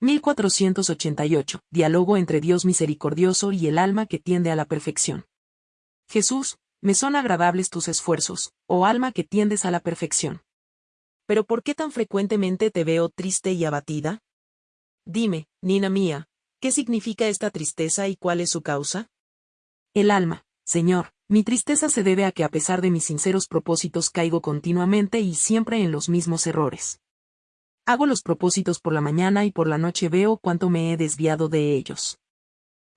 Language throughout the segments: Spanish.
1488. Diálogo entre Dios misericordioso y el alma que tiende a la perfección. Jesús, me son agradables tus esfuerzos, oh alma que tiendes a la perfección. Pero ¿por qué tan frecuentemente te veo triste y abatida? Dime, Nina mía, ¿qué significa esta tristeza y cuál es su causa? El alma, Señor, mi tristeza se debe a que a pesar de mis sinceros propósitos caigo continuamente y siempre en los mismos errores. Hago los propósitos por la mañana y por la noche veo cuánto me he desviado de ellos.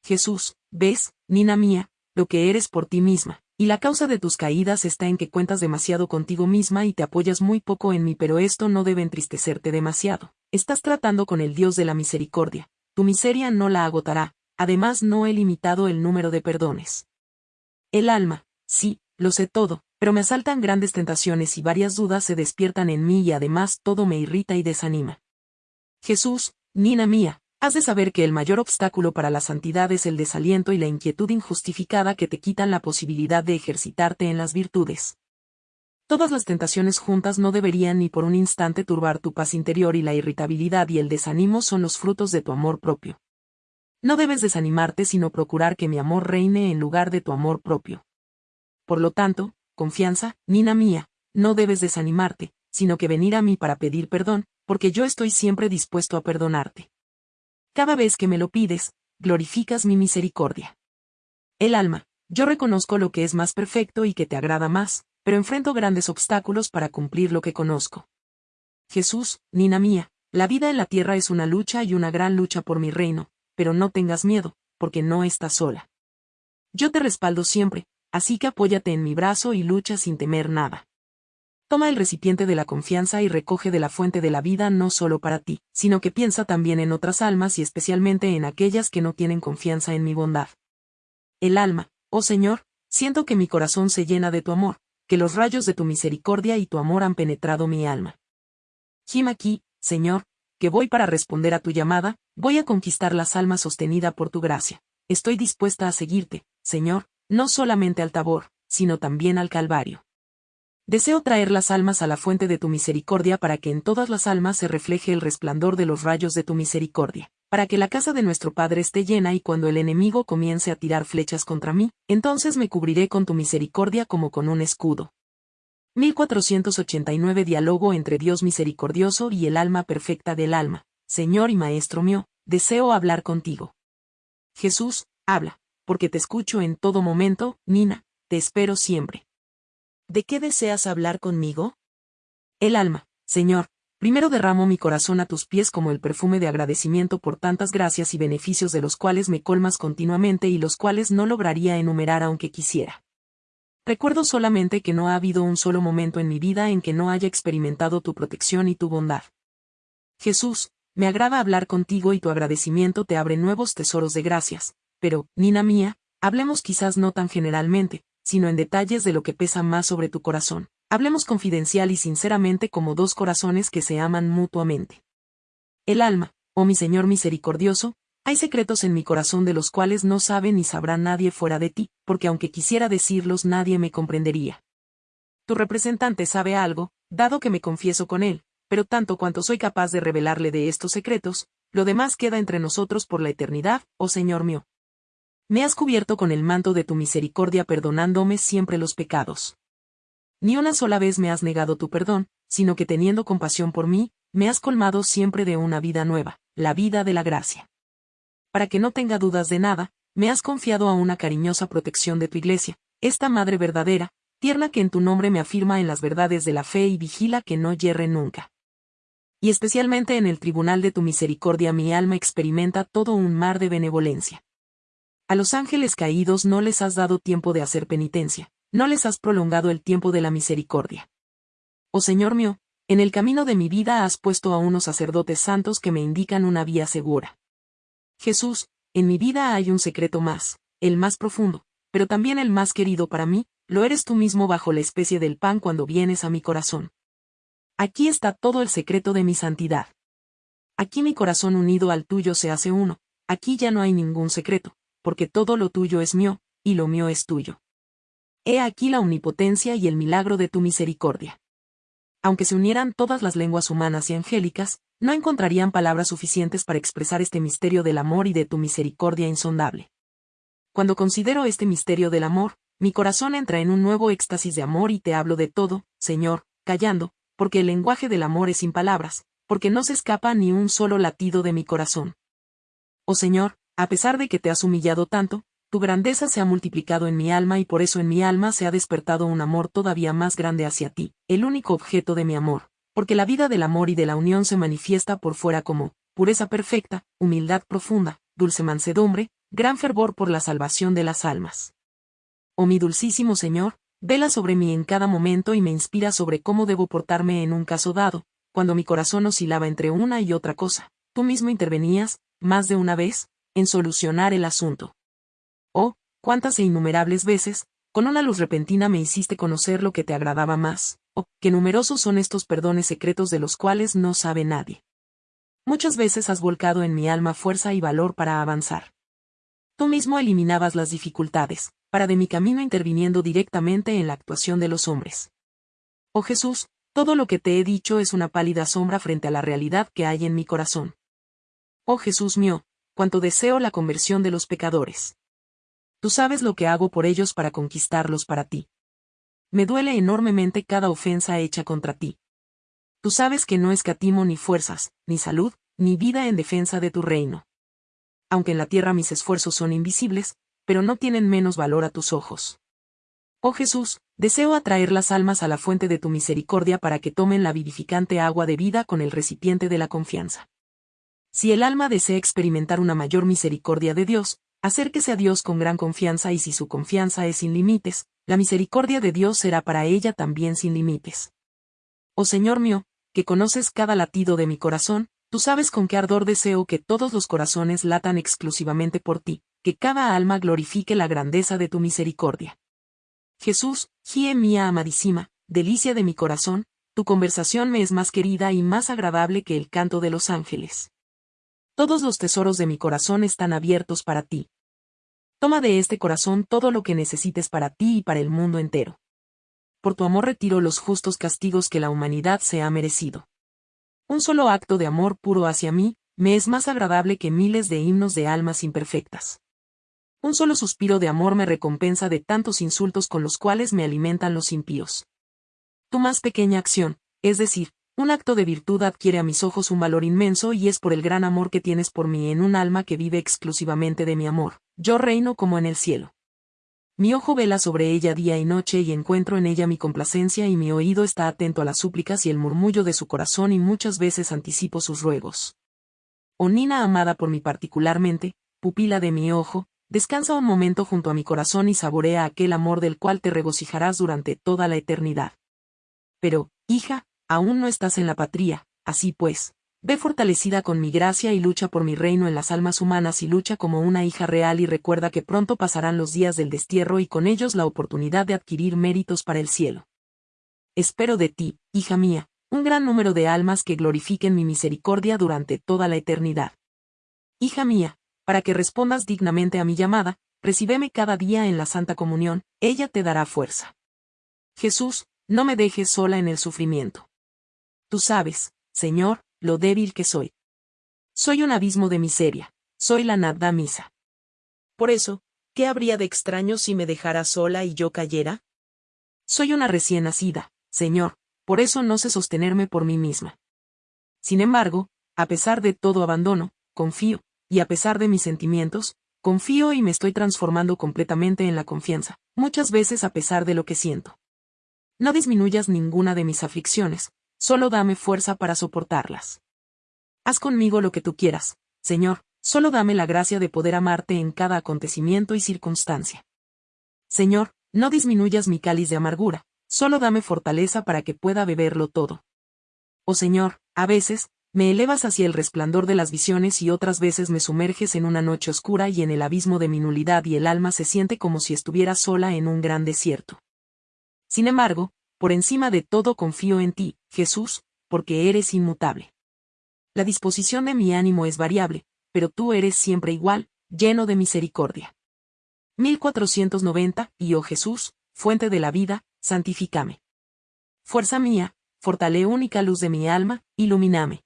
Jesús, ves, Nina mía, lo que eres por ti misma, y la causa de tus caídas está en que cuentas demasiado contigo misma y te apoyas muy poco en mí, pero esto no debe entristecerte demasiado. Estás tratando con el Dios de la misericordia. Tu miseria no la agotará, además no he limitado el número de perdones. El alma, sí, lo sé todo, pero me asaltan grandes tentaciones y varias dudas se despiertan en mí y además todo me irrita y desanima. Jesús, Nina mía, has de saber que el mayor obstáculo para la santidad es el desaliento y la inquietud injustificada que te quitan la posibilidad de ejercitarte en las virtudes. Todas las tentaciones juntas no deberían ni por un instante turbar tu paz interior y la irritabilidad y el desánimo son los frutos de tu amor propio. No debes desanimarte sino procurar que mi amor reine en lugar de tu amor propio. Por lo tanto, confianza, Nina mía, no debes desanimarte, sino que venir a mí para pedir perdón, porque yo estoy siempre dispuesto a perdonarte. Cada vez que me lo pides, glorificas mi misericordia. El alma, yo reconozco lo que es más perfecto y que te agrada más, pero enfrento grandes obstáculos para cumplir lo que conozco. Jesús, Nina mía, la vida en la tierra es una lucha y una gran lucha por mi reino, pero no tengas miedo, porque no estás sola. Yo te respaldo siempre, así que apóyate en mi brazo y lucha sin temer nada. Toma el recipiente de la confianza y recoge de la fuente de la vida no solo para ti, sino que piensa también en otras almas y especialmente en aquellas que no tienen confianza en mi bondad. El alma, oh Señor, siento que mi corazón se llena de tu amor, que los rayos de tu misericordia y tu amor han penetrado mi alma. Gim aquí, Señor, que voy para responder a tu llamada, voy a conquistar las almas sostenida por tu gracia. Estoy dispuesta a seguirte, Señor, no solamente al Tabor, sino también al Calvario. Deseo traer las almas a la fuente de tu misericordia para que en todas las almas se refleje el resplandor de los rayos de tu misericordia, para que la casa de nuestro Padre esté llena y cuando el enemigo comience a tirar flechas contra mí, entonces me cubriré con tu misericordia como con un escudo. 1489 Diálogo entre Dios misericordioso y el alma perfecta del alma. Señor y Maestro mío, deseo hablar contigo. Jesús, habla porque te escucho en todo momento, Nina, te espero siempre. ¿De qué deseas hablar conmigo? El alma, Señor, primero derramo mi corazón a tus pies como el perfume de agradecimiento por tantas gracias y beneficios de los cuales me colmas continuamente y los cuales no lograría enumerar aunque quisiera. Recuerdo solamente que no ha habido un solo momento en mi vida en que no haya experimentado tu protección y tu bondad. Jesús, me agrada hablar contigo y tu agradecimiento te abre nuevos tesoros de gracias, pero, Nina mía, hablemos quizás no tan generalmente, sino en detalles de lo que pesa más sobre tu corazón. Hablemos confidencial y sinceramente como dos corazones que se aman mutuamente. El alma, oh mi Señor misericordioso, hay secretos en mi corazón de los cuales no sabe ni sabrá nadie fuera de ti, porque aunque quisiera decirlos nadie me comprendería. Tu representante sabe algo, dado que me confieso con él, pero tanto cuanto soy capaz de revelarle de estos secretos, lo demás queda entre nosotros por la eternidad, oh Señor mío. Me has cubierto con el manto de tu misericordia perdonándome siempre los pecados. Ni una sola vez me has negado tu perdón, sino que teniendo compasión por mí, me has colmado siempre de una vida nueva, la vida de la gracia. Para que no tenga dudas de nada, me has confiado a una cariñosa protección de tu iglesia, esta madre verdadera, tierna que en tu nombre me afirma en las verdades de la fe y vigila que no yerre nunca. Y especialmente en el tribunal de tu misericordia mi alma experimenta todo un mar de benevolencia. A los ángeles caídos no les has dado tiempo de hacer penitencia, no les has prolongado el tiempo de la misericordia. Oh Señor mío, en el camino de mi vida has puesto a unos sacerdotes santos que me indican una vía segura. Jesús, en mi vida hay un secreto más, el más profundo, pero también el más querido para mí, lo eres tú mismo bajo la especie del pan cuando vienes a mi corazón. Aquí está todo el secreto de mi santidad. Aquí mi corazón unido al tuyo se hace uno, aquí ya no hay ningún secreto, porque todo lo tuyo es mío, y lo mío es tuyo. He aquí la omnipotencia y el milagro de tu misericordia. aunque se unieran todas las lenguas humanas y angélicas, no encontrarían palabras suficientes para expresar este misterio del amor y de tu misericordia insondable. Cuando considero este misterio del amor, mi corazón entra en un nuevo éxtasis de amor y te hablo de todo, Señor, callando, porque el lenguaje del amor es sin palabras, porque no se escapa ni un solo latido de mi corazón. Oh Señor, a pesar de que te has humillado tanto, tu grandeza se ha multiplicado en mi alma y por eso en mi alma se ha despertado un amor todavía más grande hacia ti, el único objeto de mi amor, porque la vida del amor y de la unión se manifiesta por fuera como pureza perfecta, humildad profunda, dulce mansedumbre, gran fervor por la salvación de las almas. Oh mi dulcísimo Señor, vela sobre mí en cada momento y me inspira sobre cómo debo portarme en un caso dado, cuando mi corazón oscilaba entre una y otra cosa. Tú mismo intervenías, más de una vez, en solucionar el asunto. Oh, cuántas e innumerables veces, con una luz repentina me hiciste conocer lo que te agradaba más, oh, qué numerosos son estos perdones secretos de los cuales no sabe nadie. Muchas veces has volcado en mi alma fuerza y valor para avanzar. Tú mismo eliminabas las dificultades, para de mi camino interviniendo directamente en la actuación de los hombres. Oh Jesús, todo lo que te he dicho es una pálida sombra frente a la realidad que hay en mi corazón. Oh Jesús mío, cuánto deseo la conversión de los pecadores. Tú sabes lo que hago por ellos para conquistarlos para ti. Me duele enormemente cada ofensa hecha contra ti. Tú sabes que no escatimo ni fuerzas, ni salud, ni vida en defensa de tu reino. Aunque en la tierra mis esfuerzos son invisibles, pero no tienen menos valor a tus ojos. Oh Jesús, deseo atraer las almas a la fuente de tu misericordia para que tomen la vivificante agua de vida con el recipiente de la confianza. Si el alma desea experimentar una mayor misericordia de Dios, Acérquese a Dios con gran confianza y si su confianza es sin límites, la misericordia de Dios será para ella también sin límites. Oh Señor mío, que conoces cada latido de mi corazón, tú sabes con qué ardor deseo que todos los corazones latan exclusivamente por ti, que cada alma glorifique la grandeza de tu misericordia. Jesús, Gie mía amadísima, delicia de mi corazón, tu conversación me es más querida y más agradable que el canto de los ángeles. Todos los tesoros de mi corazón están abiertos para ti. Toma de este corazón todo lo que necesites para ti y para el mundo entero. Por tu amor retiro los justos castigos que la humanidad se ha merecido. Un solo acto de amor puro hacia mí, me es más agradable que miles de himnos de almas imperfectas. Un solo suspiro de amor me recompensa de tantos insultos con los cuales me alimentan los impíos. Tu más pequeña acción, es decir, un acto de virtud adquiere a mis ojos un valor inmenso y es por el gran amor que tienes por mí en un alma que vive exclusivamente de mi amor. Yo reino como en el cielo. Mi ojo vela sobre ella día y noche y encuentro en ella mi complacencia y mi oído está atento a las súplicas y el murmullo de su corazón y muchas veces anticipo sus ruegos. Oh Nina amada por mí particularmente, pupila de mi ojo, descansa un momento junto a mi corazón y saborea aquel amor del cual te regocijarás durante toda la eternidad. Pero, hija, aún no estás en la patria, así pues, ve fortalecida con mi gracia y lucha por mi reino en las almas humanas y lucha como una hija real y recuerda que pronto pasarán los días del destierro y con ellos la oportunidad de adquirir méritos para el cielo. Espero de ti, hija mía, un gran número de almas que glorifiquen mi misericordia durante toda la eternidad. Hija mía, para que respondas dignamente a mi llamada, recíbeme cada día en la Santa Comunión, ella te dará fuerza. Jesús, no me dejes sola en el sufrimiento. Tú sabes, Señor, lo débil que soy. Soy un abismo de miseria, soy la nada misa. Por eso, ¿qué habría de extraño si me dejara sola y yo cayera? Soy una recién nacida, Señor, por eso no sé sostenerme por mí misma. Sin embargo, a pesar de todo abandono, confío, y a pesar de mis sentimientos, confío y me estoy transformando completamente en la confianza, muchas veces a pesar de lo que siento. No disminuyas ninguna de mis aflicciones, solo dame fuerza para soportarlas. Haz conmigo lo que tú quieras, Señor, solo dame la gracia de poder amarte en cada acontecimiento y circunstancia. Señor, no disminuyas mi cáliz de amargura, solo dame fortaleza para que pueda beberlo todo. Oh Señor, a veces, me elevas hacia el resplandor de las visiones y otras veces me sumerges en una noche oscura y en el abismo de mi nulidad y el alma se siente como si estuviera sola en un gran desierto. Sin embargo, por encima de todo confío en ti, Jesús, porque eres inmutable. La disposición de mi ánimo es variable, pero tú eres siempre igual, lleno de misericordia. 1490, y oh Jesús, fuente de la vida, santifícame. Fuerza mía, fortale única luz de mi alma, ilumíname.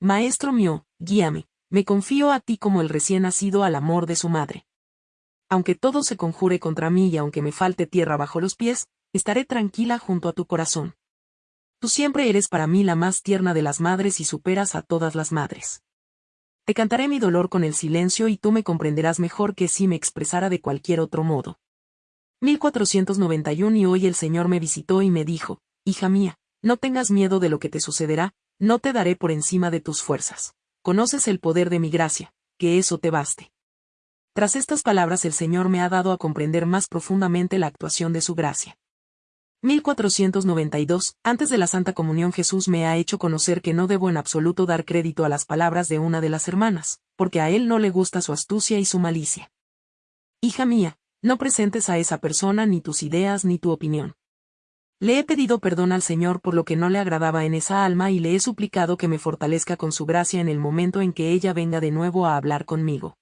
Maestro mío, guíame, me confío a ti como el recién nacido al amor de su madre. Aunque todo se conjure contra mí y aunque me falte tierra bajo los pies, estaré tranquila junto a tu corazón. Tú siempre eres para mí la más tierna de las madres y superas a todas las madres. Te cantaré mi dolor con el silencio y tú me comprenderás mejor que si me expresara de cualquier otro modo. 1491 y hoy el Señor me visitó y me dijo, Hija mía, no tengas miedo de lo que te sucederá, no te daré por encima de tus fuerzas. Conoces el poder de mi gracia, que eso te baste. Tras estas palabras el Señor me ha dado a comprender más profundamente la actuación de su gracia. 1492, antes de la Santa Comunión Jesús me ha hecho conocer que no debo en absoluto dar crédito a las palabras de una de las hermanas, porque a él no le gusta su astucia y su malicia. Hija mía, no presentes a esa persona ni tus ideas ni tu opinión. Le he pedido perdón al Señor por lo que no le agradaba en esa alma y le he suplicado que me fortalezca con su gracia en el momento en que ella venga de nuevo a hablar conmigo.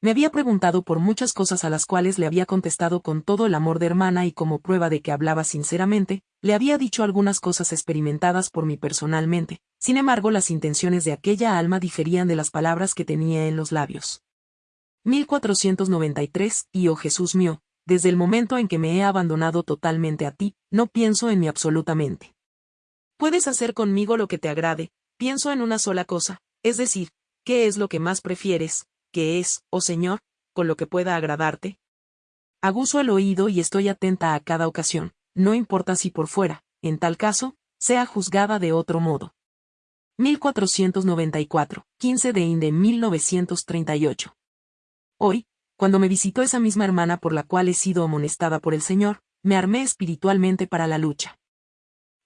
Me había preguntado por muchas cosas a las cuales le había contestado con todo el amor de hermana y como prueba de que hablaba sinceramente, le había dicho algunas cosas experimentadas por mí personalmente, sin embargo las intenciones de aquella alma diferían de las palabras que tenía en los labios. 1493, y oh Jesús mío, desde el momento en que me he abandonado totalmente a ti, no pienso en mí absolutamente. Puedes hacer conmigo lo que te agrade, pienso en una sola cosa, es decir, ¿qué es lo que más prefieres, qué es, oh Señor, con lo que pueda agradarte? Aguzo el oído y estoy atenta a cada ocasión, no importa si por fuera, en tal caso, sea juzgada de otro modo. 1494, 15 de Inde 1938. Hoy, cuando me visitó esa misma hermana por la cual he sido amonestada por el Señor, me armé espiritualmente para la lucha.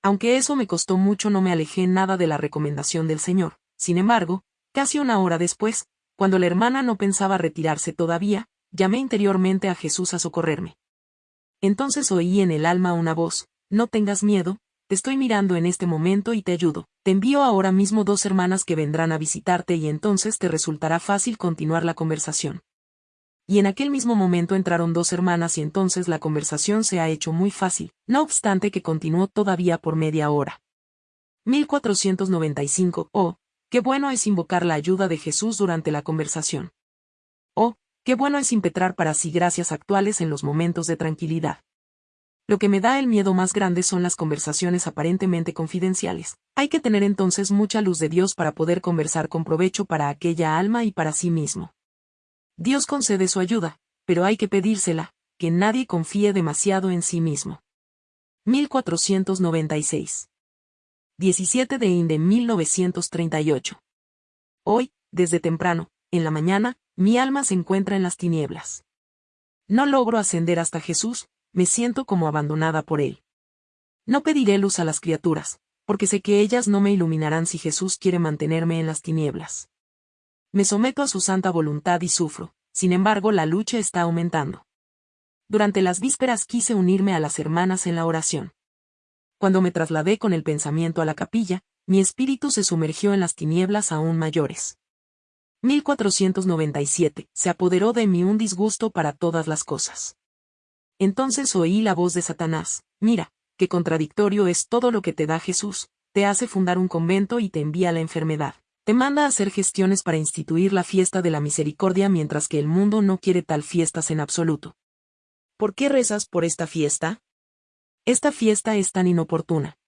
Aunque eso me costó mucho no me alejé nada de la recomendación del Señor, sin embargo, casi una hora después, cuando la hermana no pensaba retirarse todavía, llamé interiormente a Jesús a socorrerme. Entonces oí en el alma una voz, no tengas miedo, te estoy mirando en este momento y te ayudo, te envío ahora mismo dos hermanas que vendrán a visitarte y entonces te resultará fácil continuar la conversación y en aquel mismo momento entraron dos hermanas y entonces la conversación se ha hecho muy fácil, no obstante que continuó todavía por media hora. 1495. Oh, qué bueno es invocar la ayuda de Jesús durante la conversación. Oh, qué bueno es impetrar para sí gracias actuales en los momentos de tranquilidad. Lo que me da el miedo más grande son las conversaciones aparentemente confidenciales. Hay que tener entonces mucha luz de Dios para poder conversar con provecho para aquella alma y para sí mismo. Dios concede su ayuda, pero hay que pedírsela, que nadie confíe demasiado en sí mismo. 1496. 17 de Inde 1938. Hoy, desde temprano, en la mañana, mi alma se encuentra en las tinieblas. No logro ascender hasta Jesús, me siento como abandonada por Él. No pediré luz a las criaturas, porque sé que ellas no me iluminarán si Jesús quiere mantenerme en las tinieblas. Me someto a su santa voluntad y sufro, sin embargo la lucha está aumentando. Durante las vísperas quise unirme a las hermanas en la oración. Cuando me trasladé con el pensamiento a la capilla, mi espíritu se sumergió en las tinieblas aún mayores. 1497. Se apoderó de mí un disgusto para todas las cosas. Entonces oí la voz de Satanás, mira, qué contradictorio es todo lo que te da Jesús, te hace fundar un convento y te envía la enfermedad te manda a hacer gestiones para instituir la fiesta de la misericordia mientras que el mundo no quiere tal fiestas en absoluto. ¿Por qué rezas por esta fiesta? Esta fiesta es tan inoportuna.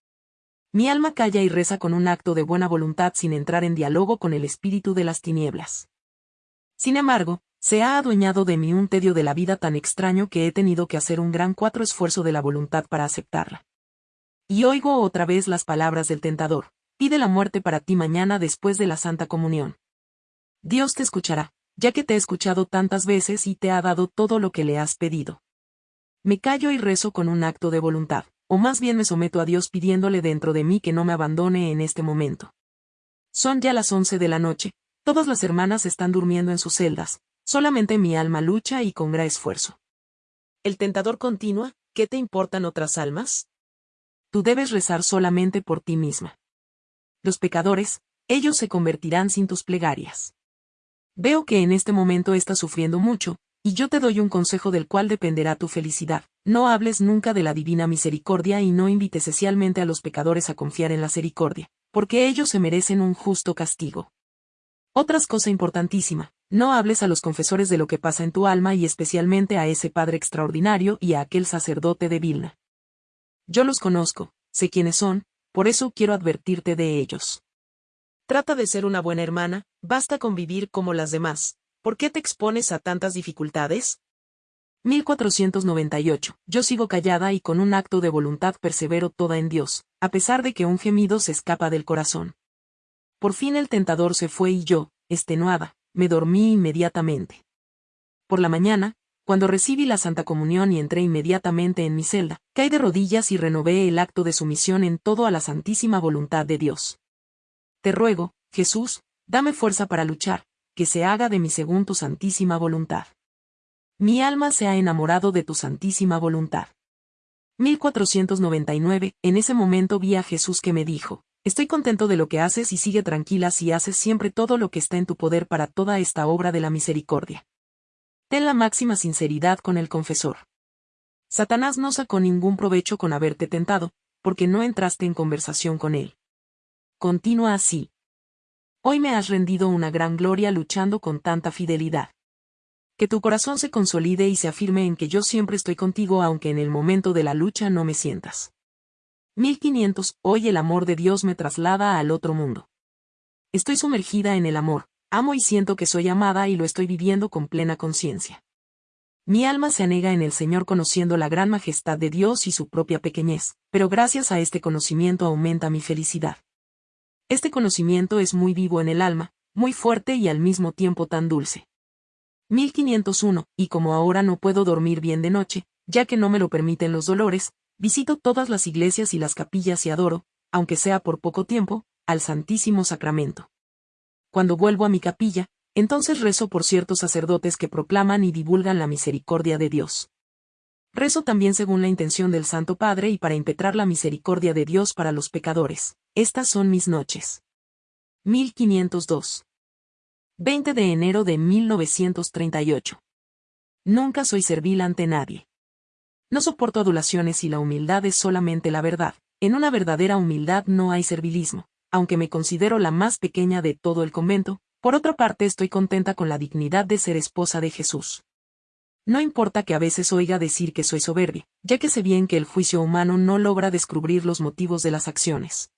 Mi alma calla y reza con un acto de buena voluntad sin entrar en diálogo con el espíritu de las tinieblas. Sin embargo, se ha adueñado de mí un tedio de la vida tan extraño que he tenido que hacer un gran cuatro esfuerzo de la voluntad para aceptarla. Y oigo otra vez las palabras del tentador pide la muerte para ti mañana después de la Santa Comunión. Dios te escuchará, ya que te he escuchado tantas veces y te ha dado todo lo que le has pedido. Me callo y rezo con un acto de voluntad, o más bien me someto a Dios pidiéndole dentro de mí que no me abandone en este momento. Son ya las once de la noche, todas las hermanas están durmiendo en sus celdas, solamente mi alma lucha y con gran esfuerzo. El tentador continúa, ¿qué te importan otras almas? Tú debes rezar solamente por ti misma los pecadores, ellos se convertirán sin tus plegarias. Veo que en este momento estás sufriendo mucho, y yo te doy un consejo del cual dependerá tu felicidad. no hables nunca de la divina misericordia y no invites especialmente a los pecadores a confiar en la misericordia, porque ellos se merecen un justo castigo. Otras cosa importantísima, no hables a los confesores de lo que pasa en tu alma y especialmente a ese Padre extraordinario y a aquel sacerdote de Vilna. Yo los conozco, sé quiénes son, por eso quiero advertirte de ellos. Trata de ser una buena hermana, basta con vivir como las demás. ¿Por qué te expones a tantas dificultades? 1498. Yo sigo callada y con un acto de voluntad persevero toda en Dios, a pesar de que un gemido se escapa del corazón. Por fin el tentador se fue y yo, extenuada, me dormí inmediatamente. Por la mañana, cuando recibí la Santa Comunión y entré inmediatamente en mi celda, caí de rodillas y renové el acto de sumisión en todo a la santísima voluntad de Dios. Te ruego, Jesús, dame fuerza para luchar, que se haga de mi según tu santísima voluntad. Mi alma se ha enamorado de tu santísima voluntad. 1499, en ese momento vi a Jesús que me dijo, Estoy contento de lo que haces y sigue tranquila si haces siempre todo lo que está en tu poder para toda esta obra de la misericordia. Ten la máxima sinceridad con el confesor. Satanás no sacó ningún provecho con haberte tentado, porque no entraste en conversación con él continúa así. Hoy me has rendido una gran gloria luchando con tanta fidelidad. Que tu corazón se consolide y se afirme en que yo siempre estoy contigo aunque en el momento de la lucha no me sientas. 1500. Hoy el amor de Dios me traslada al otro mundo. Estoy sumergida en el amor, amo y siento que soy amada y lo estoy viviendo con plena conciencia. Mi alma se anega en el Señor conociendo la gran majestad de Dios y su propia pequeñez, pero gracias a este conocimiento aumenta mi felicidad. Este conocimiento es muy vivo en el alma, muy fuerte y al mismo tiempo tan dulce. 1501, y como ahora no puedo dormir bien de noche, ya que no me lo permiten los dolores, visito todas las iglesias y las capillas y adoro, aunque sea por poco tiempo, al Santísimo Sacramento. Cuando vuelvo a mi capilla, entonces rezo por ciertos sacerdotes que proclaman y divulgan la misericordia de Dios. Rezo también según la intención del Santo Padre y para impetrar la misericordia de Dios para los pecadores. Estas son mis noches. 1502. 20 de enero de 1938. Nunca soy servil ante nadie. No soporto adulaciones y la humildad es solamente la verdad. En una verdadera humildad no hay servilismo, aunque me considero la más pequeña de todo el convento, por otra parte estoy contenta con la dignidad de ser esposa de Jesús. No importa que a veces oiga decir que soy soberbia, ya que sé bien que el juicio humano no logra descubrir los motivos de las acciones.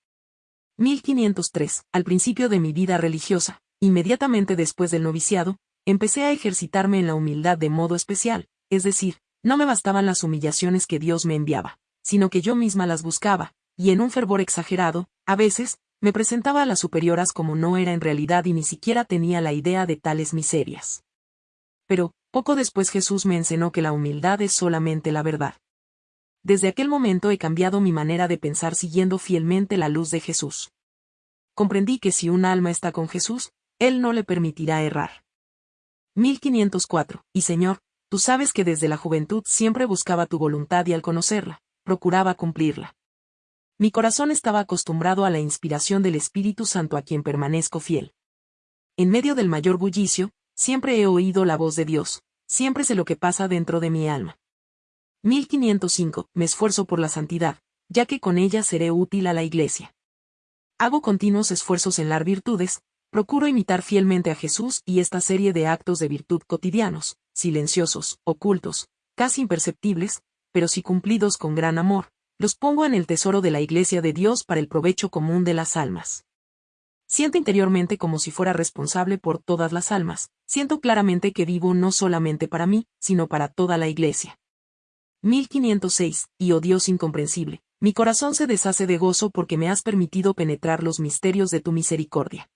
1503, al principio de mi vida religiosa, inmediatamente después del noviciado, empecé a ejercitarme en la humildad de modo especial, es decir, no me bastaban las humillaciones que Dios me enviaba, sino que yo misma las buscaba, y en un fervor exagerado, a veces, me presentaba a las superioras como no era en realidad y ni siquiera tenía la idea de tales miserias. Pero, poco después Jesús me enseñó que la humildad es solamente la verdad. Desde aquel momento he cambiado mi manera de pensar siguiendo fielmente la luz de Jesús. Comprendí que si un alma está con Jesús, Él no le permitirá errar. 1504. Y Señor, tú sabes que desde la juventud siempre buscaba tu voluntad y al conocerla, procuraba cumplirla. Mi corazón estaba acostumbrado a la inspiración del Espíritu Santo a quien permanezco fiel. En medio del mayor bullicio, siempre he oído la voz de Dios, siempre sé lo que pasa dentro de mi alma. 1505. Me esfuerzo por la santidad, ya que con ella seré útil a la Iglesia. Hago continuos esfuerzos en las virtudes, procuro imitar fielmente a Jesús y esta serie de actos de virtud cotidianos, silenciosos, ocultos, casi imperceptibles, pero si cumplidos con gran amor, los pongo en el tesoro de la Iglesia de Dios para el provecho común de las almas. Siento interiormente como si fuera responsable por todas las almas, siento claramente que vivo no solamente para mí, sino para toda la Iglesia. 1506, y oh Dios incomprensible, mi corazón se deshace de gozo porque me has permitido penetrar los misterios de tu misericordia.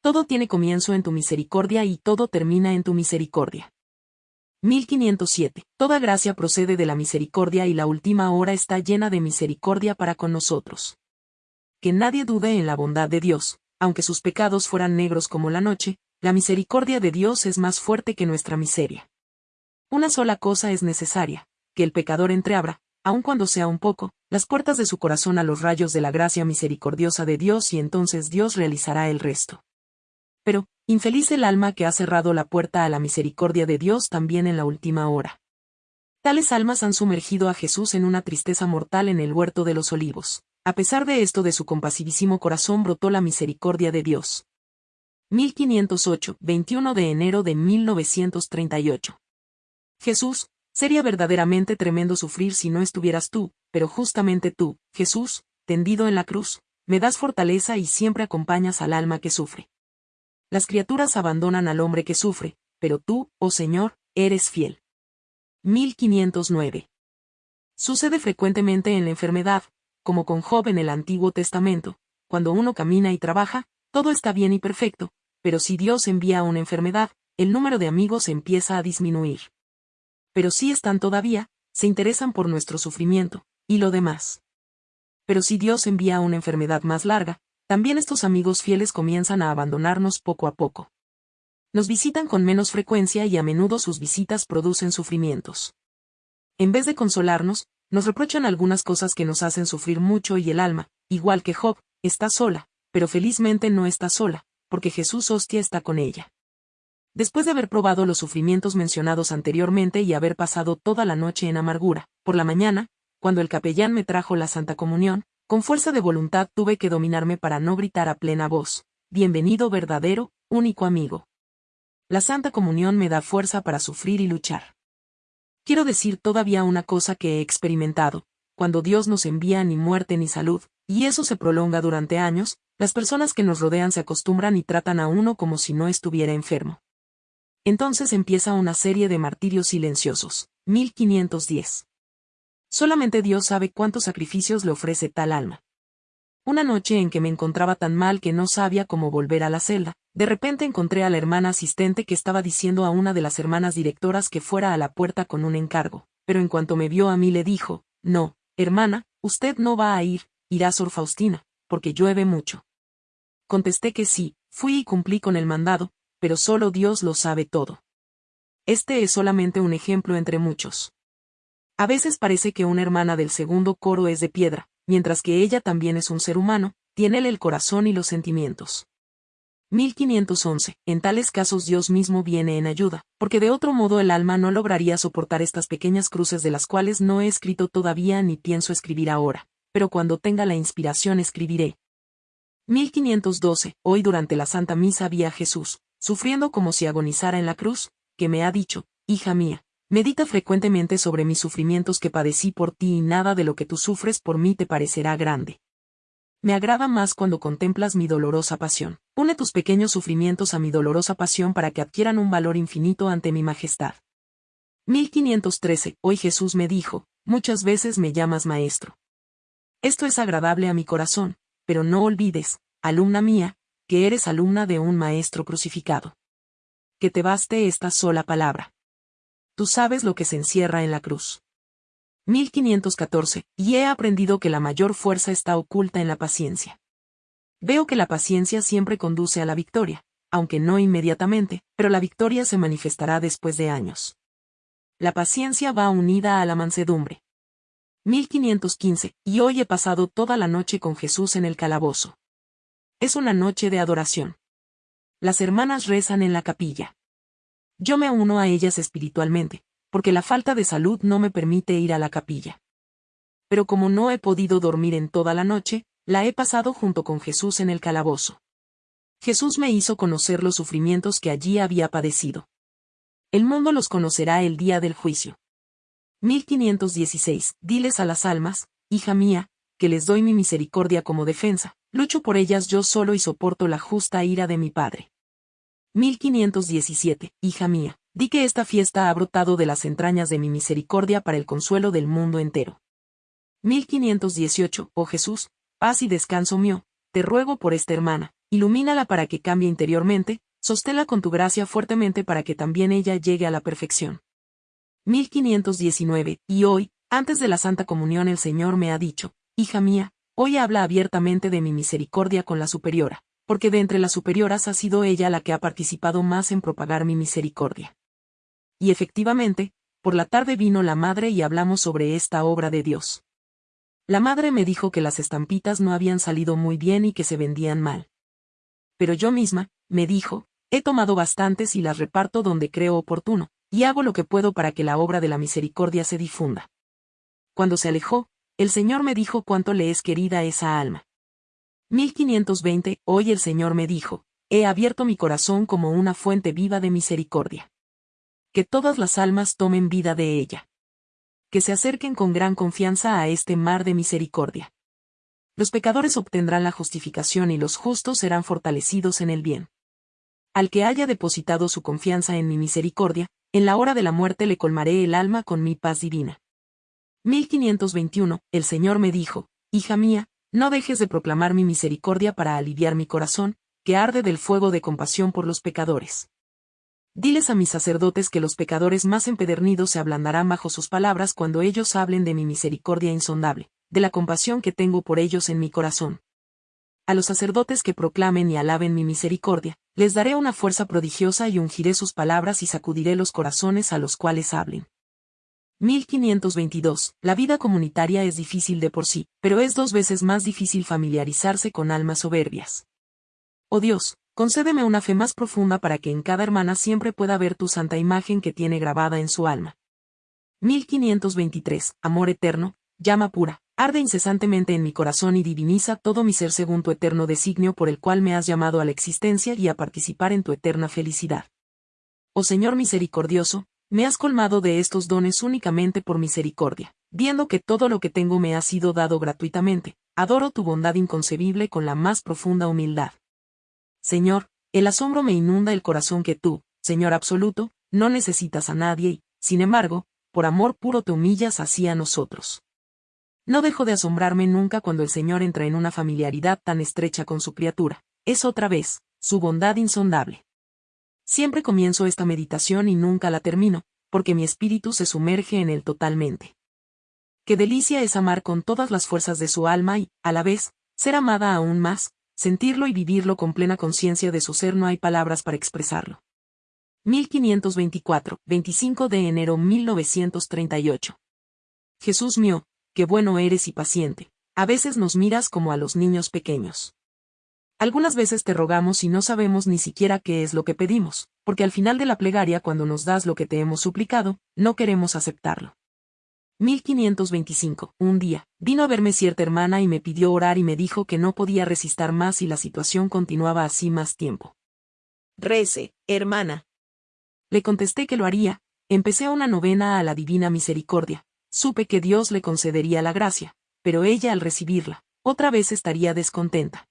Todo tiene comienzo en tu misericordia y todo termina en tu misericordia. 1507. Toda gracia procede de la misericordia y la última hora está llena de misericordia para con nosotros. Que nadie dude en la bondad de Dios, aunque sus pecados fueran negros como la noche, la misericordia de Dios es más fuerte que nuestra miseria. Una sola cosa es necesaria, que el pecador entreabra, aun cuando sea un poco, las puertas de su corazón a los rayos de la gracia misericordiosa de Dios y entonces Dios realizará el resto. Pero, infeliz el alma que ha cerrado la puerta a la misericordia de Dios también en la última hora. Tales almas han sumergido a Jesús en una tristeza mortal en el huerto de los olivos. A pesar de esto de su compasivísimo corazón brotó la misericordia de Dios. 1508, 21 de enero de 1938. Jesús, sería verdaderamente tremendo sufrir si no estuvieras tú, pero justamente tú, Jesús, tendido en la cruz, me das fortaleza y siempre acompañas al alma que sufre. Las criaturas abandonan al hombre que sufre, pero tú, oh Señor, eres fiel. 1509. Sucede frecuentemente en la enfermedad, como con Job en el Antiguo Testamento, cuando uno camina y trabaja, todo está bien y perfecto, pero si Dios envía una enfermedad, el número de amigos empieza a disminuir. Pero si están todavía, se interesan por nuestro sufrimiento, y lo demás. Pero si Dios envía una enfermedad más larga, también estos amigos fieles comienzan a abandonarnos poco a poco. Nos visitan con menos frecuencia y a menudo sus visitas producen sufrimientos. En vez de consolarnos, nos reprochan algunas cosas que nos hacen sufrir mucho y el alma, igual que Job, está sola, pero felizmente no está sola, porque Jesús hostia está con ella. Después de haber probado los sufrimientos mencionados anteriormente y haber pasado toda la noche en amargura, por la mañana, cuando el capellán me trajo la Santa Comunión, con fuerza de voluntad tuve que dominarme para no gritar a plena voz, Bienvenido verdadero, único amigo. La Santa Comunión me da fuerza para sufrir y luchar. Quiero decir todavía una cosa que he experimentado, cuando Dios nos envía ni muerte ni salud, y eso se prolonga durante años, las personas que nos rodean se acostumbran y tratan a uno como si no estuviera enfermo. Entonces empieza una serie de martirios silenciosos. 1510. Solamente Dios sabe cuántos sacrificios le ofrece tal alma. Una noche en que me encontraba tan mal que no sabía cómo volver a la celda, de repente encontré a la hermana asistente que estaba diciendo a una de las hermanas directoras que fuera a la puerta con un encargo, pero en cuanto me vio a mí le dijo, no, hermana, usted no va a ir, irá Sor Faustina, porque llueve mucho. Contesté que sí, fui y cumplí con el mandado, pero solo Dios lo sabe todo. Este es solamente un ejemplo entre muchos. A veces parece que una hermana del segundo coro es de piedra, mientras que ella también es un ser humano, tiene el corazón y los sentimientos. 1511. En tales casos Dios mismo viene en ayuda, porque de otro modo el alma no lograría soportar estas pequeñas cruces de las cuales no he escrito todavía ni pienso escribir ahora, pero cuando tenga la inspiración escribiré. 1512. Hoy durante la Santa Misa vi a Jesús, sufriendo como si agonizara en la cruz, que me ha dicho, hija mía, Medita frecuentemente sobre mis sufrimientos que padecí por ti y nada de lo que tú sufres por mí te parecerá grande. Me agrada más cuando contemplas mi dolorosa pasión. Une tus pequeños sufrimientos a mi dolorosa pasión para que adquieran un valor infinito ante mi majestad. 1513. Hoy Jesús me dijo, muchas veces me llamas maestro. Esto es agradable a mi corazón, pero no olvides, alumna mía, que eres alumna de un maestro crucificado. Que te baste esta sola palabra tú sabes lo que se encierra en la cruz. 1514, y he aprendido que la mayor fuerza está oculta en la paciencia. Veo que la paciencia siempre conduce a la victoria, aunque no inmediatamente, pero la victoria se manifestará después de años. La paciencia va unida a la mansedumbre. 1515, y hoy he pasado toda la noche con Jesús en el calabozo. Es una noche de adoración. Las hermanas rezan en la capilla. Yo me uno a ellas espiritualmente, porque la falta de salud no me permite ir a la capilla. Pero como no he podido dormir en toda la noche, la he pasado junto con Jesús en el calabozo. Jesús me hizo conocer los sufrimientos que allí había padecido. El mundo los conocerá el día del juicio. 1516. Diles a las almas, hija mía, que les doy mi misericordia como defensa, lucho por ellas yo solo y soporto la justa ira de mi Padre. 1517, hija mía, di que esta fiesta ha brotado de las entrañas de mi misericordia para el consuelo del mundo entero. 1518, oh Jesús, paz y descanso mío, te ruego por esta hermana, ilumínala para que cambie interiormente, sosténla con tu gracia fuertemente para que también ella llegue a la perfección. 1519, y hoy, antes de la Santa Comunión el Señor me ha dicho, hija mía, hoy habla abiertamente de mi misericordia con la superiora porque de entre las superioras ha sido ella la que ha participado más en propagar mi misericordia. Y efectivamente, por la tarde vino la madre y hablamos sobre esta obra de Dios. La madre me dijo que las estampitas no habían salido muy bien y que se vendían mal. Pero yo misma, me dijo, he tomado bastantes y las reparto donde creo oportuno, y hago lo que puedo para que la obra de la misericordia se difunda. Cuando se alejó, el Señor me dijo cuánto le es querida esa alma. 1520, hoy el Señor me dijo, he abierto mi corazón como una fuente viva de misericordia. Que todas las almas tomen vida de ella. Que se acerquen con gran confianza a este mar de misericordia. Los pecadores obtendrán la justificación y los justos serán fortalecidos en el bien. Al que haya depositado su confianza en mi misericordia, en la hora de la muerte le colmaré el alma con mi paz divina. 1521, el Señor me dijo, Hija mía, no dejes de proclamar mi misericordia para aliviar mi corazón, que arde del fuego de compasión por los pecadores. Diles a mis sacerdotes que los pecadores más empedernidos se ablandarán bajo sus palabras cuando ellos hablen de mi misericordia insondable, de la compasión que tengo por ellos en mi corazón. A los sacerdotes que proclamen y alaben mi misericordia, les daré una fuerza prodigiosa y ungiré sus palabras y sacudiré los corazones a los cuales hablen. 1522. La vida comunitaria es difícil de por sí, pero es dos veces más difícil familiarizarse con almas soberbias. Oh Dios, concédeme una fe más profunda para que en cada hermana siempre pueda ver tu santa imagen que tiene grabada en su alma. 1523. Amor eterno, llama pura, arde incesantemente en mi corazón y diviniza todo mi ser según tu eterno designio por el cual me has llamado a la existencia y a participar en tu eterna felicidad. Oh Señor misericordioso, me has colmado de estos dones únicamente por misericordia, viendo que todo lo que tengo me ha sido dado gratuitamente, adoro tu bondad inconcebible con la más profunda humildad. Señor, el asombro me inunda el corazón que tú, Señor absoluto, no necesitas a nadie y, sin embargo, por amor puro te humillas así a nosotros. No dejo de asombrarme nunca cuando el Señor entra en una familiaridad tan estrecha con su criatura. Es otra vez, su bondad insondable. Siempre comienzo esta meditación y nunca la termino, porque mi espíritu se sumerge en él totalmente. Qué delicia es amar con todas las fuerzas de su alma y, a la vez, ser amada aún más, sentirlo y vivirlo con plena conciencia de su ser no hay palabras para expresarlo. 1524, 25 de enero 1938. Jesús mío, qué bueno eres y paciente, a veces nos miras como a los niños pequeños. Algunas veces te rogamos y no sabemos ni siquiera qué es lo que pedimos, porque al final de la plegaria cuando nos das lo que te hemos suplicado, no queremos aceptarlo. 1525. Un día, vino a verme cierta hermana y me pidió orar y me dijo que no podía resistir más y la situación continuaba así más tiempo. Rece, hermana. Le contesté que lo haría, empecé una novena a la Divina Misericordia, supe que Dios le concedería la gracia, pero ella al recibirla, otra vez estaría descontenta.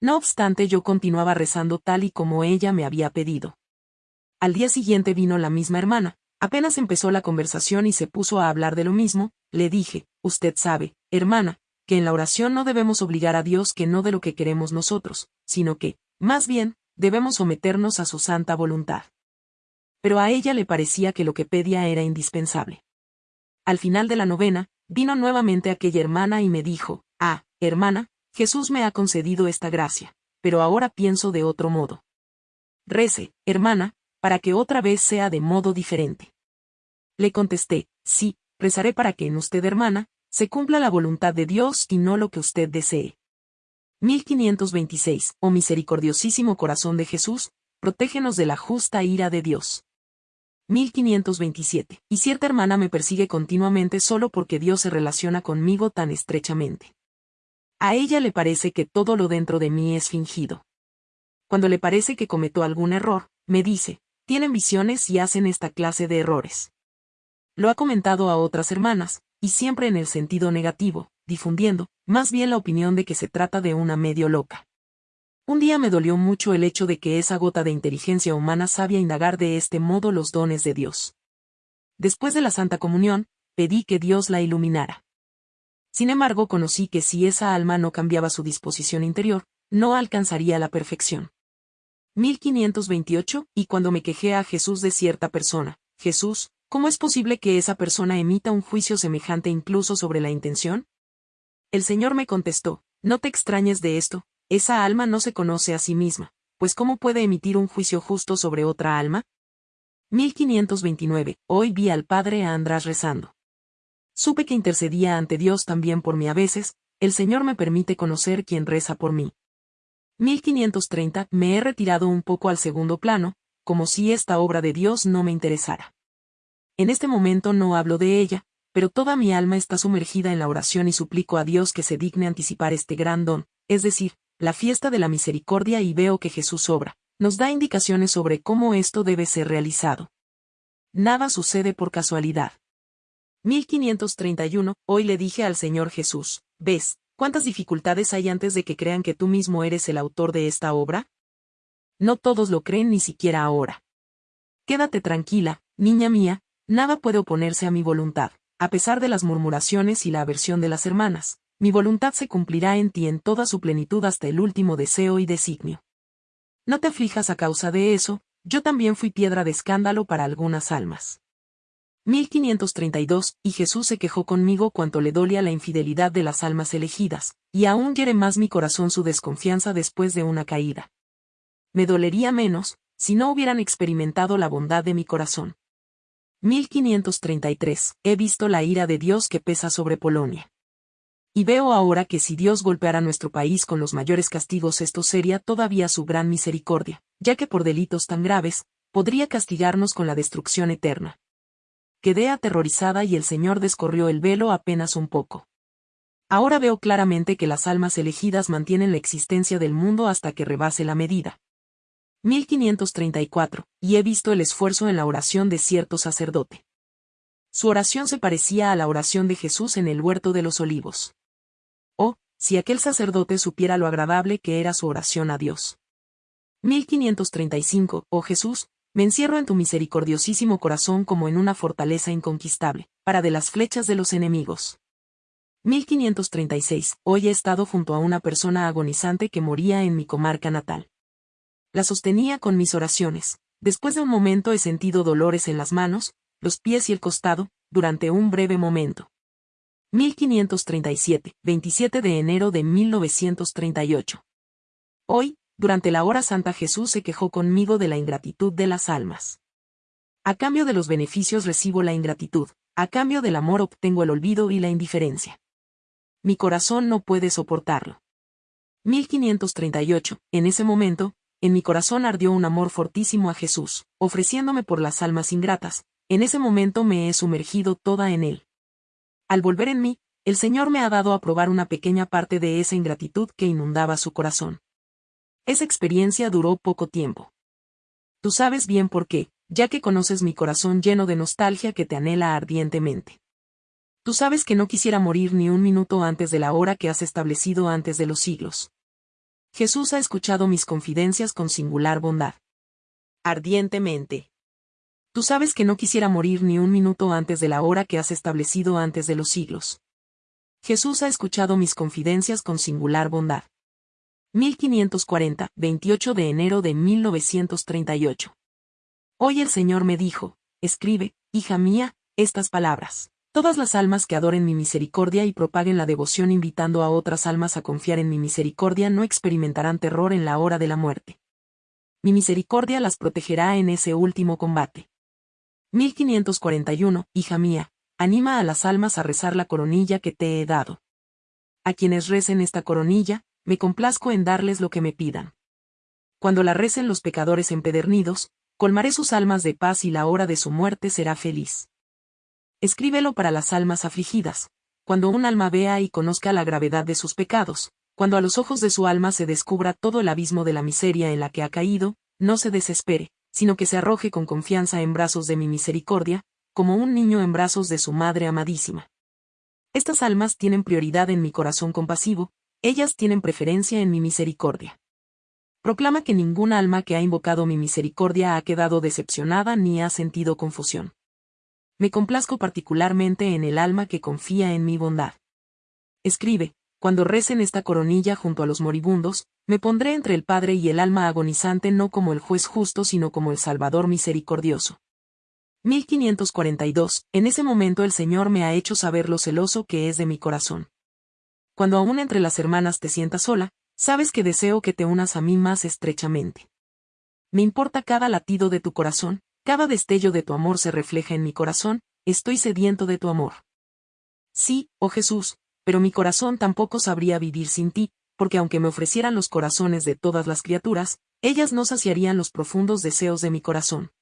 No obstante yo continuaba rezando tal y como ella me había pedido. Al día siguiente vino la misma hermana, Apenas empezó la conversación y se puso a hablar de lo mismo, le dije, usted sabe, hermana, que en la oración no debemos obligar a Dios que no de lo que queremos nosotros, sino que, más bien, debemos someternos a su santa voluntad. Pero a ella le parecía que lo que pedía era indispensable. Al final de la novena, vino nuevamente aquella hermana y me dijo, ah, hermana, Jesús me ha concedido esta gracia, pero ahora pienso de otro modo. Rece, hermana, para que otra vez sea de modo diferente. Le contesté, sí, rezaré para que en usted, hermana, se cumpla la voluntad de Dios y no lo que usted desee. 1526. Oh misericordiosísimo corazón de Jesús, protégenos de la justa ira de Dios. 1527. Y cierta hermana me persigue continuamente solo porque Dios se relaciona conmigo tan estrechamente. A ella le parece que todo lo dentro de mí es fingido. Cuando le parece que cometo algún error, me dice, tienen visiones y hacen esta clase de errores. Lo ha comentado a otras hermanas, y siempre en el sentido negativo, difundiendo, más bien la opinión de que se trata de una medio loca. Un día me dolió mucho el hecho de que esa gota de inteligencia humana sabia indagar de este modo los dones de Dios. Después de la Santa Comunión, pedí que Dios la iluminara. Sin embargo, conocí que si esa alma no cambiaba su disposición interior, no alcanzaría la perfección. 1528, y cuando me quejé a Jesús de cierta persona, Jesús, ¿cómo es posible que esa persona emita un juicio semejante incluso sobre la intención? El Señor me contestó, no te extrañes de esto, esa alma no se conoce a sí misma, pues ¿cómo puede emitir un juicio justo sobre otra alma? 1529, hoy vi al padre András rezando. Supe que intercedía ante Dios también por mí a veces, el Señor me permite conocer quién reza por mí. 1530, me he retirado un poco al segundo plano, como si esta obra de Dios no me interesara. En este momento no hablo de ella, pero toda mi alma está sumergida en la oración y suplico a Dios que se digne anticipar este gran don, es decir, la fiesta de la misericordia y veo que Jesús obra, nos da indicaciones sobre cómo esto debe ser realizado. Nada sucede por casualidad. 1531, hoy le dije al Señor Jesús, ¿ves, cuántas dificultades hay antes de que crean que tú mismo eres el autor de esta obra? No todos lo creen ni siquiera ahora. Quédate tranquila, niña mía, nada puede oponerse a mi voluntad, a pesar de las murmuraciones y la aversión de las hermanas, mi voluntad se cumplirá en ti en toda su plenitud hasta el último deseo y designio. No te aflijas a causa de eso, yo también fui piedra de escándalo para algunas almas. 1532, y Jesús se quejó conmigo cuanto le dolía la infidelidad de las almas elegidas, y aún hiere más mi corazón su desconfianza después de una caída. Me dolería menos, si no hubieran experimentado la bondad de mi corazón. 1533. He visto la ira de Dios que pesa sobre Polonia. Y veo ahora que si Dios golpeara nuestro país con los mayores castigos esto sería todavía su gran misericordia, ya que por delitos tan graves, podría castigarnos con la destrucción eterna. Quedé aterrorizada y el Señor descorrió el velo apenas un poco. Ahora veo claramente que las almas elegidas mantienen la existencia del mundo hasta que rebase la medida. 1534, y he visto el esfuerzo en la oración de cierto sacerdote. Su oración se parecía a la oración de Jesús en el huerto de los olivos. Oh, si aquel sacerdote supiera lo agradable que era su oración a Dios. 1535, oh Jesús, me encierro en tu misericordiosísimo corazón como en una fortaleza inconquistable, para de las flechas de los enemigos. 1536, hoy he estado junto a una persona agonizante que moría en mi comarca natal la sostenía con mis oraciones. Después de un momento he sentido dolores en las manos, los pies y el costado, durante un breve momento. 1537, 27 de enero de 1938. Hoy, durante la hora santa Jesús se quejó conmigo de la ingratitud de las almas. A cambio de los beneficios recibo la ingratitud, a cambio del amor obtengo el olvido y la indiferencia. Mi corazón no puede soportarlo. 1538, en ese momento, en mi corazón ardió un amor fortísimo a Jesús, ofreciéndome por las almas ingratas, en ese momento me he sumergido toda en él. Al volver en mí, el Señor me ha dado a probar una pequeña parte de esa ingratitud que inundaba su corazón. Esa experiencia duró poco tiempo. Tú sabes bien por qué, ya que conoces mi corazón lleno de nostalgia que te anhela ardientemente. Tú sabes que no quisiera morir ni un minuto antes de la hora que has establecido antes de los siglos. Jesús ha escuchado mis confidencias con singular bondad. Ardientemente. Tú sabes que no quisiera morir ni un minuto antes de la hora que has establecido antes de los siglos. Jesús ha escuchado mis confidencias con singular bondad. 1540, 28 de enero de 1938. Hoy el Señor me dijo, escribe, hija mía, estas palabras. Todas las almas que adoren mi misericordia y propaguen la devoción invitando a otras almas a confiar en mi misericordia no experimentarán terror en la hora de la muerte. Mi misericordia las protegerá en ese último combate. 1541, hija mía, anima a las almas a rezar la coronilla que te he dado. A quienes recen esta coronilla, me complazco en darles lo que me pidan. Cuando la recen los pecadores empedernidos, colmaré sus almas de paz y la hora de su muerte será feliz. Escríbelo para las almas afligidas, cuando un alma vea y conozca la gravedad de sus pecados, cuando a los ojos de su alma se descubra todo el abismo de la miseria en la que ha caído, no se desespere, sino que se arroje con confianza en brazos de mi misericordia, como un niño en brazos de su madre amadísima. Estas almas tienen prioridad en mi corazón compasivo, ellas tienen preferencia en mi misericordia. Proclama que ningún alma que ha invocado mi misericordia ha quedado decepcionada ni ha sentido confusión me complazco particularmente en el alma que confía en mi bondad. Escribe, cuando recen esta coronilla junto a los moribundos, me pondré entre el Padre y el alma agonizante no como el juez justo sino como el Salvador misericordioso. 1542. En ese momento el Señor me ha hecho saber lo celoso que es de mi corazón. Cuando aún entre las hermanas te sientas sola, sabes que deseo que te unas a mí más estrechamente. Me importa cada latido de tu corazón, cada destello de tu amor se refleja en mi corazón, estoy sediento de tu amor. Sí, oh Jesús, pero mi corazón tampoco sabría vivir sin ti, porque aunque me ofrecieran los corazones de todas las criaturas, ellas no saciarían los profundos deseos de mi corazón.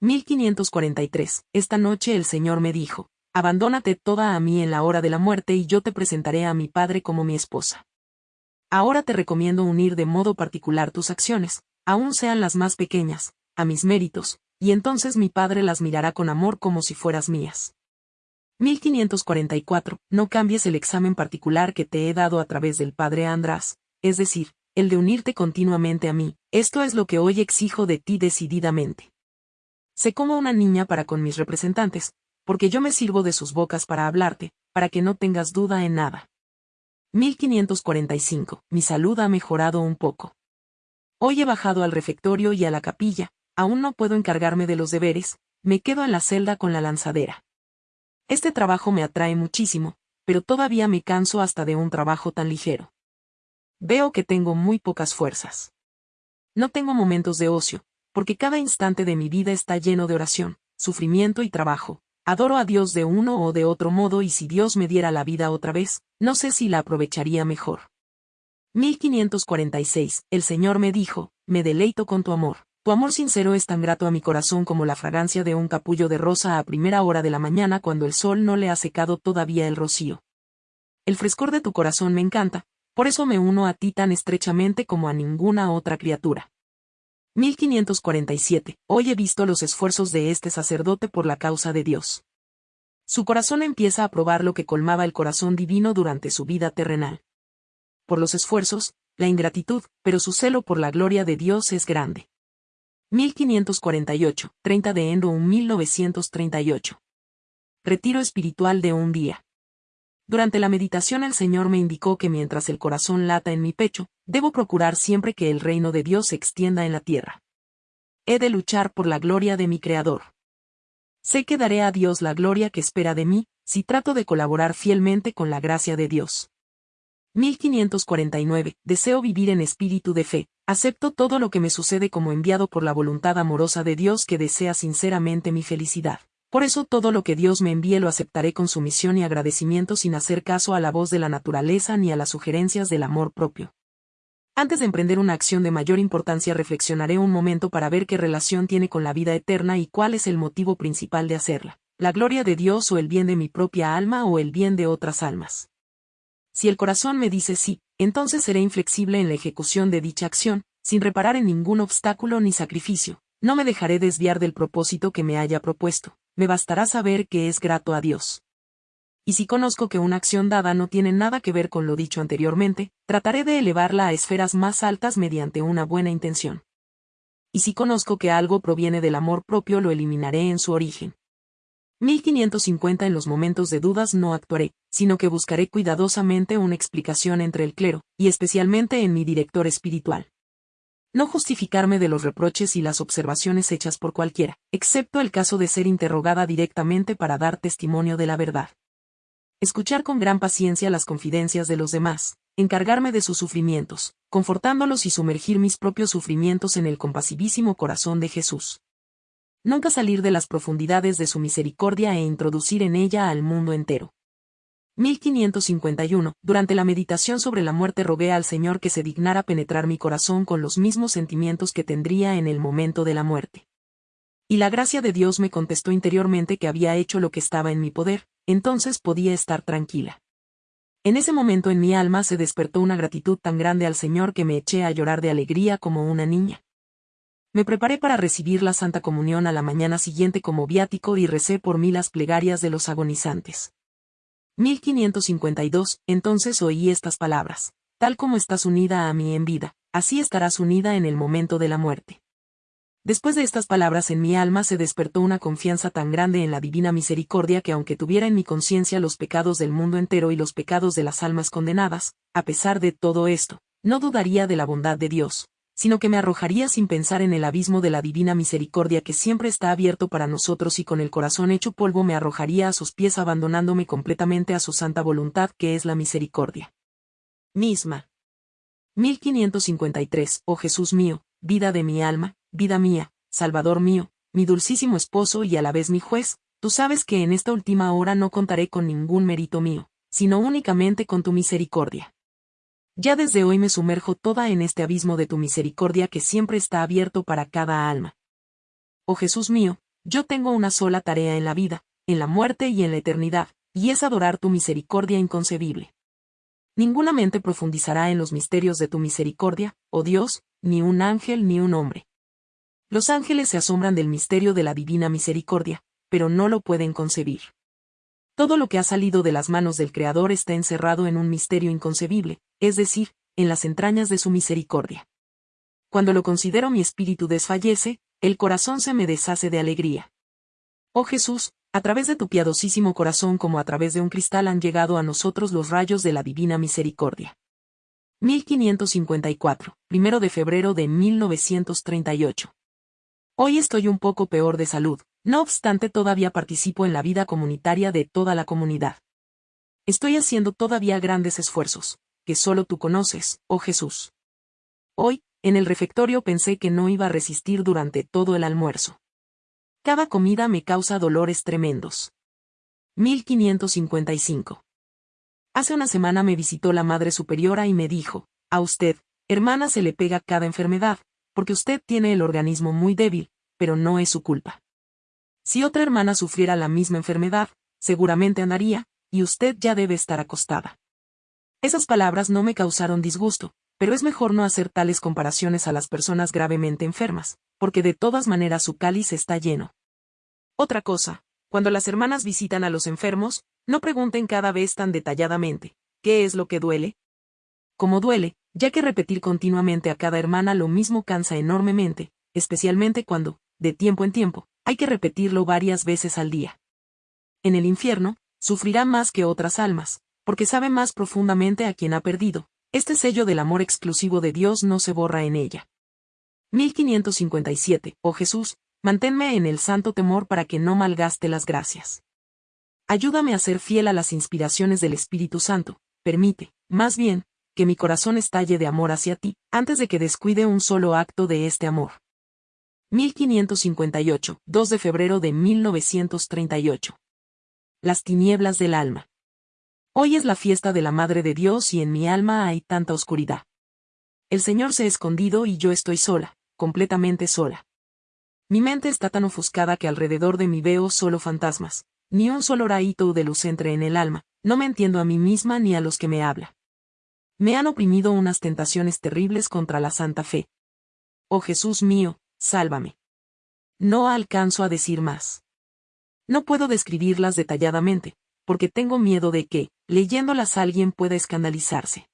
1543. Esta noche el Señor me dijo, Abandónate toda a mí en la hora de la muerte y yo te presentaré a mi Padre como mi esposa. Ahora te recomiendo unir de modo particular tus acciones, aun sean las más pequeñas, a mis méritos, y entonces mi Padre las mirará con amor como si fueras mías. 1544. No cambies el examen particular que te he dado a través del Padre András, es decir, el de unirte continuamente a mí, esto es lo que hoy exijo de ti decididamente. Sé como una niña para con mis representantes, porque yo me sirvo de sus bocas para hablarte, para que no tengas duda en nada. 1545. Mi salud ha mejorado un poco. Hoy he bajado al refectorio y a la capilla, aún no puedo encargarme de los deberes, me quedo en la celda con la lanzadera. Este trabajo me atrae muchísimo, pero todavía me canso hasta de un trabajo tan ligero. Veo que tengo muy pocas fuerzas. No tengo momentos de ocio, porque cada instante de mi vida está lleno de oración, sufrimiento y trabajo. Adoro a Dios de uno o de otro modo y si Dios me diera la vida otra vez, no sé si la aprovecharía mejor. 1546. El Señor me dijo, me deleito con tu amor. Tu amor sincero es tan grato a mi corazón como la fragancia de un capullo de rosa a primera hora de la mañana cuando el sol no le ha secado todavía el rocío. El frescor de tu corazón me encanta, por eso me uno a ti tan estrechamente como a ninguna otra criatura. 1547. Hoy he visto los esfuerzos de este sacerdote por la causa de Dios. Su corazón empieza a probar lo que colmaba el corazón divino durante su vida terrenal. Por los esfuerzos, la ingratitud, pero su celo por la gloria de Dios es grande. 1548, 30 de enero 1938. Retiro espiritual de un día. Durante la meditación el Señor me indicó que mientras el corazón lata en mi pecho, debo procurar siempre que el reino de Dios se extienda en la tierra. He de luchar por la gloria de mi Creador. Sé que daré a Dios la gloria que espera de mí, si trato de colaborar fielmente con la gracia de Dios. 1549. Deseo vivir en espíritu de fe. Acepto todo lo que me sucede como enviado por la voluntad amorosa de Dios que desea sinceramente mi felicidad. Por eso todo lo que Dios me envíe lo aceptaré con sumisión y agradecimiento sin hacer caso a la voz de la naturaleza ni a las sugerencias del amor propio. Antes de emprender una acción de mayor importancia reflexionaré un momento para ver qué relación tiene con la vida eterna y cuál es el motivo principal de hacerla, la gloria de Dios o el bien de mi propia alma o el bien de otras almas. Si el corazón me dice sí, entonces seré inflexible en la ejecución de dicha acción, sin reparar en ningún obstáculo ni sacrificio, no me dejaré desviar del propósito que me haya propuesto me bastará saber que es grato a Dios. Y si conozco que una acción dada no tiene nada que ver con lo dicho anteriormente, trataré de elevarla a esferas más altas mediante una buena intención. Y si conozco que algo proviene del amor propio lo eliminaré en su origen. 1550 En los momentos de dudas no actuaré, sino que buscaré cuidadosamente una explicación entre el clero, y especialmente en mi director espiritual no justificarme de los reproches y las observaciones hechas por cualquiera, excepto el caso de ser interrogada directamente para dar testimonio de la verdad. Escuchar con gran paciencia las confidencias de los demás, encargarme de sus sufrimientos, confortándolos y sumergir mis propios sufrimientos en el compasivísimo corazón de Jesús. Nunca salir de las profundidades de su misericordia e introducir en ella al mundo entero. 1551. Durante la meditación sobre la muerte rogué al Señor que se dignara penetrar mi corazón con los mismos sentimientos que tendría en el momento de la muerte. Y la gracia de Dios me contestó interiormente que había hecho lo que estaba en mi poder, entonces podía estar tranquila. En ese momento en mi alma se despertó una gratitud tan grande al Señor que me eché a llorar de alegría como una niña. Me preparé para recibir la Santa Comunión a la mañana siguiente como viático y recé por mí las plegarias de los agonizantes. 1552, entonces oí estas palabras. Tal como estás unida a mí en vida, así estarás unida en el momento de la muerte. Después de estas palabras en mi alma se despertó una confianza tan grande en la divina misericordia que aunque tuviera en mi conciencia los pecados del mundo entero y los pecados de las almas condenadas, a pesar de todo esto, no dudaría de la bondad de Dios, sino que me arrojaría sin pensar en el abismo de la divina misericordia que siempre está abierto para nosotros y con el corazón hecho polvo me arrojaría a sus pies abandonándome completamente a su santa voluntad que es la misericordia. Misma. 1553. Oh Jesús mío, vida de mi alma, vida mía, Salvador mío, mi dulcísimo esposo y a la vez mi juez, tú sabes que en esta última hora no contaré con ningún mérito mío, sino únicamente con tu misericordia. Ya desde hoy me sumerjo toda en este abismo de tu misericordia que siempre está abierto para cada alma. Oh Jesús mío, yo tengo una sola tarea en la vida, en la muerte y en la eternidad, y es adorar tu misericordia inconcebible. Ninguna mente profundizará en los misterios de tu misericordia, oh Dios, ni un ángel ni un hombre. Los ángeles se asombran del misterio de la divina misericordia, pero no lo pueden concebir. Todo lo que ha salido de las manos del Creador está encerrado en un misterio inconcebible, es decir, en las entrañas de su misericordia. Cuando lo considero mi espíritu desfallece, el corazón se me deshace de alegría. Oh Jesús, a través de tu piadosísimo corazón como a través de un cristal han llegado a nosotros los rayos de la divina misericordia. 1554, primero de febrero de 1938. Hoy estoy un poco peor de salud, no obstante todavía participo en la vida comunitaria de toda la comunidad. Estoy haciendo todavía grandes esfuerzos, que solo tú conoces, oh Jesús. Hoy, en el refectorio pensé que no iba a resistir durante todo el almuerzo. Cada comida me causa dolores tremendos. 1555. Hace una semana me visitó la Madre Superiora y me dijo, a usted, hermana se le pega cada enfermedad, porque usted tiene el organismo muy débil, pero no es su culpa. Si otra hermana sufriera la misma enfermedad, seguramente andaría, y usted ya debe estar acostada. Esas palabras no me causaron disgusto, pero es mejor no hacer tales comparaciones a las personas gravemente enfermas, porque de todas maneras su cáliz está lleno. Otra cosa, cuando las hermanas visitan a los enfermos, no pregunten cada vez tan detalladamente, ¿qué es lo que duele? Como duele, ya que repetir continuamente a cada hermana lo mismo cansa enormemente, especialmente cuando, de tiempo en tiempo, hay que repetirlo varias veces al día. En el infierno, sufrirá más que otras almas, porque sabe más profundamente a quien ha perdido. Este sello del amor exclusivo de Dios no se borra en ella. 1557. Oh Jesús, manténme en el santo temor para que no malgaste las gracias. Ayúdame a ser fiel a las inspiraciones del Espíritu Santo, permite, más bien, que mi corazón estalle de amor hacia ti, antes de que descuide un solo acto de este amor. 1558, 2 de febrero de 1938. Las tinieblas del alma. Hoy es la fiesta de la Madre de Dios y en mi alma hay tanta oscuridad. El Señor se ha escondido y yo estoy sola, completamente sola. Mi mente está tan ofuscada que alrededor de mí veo solo fantasmas, ni un solo raíto de luz entre en el alma, no me entiendo a mí misma ni a los que me habla. Me han oprimido unas tentaciones terribles contra la santa fe. Oh Jesús mío, sálvame. No alcanzo a decir más. No puedo describirlas detalladamente, porque tengo miedo de que, leyéndolas alguien pueda escandalizarse.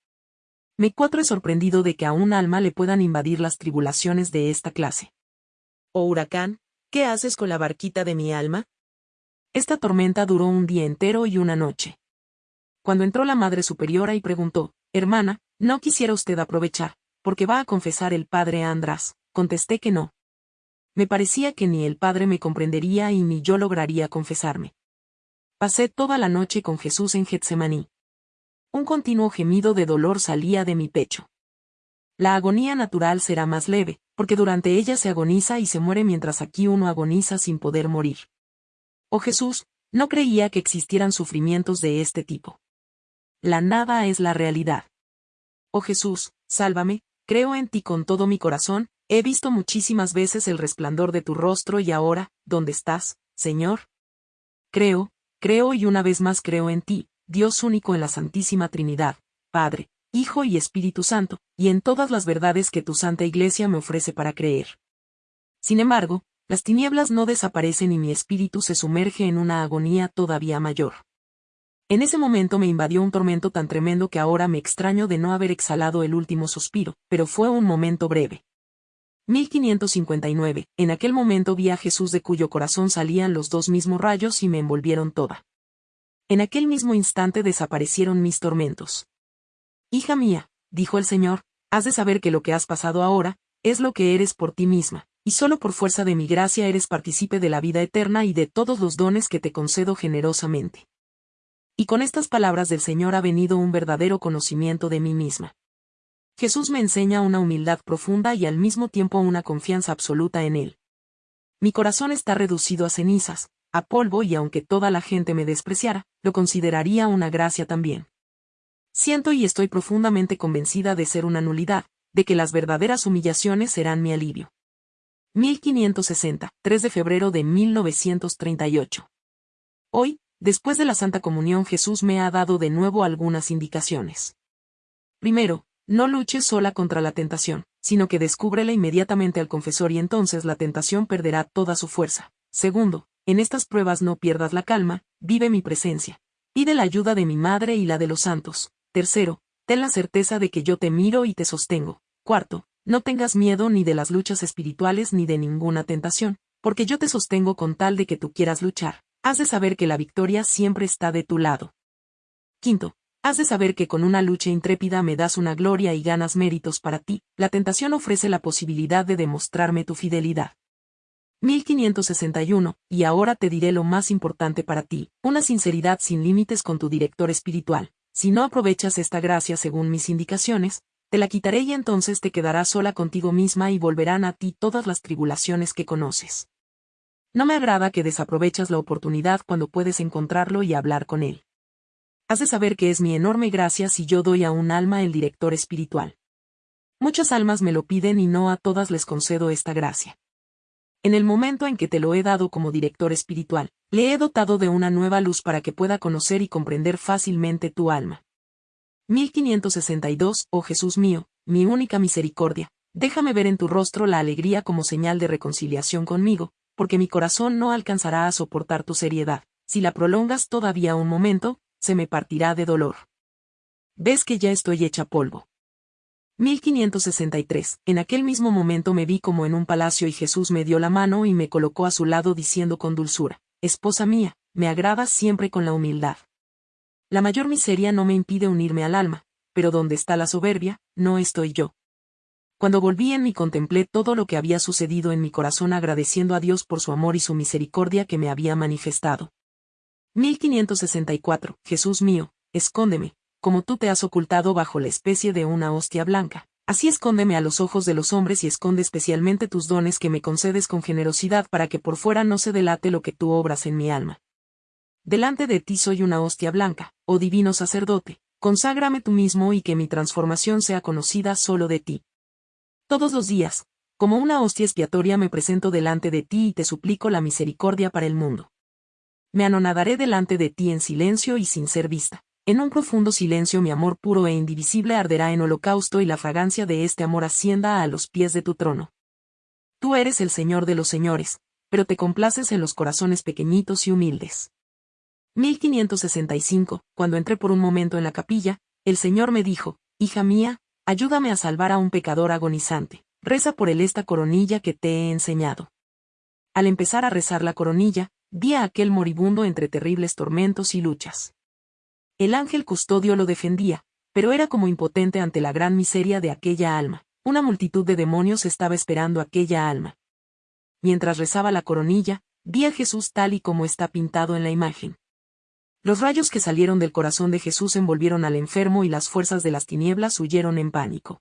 Me cuatro he sorprendido de que a un alma le puedan invadir las tribulaciones de esta clase. Oh huracán, ¿qué haces con la barquita de mi alma? Esta tormenta duró un día entero y una noche. Cuando entró la Madre Superiora y preguntó, Hermana, ¿no quisiera usted aprovechar, porque va a confesar el Padre András? Contesté que no. Me parecía que ni el Padre me comprendería y ni yo lograría confesarme. Pasé toda la noche con Jesús en Getsemaní. Un continuo gemido de dolor salía de mi pecho. La agonía natural será más leve, porque durante ella se agoniza y se muere mientras aquí uno agoniza sin poder morir. Oh Jesús, no creía que existieran sufrimientos de este tipo. La nada es la realidad. Oh Jesús, sálvame, creo en ti con todo mi corazón, he visto muchísimas veces el resplandor de tu rostro y ahora, ¿dónde estás, Señor? Creo, creo y una vez más creo en ti, Dios único en la Santísima Trinidad, Padre, Hijo y Espíritu Santo, y en todas las verdades que tu Santa Iglesia me ofrece para creer. Sin embargo, las tinieblas no desaparecen y mi espíritu se sumerge en una agonía todavía mayor. En ese momento me invadió un tormento tan tremendo que ahora me extraño de no haber exhalado el último suspiro, pero fue un momento breve. 1559. En aquel momento vi a Jesús de cuyo corazón salían los dos mismos rayos y me envolvieron toda. En aquel mismo instante desaparecieron mis tormentos. Hija mía, dijo el Señor, has de saber que lo que has pasado ahora, es lo que eres por ti misma, y solo por fuerza de mi gracia eres partícipe de la vida eterna y de todos los dones que te concedo generosamente. Y con estas palabras del Señor ha venido un verdadero conocimiento de mí misma. Jesús me enseña una humildad profunda y al mismo tiempo una confianza absoluta en Él. Mi corazón está reducido a cenizas, a polvo y aunque toda la gente me despreciara, lo consideraría una gracia también. Siento y estoy profundamente convencida de ser una nulidad, de que las verdaderas humillaciones serán mi alivio. 1560, 3 de febrero de 1938. Hoy, después de la Santa Comunión Jesús me ha dado de nuevo algunas indicaciones. Primero, no luches sola contra la tentación, sino que descúbrela inmediatamente al confesor y entonces la tentación perderá toda su fuerza. Segundo, en estas pruebas no pierdas la calma, vive mi presencia. Pide la ayuda de mi madre y la de los santos. Tercero, ten la certeza de que yo te miro y te sostengo. Cuarto, no tengas miedo ni de las luchas espirituales ni de ninguna tentación, porque yo te sostengo con tal de que tú quieras luchar. Has de saber que la victoria siempre está de tu lado. Quinto, has de saber que con una lucha intrépida me das una gloria y ganas méritos para ti. La tentación ofrece la posibilidad de demostrarme tu fidelidad. 1561, y ahora te diré lo más importante para ti, una sinceridad sin límites con tu director espiritual. Si no aprovechas esta gracia según mis indicaciones, te la quitaré y entonces te quedarás sola contigo misma y volverán a ti todas las tribulaciones que conoces. No me agrada que desaprovechas la oportunidad cuando puedes encontrarlo y hablar con él. Has de saber que es mi enorme gracia si yo doy a un alma el director espiritual. Muchas almas me lo piden y no a todas les concedo esta gracia. En el momento en que te lo he dado como director espiritual, le he dotado de una nueva luz para que pueda conocer y comprender fácilmente tu alma. 1562, oh Jesús mío, mi única misericordia, déjame ver en tu rostro la alegría como señal de reconciliación conmigo, porque mi corazón no alcanzará a soportar tu seriedad, si la prolongas todavía un momento, se me partirá de dolor. Ves que ya estoy hecha polvo. 1563. En aquel mismo momento me vi como en un palacio y Jesús me dio la mano y me colocó a su lado diciendo con dulzura, Esposa mía, me agradas siempre con la humildad. La mayor miseria no me impide unirme al alma, pero donde está la soberbia, no estoy yo. Cuando volví en mí contemplé todo lo que había sucedido en mi corazón agradeciendo a Dios por su amor y su misericordia que me había manifestado. 1564. Jesús mío, escóndeme, como tú te has ocultado bajo la especie de una hostia blanca. Así escóndeme a los ojos de los hombres y esconde especialmente tus dones que me concedes con generosidad para que por fuera no se delate lo que tú obras en mi alma. Delante de ti soy una hostia blanca, oh divino sacerdote, conságrame tú mismo y que mi transformación sea conocida solo de ti. Todos los días, como una hostia expiatoria me presento delante de ti y te suplico la misericordia para el mundo. Me anonadaré delante de ti en silencio y sin ser vista. En un profundo silencio mi amor puro e indivisible arderá en holocausto y la fragancia de este amor ascienda a los pies de tu trono. Tú eres el Señor de los señores, pero te complaces en los corazones pequeñitos y humildes. 1565, cuando entré por un momento en la capilla, el Señor me dijo, Hija mía, ayúdame a salvar a un pecador agonizante, reza por él esta coronilla que te he enseñado. Al empezar a rezar la coronilla, vi a aquel moribundo entre terribles tormentos y luchas. El ángel custodio lo defendía, pero era como impotente ante la gran miseria de aquella alma. Una multitud de demonios estaba esperando aquella alma. Mientras rezaba la coronilla, vi a Jesús tal y como está pintado en la imagen. Los rayos que salieron del corazón de Jesús envolvieron al enfermo y las fuerzas de las tinieblas huyeron en pánico.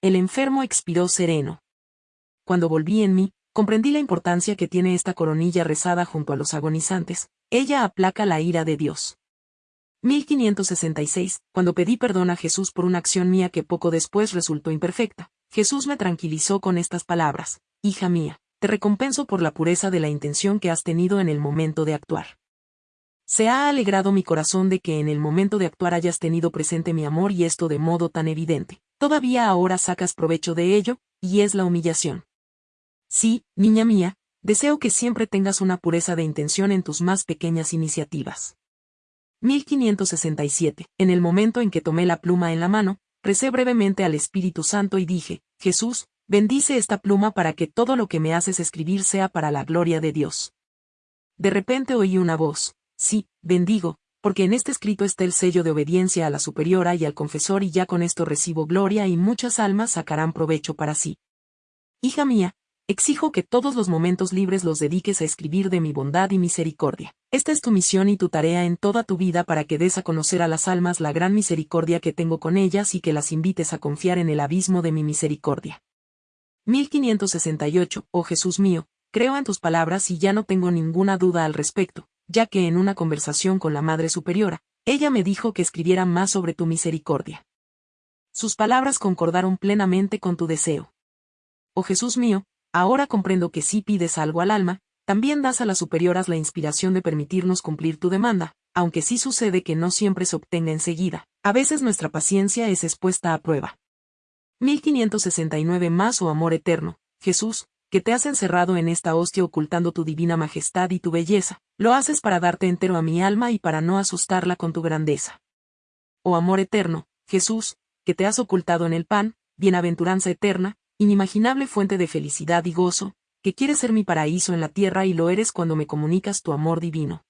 El enfermo expiró sereno. Cuando volví en mí, comprendí la importancia que tiene esta coronilla rezada junto a los agonizantes, ella aplaca la ira de Dios. 1566, cuando pedí perdón a Jesús por una acción mía que poco después resultó imperfecta, Jesús me tranquilizó con estas palabras, Hija mía, te recompenso por la pureza de la intención que has tenido en el momento de actuar. Se ha alegrado mi corazón de que en el momento de actuar hayas tenido presente mi amor y esto de modo tan evidente. Todavía ahora sacas provecho de ello, y es la humillación. Sí, niña mía, deseo que siempre tengas una pureza de intención en tus más pequeñas iniciativas. 1567. En el momento en que tomé la pluma en la mano, recé brevemente al Espíritu Santo y dije, Jesús, bendice esta pluma para que todo lo que me haces escribir sea para la gloria de Dios. De repente oí una voz, sí, bendigo, porque en este escrito está el sello de obediencia a la superiora y al confesor y ya con esto recibo gloria y muchas almas sacarán provecho para sí. Hija mía, Exijo que todos los momentos libres los dediques a escribir de mi bondad y misericordia. Esta es tu misión y tu tarea en toda tu vida para que des a conocer a las almas la gran misericordia que tengo con ellas y que las invites a confiar en el abismo de mi misericordia. 1568, oh Jesús mío, creo en tus palabras y ya no tengo ninguna duda al respecto, ya que en una conversación con la Madre Superiora, ella me dijo que escribiera más sobre tu misericordia. Sus palabras concordaron plenamente con tu deseo. Oh Jesús mío, ahora comprendo que si pides algo al alma, también das a las superioras la inspiración de permitirnos cumplir tu demanda, aunque sí sucede que no siempre se obtenga enseguida. A veces nuestra paciencia es expuesta a prueba. 1569 más o oh amor eterno, Jesús, que te has encerrado en esta hostia ocultando tu divina majestad y tu belleza, lo haces para darte entero a mi alma y para no asustarla con tu grandeza. Oh amor eterno, Jesús, que te has ocultado en el pan, bienaventuranza eterna, inimaginable fuente de felicidad y gozo, que quieres ser mi paraíso en la tierra y lo eres cuando me comunicas tu amor divino.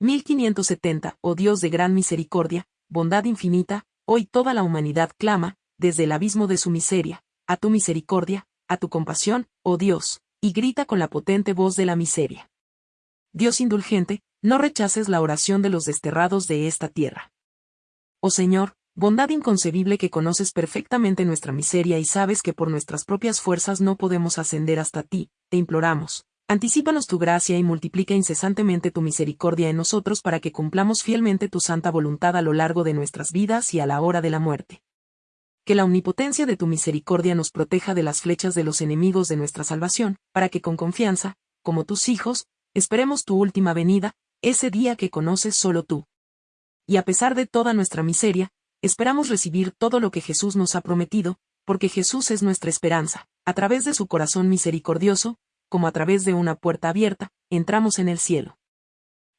1570, oh Dios de gran misericordia, bondad infinita, hoy toda la humanidad clama, desde el abismo de su miseria, a tu misericordia, a tu compasión, oh Dios, y grita con la potente voz de la miseria. Dios indulgente, no rechaces la oración de los desterrados de esta tierra. Oh Señor, Bondad inconcebible que conoces perfectamente nuestra miseria y sabes que por nuestras propias fuerzas no podemos ascender hasta ti, te imploramos. Anticípanos tu gracia y multiplica incesantemente tu misericordia en nosotros para que cumplamos fielmente tu santa voluntad a lo largo de nuestras vidas y a la hora de la muerte. Que la omnipotencia de tu misericordia nos proteja de las flechas de los enemigos de nuestra salvación, para que con confianza, como tus hijos, esperemos tu última venida, ese día que conoces solo tú. Y a pesar de toda nuestra miseria, Esperamos recibir todo lo que Jesús nos ha prometido, porque Jesús es nuestra esperanza. A través de su corazón misericordioso, como a través de una puerta abierta, entramos en el cielo.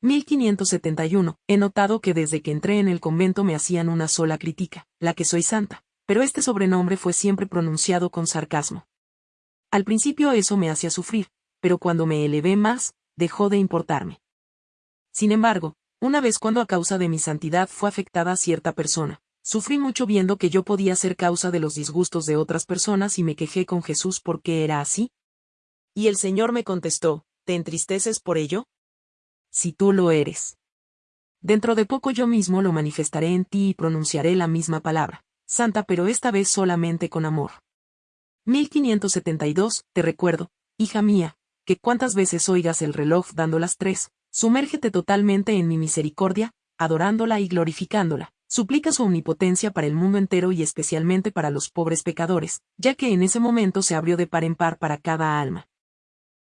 1571. He notado que desde que entré en el convento me hacían una sola crítica, la que soy santa, pero este sobrenombre fue siempre pronunciado con sarcasmo. Al principio eso me hacía sufrir, pero cuando me elevé más, dejó de importarme. Sin embargo, una vez cuando a causa de mi santidad fue afectada cierta persona, Sufrí mucho viendo que yo podía ser causa de los disgustos de otras personas y me quejé con Jesús porque era así. Y el Señor me contestó, ¿te entristeces por ello? Si tú lo eres. Dentro de poco yo mismo lo manifestaré en ti y pronunciaré la misma palabra, santa pero esta vez solamente con amor. 1572, te recuerdo, hija mía, que cuantas veces oigas el reloj dando las tres, sumérgete totalmente en mi misericordia, adorándola y glorificándola, Suplica su omnipotencia para el mundo entero y especialmente para los pobres pecadores, ya que en ese momento se abrió de par en par para cada alma.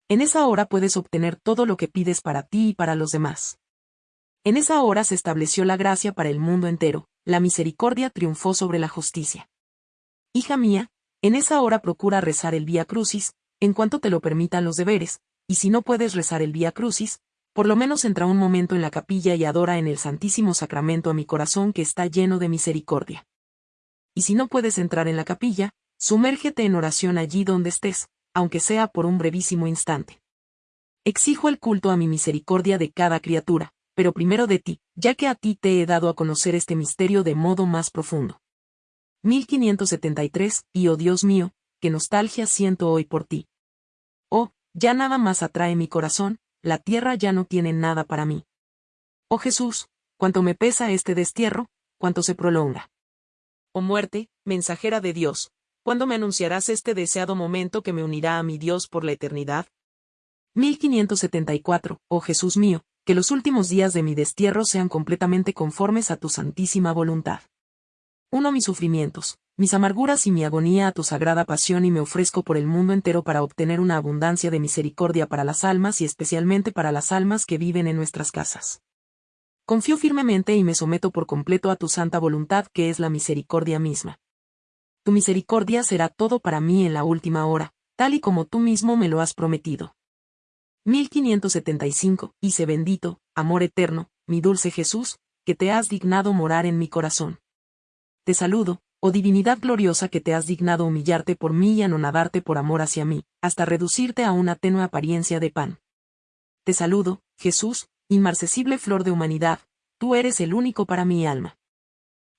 En esa hora puedes obtener todo lo que pides para ti y para los demás. En esa hora se estableció la gracia para el mundo entero, la misericordia triunfó sobre la justicia. Hija mía, en esa hora procura rezar el Vía Crucis, en cuanto te lo permitan los deberes, y si no puedes rezar el Vía Crucis, por lo menos entra un momento en la capilla y adora en el Santísimo Sacramento a mi corazón que está lleno de misericordia. Y si no puedes entrar en la capilla, sumérgete en oración allí donde estés, aunque sea por un brevísimo instante. Exijo el culto a mi misericordia de cada criatura, pero primero de ti, ya que a ti te he dado a conocer este misterio de modo más profundo. 1573, y oh Dios mío, qué nostalgia siento hoy por ti. Oh, ya nada más atrae mi corazón, la tierra ya no tiene nada para mí. Oh Jesús, cuánto me pesa este destierro, cuánto se prolonga. Oh muerte, mensajera de Dios, ¿cuándo me anunciarás este deseado momento que me unirá a mi Dios por la eternidad? 1574, oh Jesús mío, que los últimos días de mi destierro sean completamente conformes a tu santísima voluntad. Uno mis sufrimientos, mis amarguras y mi agonía a tu sagrada pasión y me ofrezco por el mundo entero para obtener una abundancia de misericordia para las almas y especialmente para las almas que viven en nuestras casas. Confío firmemente y me someto por completo a tu santa voluntad que es la misericordia misma. Tu misericordia será todo para mí en la última hora, tal y como tú mismo me lo has prometido. 1575, Hice bendito, amor eterno, mi dulce Jesús, que te has dignado morar en mi corazón. Te saludo, oh divinidad gloriosa que te has dignado humillarte por mí y anonadarte por amor hacia mí, hasta reducirte a una tenue apariencia de pan. Te saludo, Jesús, inmarcesible flor de humanidad, tú eres el único para mi alma.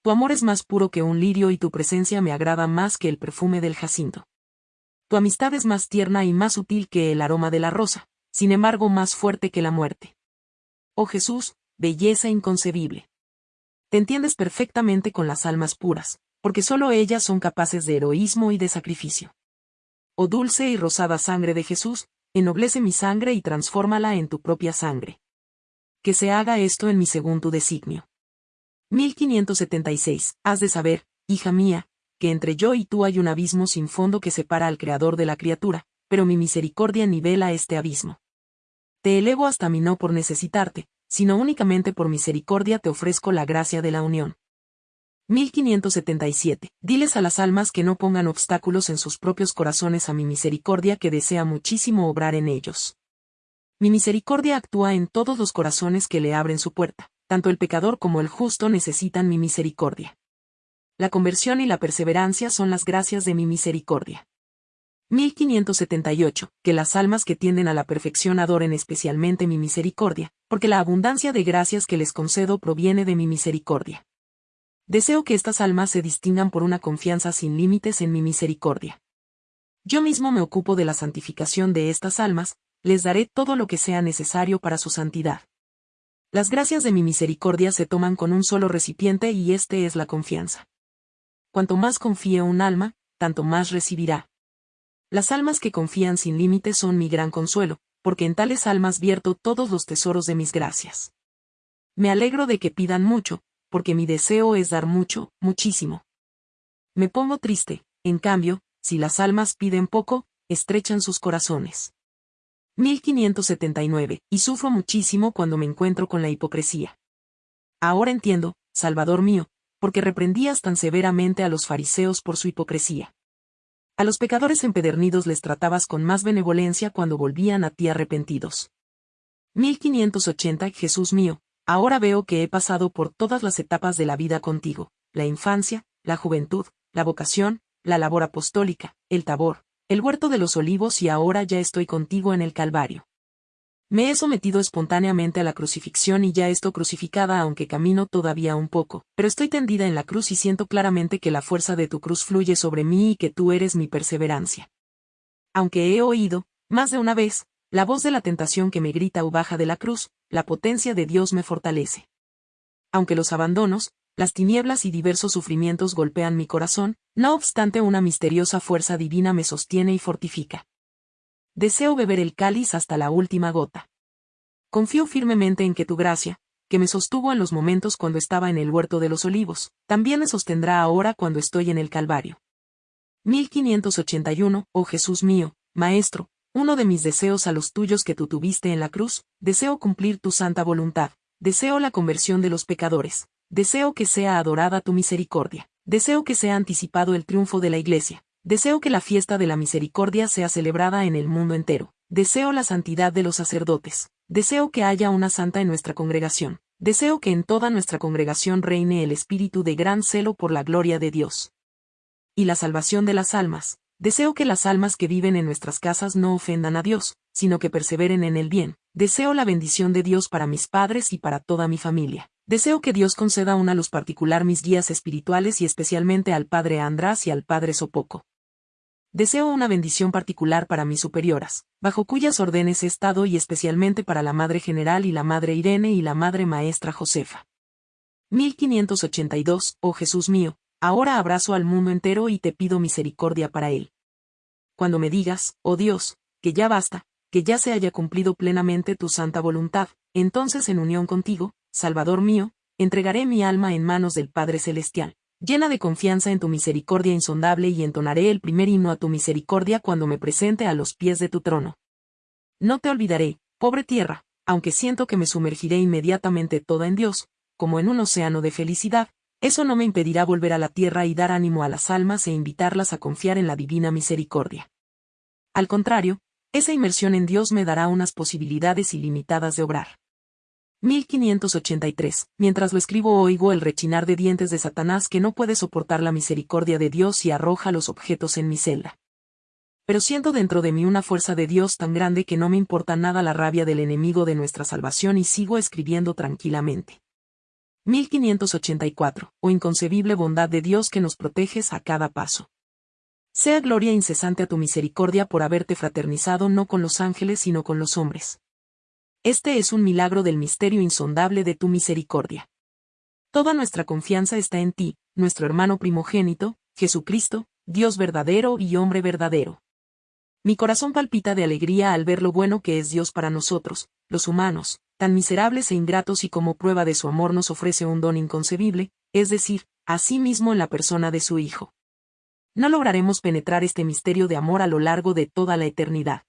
Tu amor es más puro que un lirio y tu presencia me agrada más que el perfume del jacinto. Tu amistad es más tierna y más sutil que el aroma de la rosa, sin embargo más fuerte que la muerte. Oh Jesús, belleza inconcebible. Te entiendes perfectamente con las almas puras, porque solo ellas son capaces de heroísmo y de sacrificio. Oh dulce y rosada sangre de Jesús, ennoblece mi sangre y transfórmala en tu propia sangre. Que se haga esto en mi según tu designio. 1576. Has de saber, hija mía, que entre yo y tú hay un abismo sin fondo que separa al Creador de la criatura, pero mi misericordia nivela este abismo. Te elevo hasta mí no por necesitarte, sino únicamente por misericordia te ofrezco la gracia de la unión. 1577. Diles a las almas que no pongan obstáculos en sus propios corazones a mi misericordia que desea muchísimo obrar en ellos. Mi misericordia actúa en todos los corazones que le abren su puerta, tanto el pecador como el justo necesitan mi misericordia. La conversión y la perseverancia son las gracias de mi misericordia. 1578. Que las almas que tienden a la perfección adoren especialmente mi misericordia, porque la abundancia de gracias que les concedo proviene de mi misericordia. Deseo que estas almas se distingan por una confianza sin límites en mi misericordia. Yo mismo me ocupo de la santificación de estas almas, les daré todo lo que sea necesario para su santidad. Las gracias de mi misericordia se toman con un solo recipiente y este es la confianza. Cuanto más confíe un alma, tanto más recibirá. Las almas que confían sin límites son mi gran consuelo, porque en tales almas vierto todos los tesoros de mis gracias. Me alegro de que pidan mucho, porque mi deseo es dar mucho, muchísimo. Me pongo triste, en cambio, si las almas piden poco, estrechan sus corazones. 1579, y sufro muchísimo cuando me encuentro con la hipocresía. Ahora entiendo, Salvador mío, porque reprendías tan severamente a los fariseos por su hipocresía. A los pecadores empedernidos les tratabas con más benevolencia cuando volvían a ti arrepentidos. 1580 Jesús mío, Ahora veo que he pasado por todas las etapas de la vida contigo, la infancia, la juventud, la vocación, la labor apostólica, el tabor, el huerto de los olivos y ahora ya estoy contigo en el Calvario. Me he sometido espontáneamente a la crucifixión y ya estoy crucificada aunque camino todavía un poco, pero estoy tendida en la cruz y siento claramente que la fuerza de tu cruz fluye sobre mí y que tú eres mi perseverancia. Aunque he oído, más de una vez, la voz de la tentación que me grita o baja de la cruz, la potencia de Dios me fortalece. Aunque los abandonos, las tinieblas y diversos sufrimientos golpean mi corazón, no obstante una misteriosa fuerza divina me sostiene y fortifica. Deseo beber el cáliz hasta la última gota. Confío firmemente en que tu gracia, que me sostuvo en los momentos cuando estaba en el huerto de los olivos, también me sostendrá ahora cuando estoy en el Calvario. 1581, oh Jesús mío, Maestro, uno de mis deseos a los tuyos que tú tuviste en la cruz, deseo cumplir tu santa voluntad, deseo la conversión de los pecadores, deseo que sea adorada tu misericordia, deseo que sea anticipado el triunfo de la Iglesia, deseo que la fiesta de la misericordia sea celebrada en el mundo entero, deseo la santidad de los sacerdotes, deseo que haya una santa en nuestra congregación, deseo que en toda nuestra congregación reine el espíritu de gran celo por la gloria de Dios. Y la salvación de las almas, Deseo que las almas que viven en nuestras casas no ofendan a Dios, sino que perseveren en el bien. Deseo la bendición de Dios para mis padres y para toda mi familia. Deseo que Dios conceda una luz particular mis guías espirituales y especialmente al Padre András y al Padre Sopoco. Deseo una bendición particular para mis superioras, bajo cuyas órdenes he estado y especialmente para la Madre General y la Madre Irene y la Madre Maestra Josefa. 1582, oh Jesús mío, Ahora abrazo al mundo entero y te pido misericordia para él. Cuando me digas, oh Dios, que ya basta, que ya se haya cumplido plenamente tu santa voluntad, entonces en unión contigo, Salvador mío, entregaré mi alma en manos del Padre Celestial, llena de confianza en tu misericordia insondable y entonaré el primer himno a tu misericordia cuando me presente a los pies de tu trono. No te olvidaré, pobre tierra, aunque siento que me sumergiré inmediatamente toda en Dios, como en un océano de felicidad, eso no me impedirá volver a la tierra y dar ánimo a las almas e invitarlas a confiar en la divina misericordia. Al contrario, esa inmersión en Dios me dará unas posibilidades ilimitadas de obrar. 1583. Mientras lo escribo oigo el rechinar de dientes de Satanás que no puede soportar la misericordia de Dios y arroja los objetos en mi celda. Pero siento dentro de mí una fuerza de Dios tan grande que no me importa nada la rabia del enemigo de nuestra salvación y sigo escribiendo tranquilamente. 1584, o inconcebible bondad de Dios que nos proteges a cada paso. Sea gloria incesante a tu misericordia por haberte fraternizado no con los ángeles sino con los hombres. Este es un milagro del misterio insondable de tu misericordia. Toda nuestra confianza está en ti, nuestro hermano primogénito, Jesucristo, Dios verdadero y hombre verdadero. Mi corazón palpita de alegría al ver lo bueno que es Dios para nosotros, los humanos, tan miserables e ingratos y como prueba de su amor nos ofrece un don inconcebible, es decir, a sí mismo en la persona de su Hijo. No lograremos penetrar este misterio de amor a lo largo de toda la eternidad.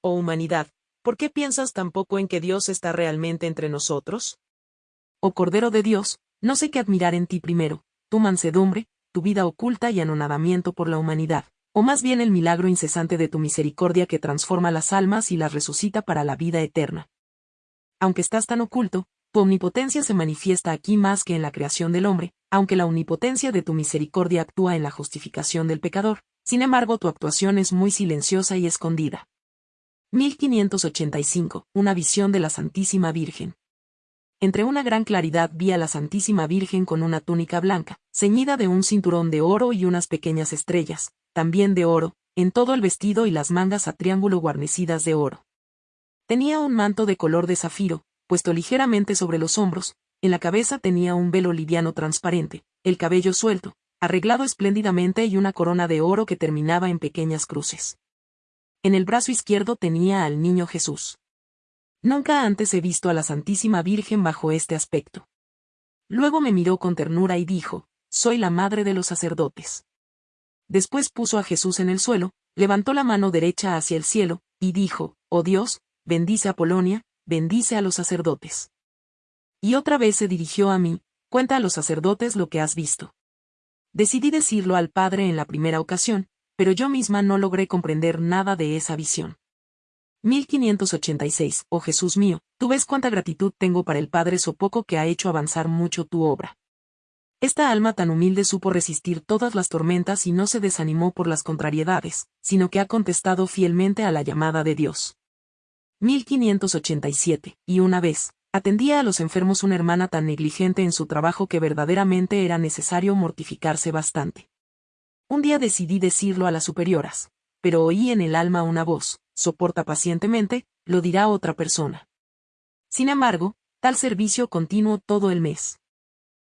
Oh humanidad, ¿por qué piensas tampoco en que Dios está realmente entre nosotros? Oh Cordero de Dios, no sé qué admirar en ti primero, tu mansedumbre, tu vida oculta y anonadamiento por la humanidad, o más bien el milagro incesante de tu misericordia que transforma las almas y las resucita para la vida eterna aunque estás tan oculto, tu omnipotencia se manifiesta aquí más que en la creación del hombre, aunque la omnipotencia de tu misericordia actúa en la justificación del pecador, sin embargo tu actuación es muy silenciosa y escondida. 1585. Una visión de la Santísima Virgen. Entre una gran claridad vi a la Santísima Virgen con una túnica blanca, ceñida de un cinturón de oro y unas pequeñas estrellas, también de oro, en todo el vestido y las mangas a triángulo guarnecidas de oro. Tenía un manto de color de zafiro, puesto ligeramente sobre los hombros, en la cabeza tenía un velo liviano transparente, el cabello suelto, arreglado espléndidamente y una corona de oro que terminaba en pequeñas cruces. En el brazo izquierdo tenía al niño Jesús. Nunca antes he visto a la Santísima Virgen bajo este aspecto. Luego me miró con ternura y dijo, Soy la madre de los sacerdotes. Después puso a Jesús en el suelo, levantó la mano derecha hacia el cielo, y dijo, Oh Dios, bendice a Polonia, bendice a los sacerdotes. Y otra vez se dirigió a mí, cuenta a los sacerdotes lo que has visto. Decidí decirlo al Padre en la primera ocasión, pero yo misma no logré comprender nada de esa visión. 1586. Oh Jesús mío, tú ves cuánta gratitud tengo para el Padre so poco que ha hecho avanzar mucho tu obra. Esta alma tan humilde supo resistir todas las tormentas y no se desanimó por las contrariedades, sino que ha contestado fielmente a la llamada de Dios. 1587, y una vez, atendía a los enfermos una hermana tan negligente en su trabajo que verdaderamente era necesario mortificarse bastante. Un día decidí decirlo a las superioras, pero oí en el alma una voz, soporta pacientemente, lo dirá otra persona. Sin embargo, tal servicio continuó todo el mes.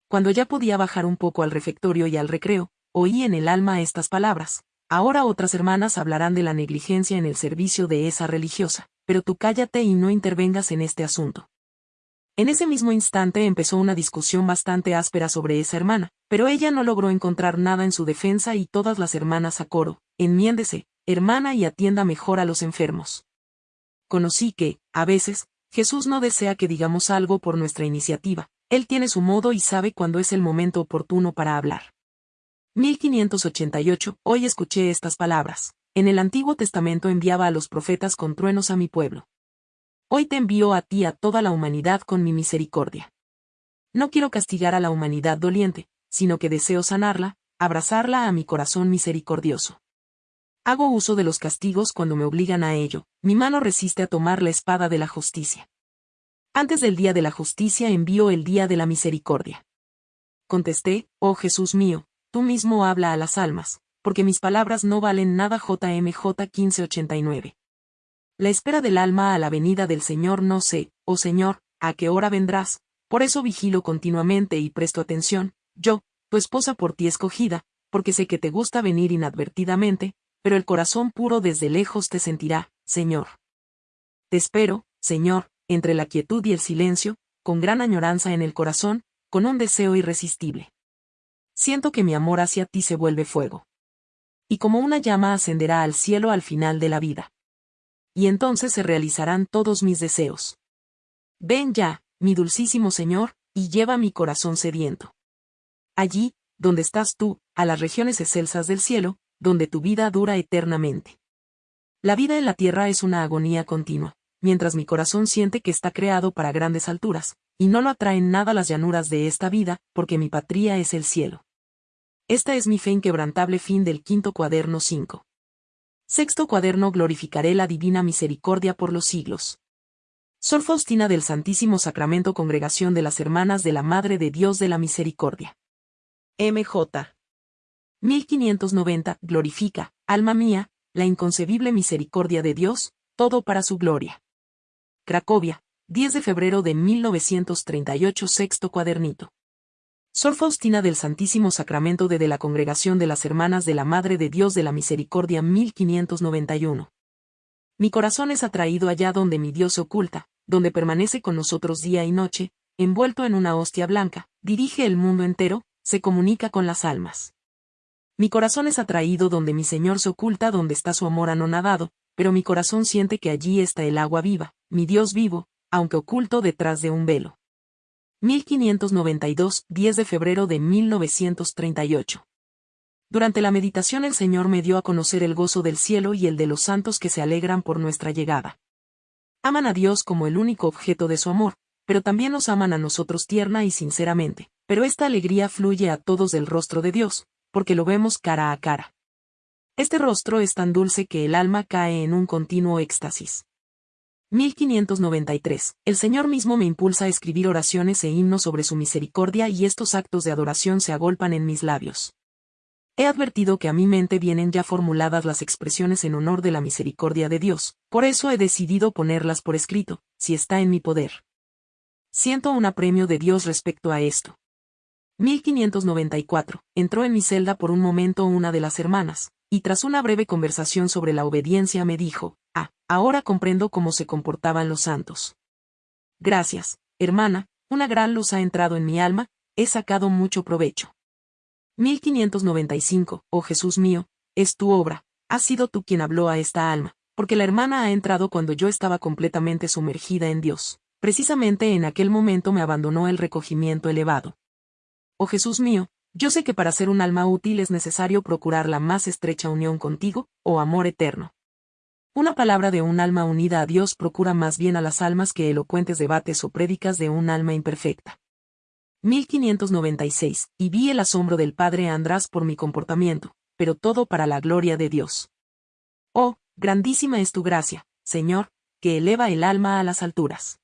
Cuando ya podía bajar un poco al refectorio y al recreo, oí en el alma estas palabras, ahora otras hermanas hablarán de la negligencia en el servicio de esa religiosa pero tú cállate y no intervengas en este asunto. En ese mismo instante empezó una discusión bastante áspera sobre esa hermana, pero ella no logró encontrar nada en su defensa y todas las hermanas a coro, enmiéndese, hermana y atienda mejor a los enfermos. Conocí que, a veces, Jesús no desea que digamos algo por nuestra iniciativa, Él tiene su modo y sabe cuándo es el momento oportuno para hablar. 1588, hoy escuché estas palabras. En el Antiguo Testamento enviaba a los profetas con truenos a mi pueblo. Hoy te envío a ti a toda la humanidad con mi misericordia. No quiero castigar a la humanidad doliente, sino que deseo sanarla, abrazarla a mi corazón misericordioso. Hago uso de los castigos cuando me obligan a ello, mi mano resiste a tomar la espada de la justicia. Antes del día de la justicia envío el día de la misericordia. Contesté, oh Jesús mío, tú mismo habla a las almas, porque mis palabras no valen nada JMJ 1589. La espera del alma a la venida del Señor no sé, oh Señor, a qué hora vendrás, por eso vigilo continuamente y presto atención, yo, tu esposa por ti escogida, porque sé que te gusta venir inadvertidamente, pero el corazón puro desde lejos te sentirá, Señor. Te espero, Señor, entre la quietud y el silencio, con gran añoranza en el corazón, con un deseo irresistible. Siento que mi amor hacia ti se vuelve fuego y como una llama ascenderá al cielo al final de la vida. Y entonces se realizarán todos mis deseos. Ven ya, mi dulcísimo Señor, y lleva mi corazón sediento. Allí, donde estás tú, a las regiones excelsas del cielo, donde tu vida dura eternamente. La vida en la tierra es una agonía continua, mientras mi corazón siente que está creado para grandes alturas, y no lo atraen nada las llanuras de esta vida, porque mi patria es el cielo. Esta es mi fe inquebrantable fin del quinto cuaderno 5. Sexto cuaderno Glorificaré la divina misericordia por los siglos. Sor Faustina del Santísimo Sacramento Congregación de las Hermanas de la Madre de Dios de la Misericordia. MJ. 1590. Glorifica, alma mía, la inconcebible misericordia de Dios, todo para su gloria. Cracovia, 10 de febrero de 1938 Sexto cuadernito. Sor Faustina del Santísimo Sacramento de, la Congregación de las Hermanas de la Madre de Dios de la Misericordia 1591. Mi corazón es atraído allá donde mi Dios se oculta, donde permanece con nosotros día y noche, envuelto en una hostia blanca, dirige el mundo entero, se comunica con las almas. Mi corazón es atraído donde mi Señor se oculta donde está su amor anonadado, pero mi corazón siente que allí está el agua viva, mi Dios vivo, aunque oculto detrás de un velo. 1592, 10 de febrero de 1938. Durante la meditación el Señor me dio a conocer el gozo del cielo y el de los santos que se alegran por nuestra llegada. Aman a Dios como el único objeto de su amor, pero también nos aman a nosotros tierna y sinceramente, pero esta alegría fluye a todos del rostro de Dios, porque lo vemos cara a cara. Este rostro es tan dulce que el alma cae en un continuo éxtasis. 1593. El Señor mismo me impulsa a escribir oraciones e himnos sobre su misericordia y estos actos de adoración se agolpan en mis labios. He advertido que a mi mente vienen ya formuladas las expresiones en honor de la misericordia de Dios, por eso he decidido ponerlas por escrito, si está en mi poder. Siento un apremio de Dios respecto a esto. 1594. Entró en mi celda por un momento una de las hermanas, y tras una breve conversación sobre la obediencia me dijo, ahora comprendo cómo se comportaban los santos. Gracias, hermana, una gran luz ha entrado en mi alma, he sacado mucho provecho. 1595, oh Jesús mío, es tu obra, has sido tú quien habló a esta alma, porque la hermana ha entrado cuando yo estaba completamente sumergida en Dios. Precisamente en aquel momento me abandonó el recogimiento elevado. Oh Jesús mío, yo sé que para ser un alma útil es necesario procurar la más estrecha unión contigo, oh amor eterno. Una palabra de un alma unida a Dios procura más bien a las almas que elocuentes debates o prédicas de un alma imperfecta. 1596, y vi el asombro del padre András por mi comportamiento, pero todo para la gloria de Dios. Oh, grandísima es tu gracia, Señor, que eleva el alma a las alturas.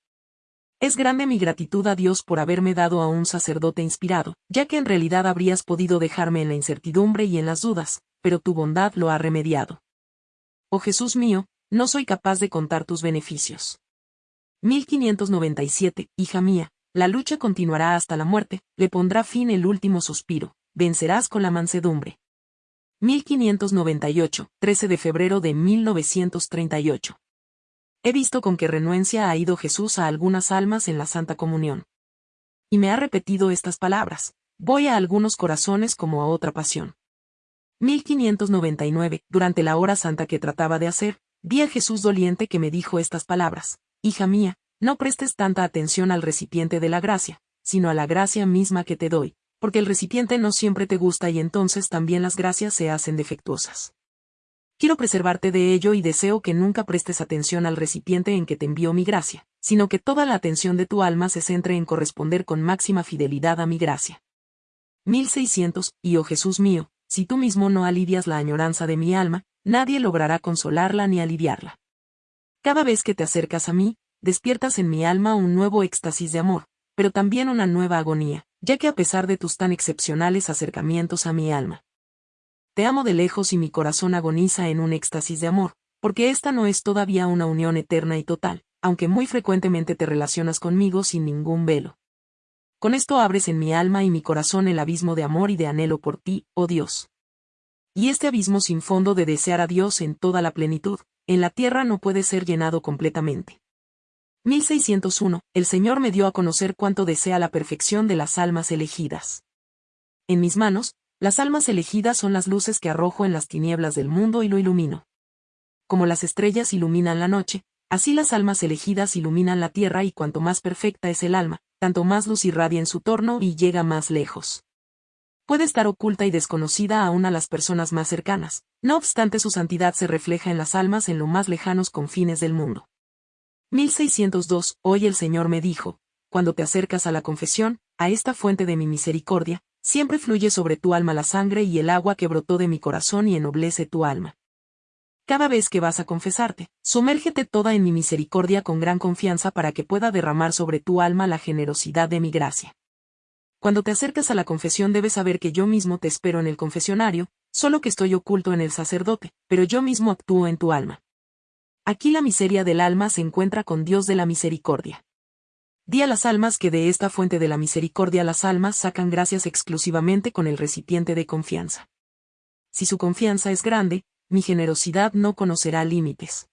Es grande mi gratitud a Dios por haberme dado a un sacerdote inspirado, ya que en realidad habrías podido dejarme en la incertidumbre y en las dudas, pero tu bondad lo ha remediado. Oh Jesús mío, no soy capaz de contar tus beneficios. 1597, hija mía, la lucha continuará hasta la muerte, le pondrá fin el último suspiro, vencerás con la mansedumbre. 1598, 13 de febrero de 1938. He visto con qué renuencia ha ido Jesús a algunas almas en la Santa Comunión. Y me ha repetido estas palabras, voy a algunos corazones como a otra pasión. 1599, durante la hora santa que trataba de hacer, vi a Jesús doliente que me dijo estas palabras, Hija mía, no prestes tanta atención al recipiente de la gracia, sino a la gracia misma que te doy, porque el recipiente no siempre te gusta y entonces también las gracias se hacen defectuosas. Quiero preservarte de ello y deseo que nunca prestes atención al recipiente en que te envío mi gracia, sino que toda la atención de tu alma se centre en corresponder con máxima fidelidad a mi gracia. 1600, y oh Jesús mío, si tú mismo no alivias la añoranza de mi alma, nadie logrará consolarla ni aliviarla. Cada vez que te acercas a mí, despiertas en mi alma un nuevo éxtasis de amor, pero también una nueva agonía, ya que a pesar de tus tan excepcionales acercamientos a mi alma, te amo de lejos y mi corazón agoniza en un éxtasis de amor, porque esta no es todavía una unión eterna y total, aunque muy frecuentemente te relacionas conmigo sin ningún velo. Con esto abres en mi alma y mi corazón el abismo de amor y de anhelo por ti, oh Dios. Y este abismo sin fondo de desear a Dios en toda la plenitud, en la tierra no puede ser llenado completamente. 1601, el Señor me dio a conocer cuánto desea la perfección de las almas elegidas. En mis manos, las almas elegidas son las luces que arrojo en las tinieblas del mundo y lo ilumino. Como las estrellas iluminan la noche, así las almas elegidas iluminan la tierra y cuanto más perfecta es el alma, tanto más luz irradia en su torno y llega más lejos. Puede estar oculta y desconocida aún a las personas más cercanas, no obstante su santidad se refleja en las almas en lo más lejanos confines del mundo. 1602, hoy el Señor me dijo, cuando te acercas a la confesión, a esta fuente de mi misericordia, siempre fluye sobre tu alma la sangre y el agua que brotó de mi corazón y ennoblece tu alma. Cada vez que vas a confesarte, sumérgete toda en mi misericordia con gran confianza para que pueda derramar sobre tu alma la generosidad de mi gracia. Cuando te acercas a la confesión debes saber que yo mismo te espero en el confesionario, solo que estoy oculto en el sacerdote, pero yo mismo actúo en tu alma. Aquí la miseria del alma se encuentra con Dios de la misericordia. Di a las almas que de esta fuente de la misericordia las almas sacan gracias exclusivamente con el recipiente de confianza. Si su confianza es grande, mi generosidad no conocerá límites.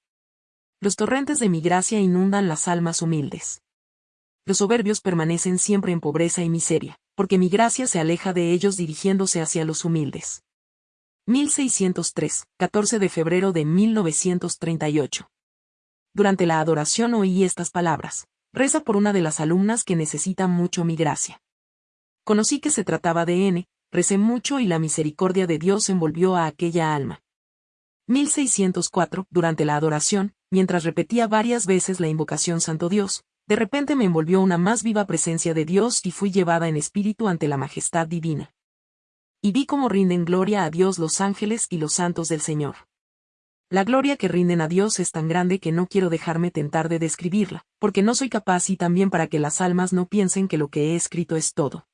Los torrentes de mi gracia inundan las almas humildes. Los soberbios permanecen siempre en pobreza y miseria, porque mi gracia se aleja de ellos dirigiéndose hacia los humildes. 1603, 14 de febrero de 1938. Durante la adoración oí estas palabras. Reza por una de las alumnas que necesita mucho mi gracia. Conocí que se trataba de N, recé mucho y la misericordia de Dios envolvió a aquella alma. 1604, durante la adoración, mientras repetía varias veces la invocación Santo Dios, de repente me envolvió una más viva presencia de Dios y fui llevada en espíritu ante la majestad divina. Y vi cómo rinden gloria a Dios los ángeles y los santos del Señor. La gloria que rinden a Dios es tan grande que no quiero dejarme tentar de describirla, porque no soy capaz y también para que las almas no piensen que lo que he escrito es todo.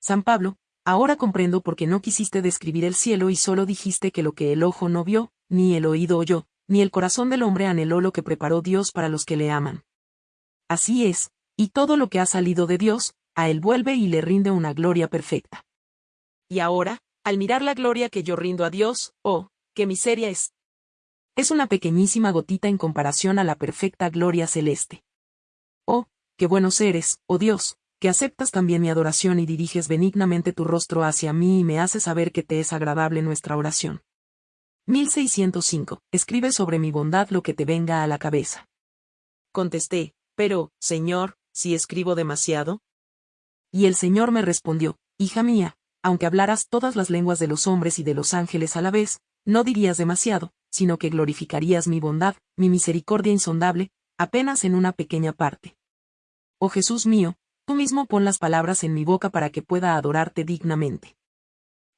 San Pablo, ahora comprendo por qué no quisiste describir el cielo y solo dijiste que lo que el ojo no vio, ni el oído oyó, ni el corazón del hombre anheló lo que preparó Dios para los que le aman. Así es, y todo lo que ha salido de Dios, a él vuelve y le rinde una gloria perfecta. Y ahora, al mirar la gloria que yo rindo a Dios, oh, qué miseria es, es una pequeñísima gotita en comparación a la perfecta gloria celeste. Oh, qué buenos eres, oh Dios, que aceptas también mi adoración y diriges benignamente tu rostro hacia mí y me haces saber que te es agradable nuestra oración. 1605. Escribe sobre mi bondad lo que te venga a la cabeza. Contesté, pero, Señor, si escribo demasiado. Y el Señor me respondió, Hija mía, aunque hablaras todas las lenguas de los hombres y de los ángeles a la vez, no dirías demasiado, sino que glorificarías mi bondad, mi misericordia insondable, apenas en una pequeña parte. Oh Jesús mío, tú mismo pon las palabras en mi boca para que pueda adorarte dignamente.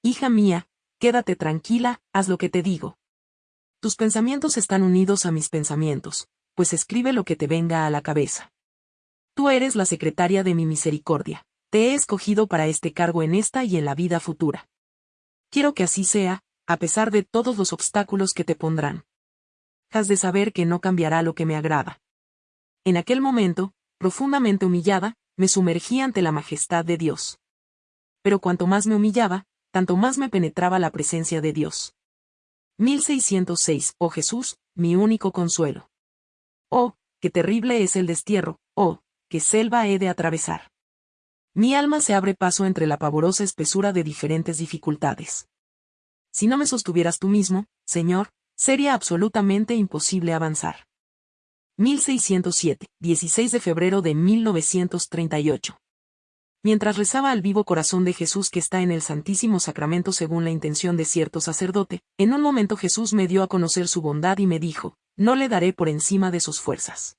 Hija mía, quédate tranquila, haz lo que te digo. Tus pensamientos están unidos a mis pensamientos, pues escribe lo que te venga a la cabeza. Tú eres la secretaria de mi misericordia, te he escogido para este cargo en esta y en la vida futura. Quiero que así sea, a pesar de todos los obstáculos que te pondrán. Has de saber que no cambiará lo que me agrada. En aquel momento, profundamente humillada, me sumergí ante la majestad de Dios. Pero cuanto más me humillaba, tanto más me penetraba la presencia de Dios. 1606. Oh Jesús, mi único consuelo. Oh, qué terrible es el destierro, oh, qué selva he de atravesar. Mi alma se abre paso entre la pavorosa espesura de diferentes dificultades si no me sostuvieras tú mismo, Señor, sería absolutamente imposible avanzar. 1607, 16 de febrero de 1938. Mientras rezaba al vivo corazón de Jesús que está en el Santísimo Sacramento según la intención de cierto sacerdote, en un momento Jesús me dio a conocer su bondad y me dijo, no le daré por encima de sus fuerzas.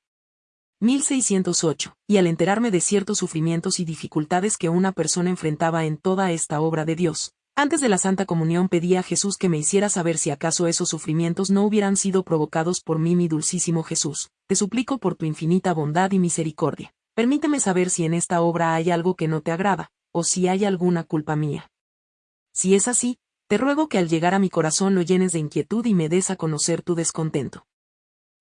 1608, y al enterarme de ciertos sufrimientos y dificultades que una persona enfrentaba en toda esta obra de Dios, antes de la Santa Comunión pedí a Jesús que me hiciera saber si acaso esos sufrimientos no hubieran sido provocados por mí, mi dulcísimo Jesús. Te suplico por tu infinita bondad y misericordia. Permíteme saber si en esta obra hay algo que no te agrada, o si hay alguna culpa mía. Si es así, te ruego que al llegar a mi corazón lo llenes de inquietud y me des a conocer tu descontento.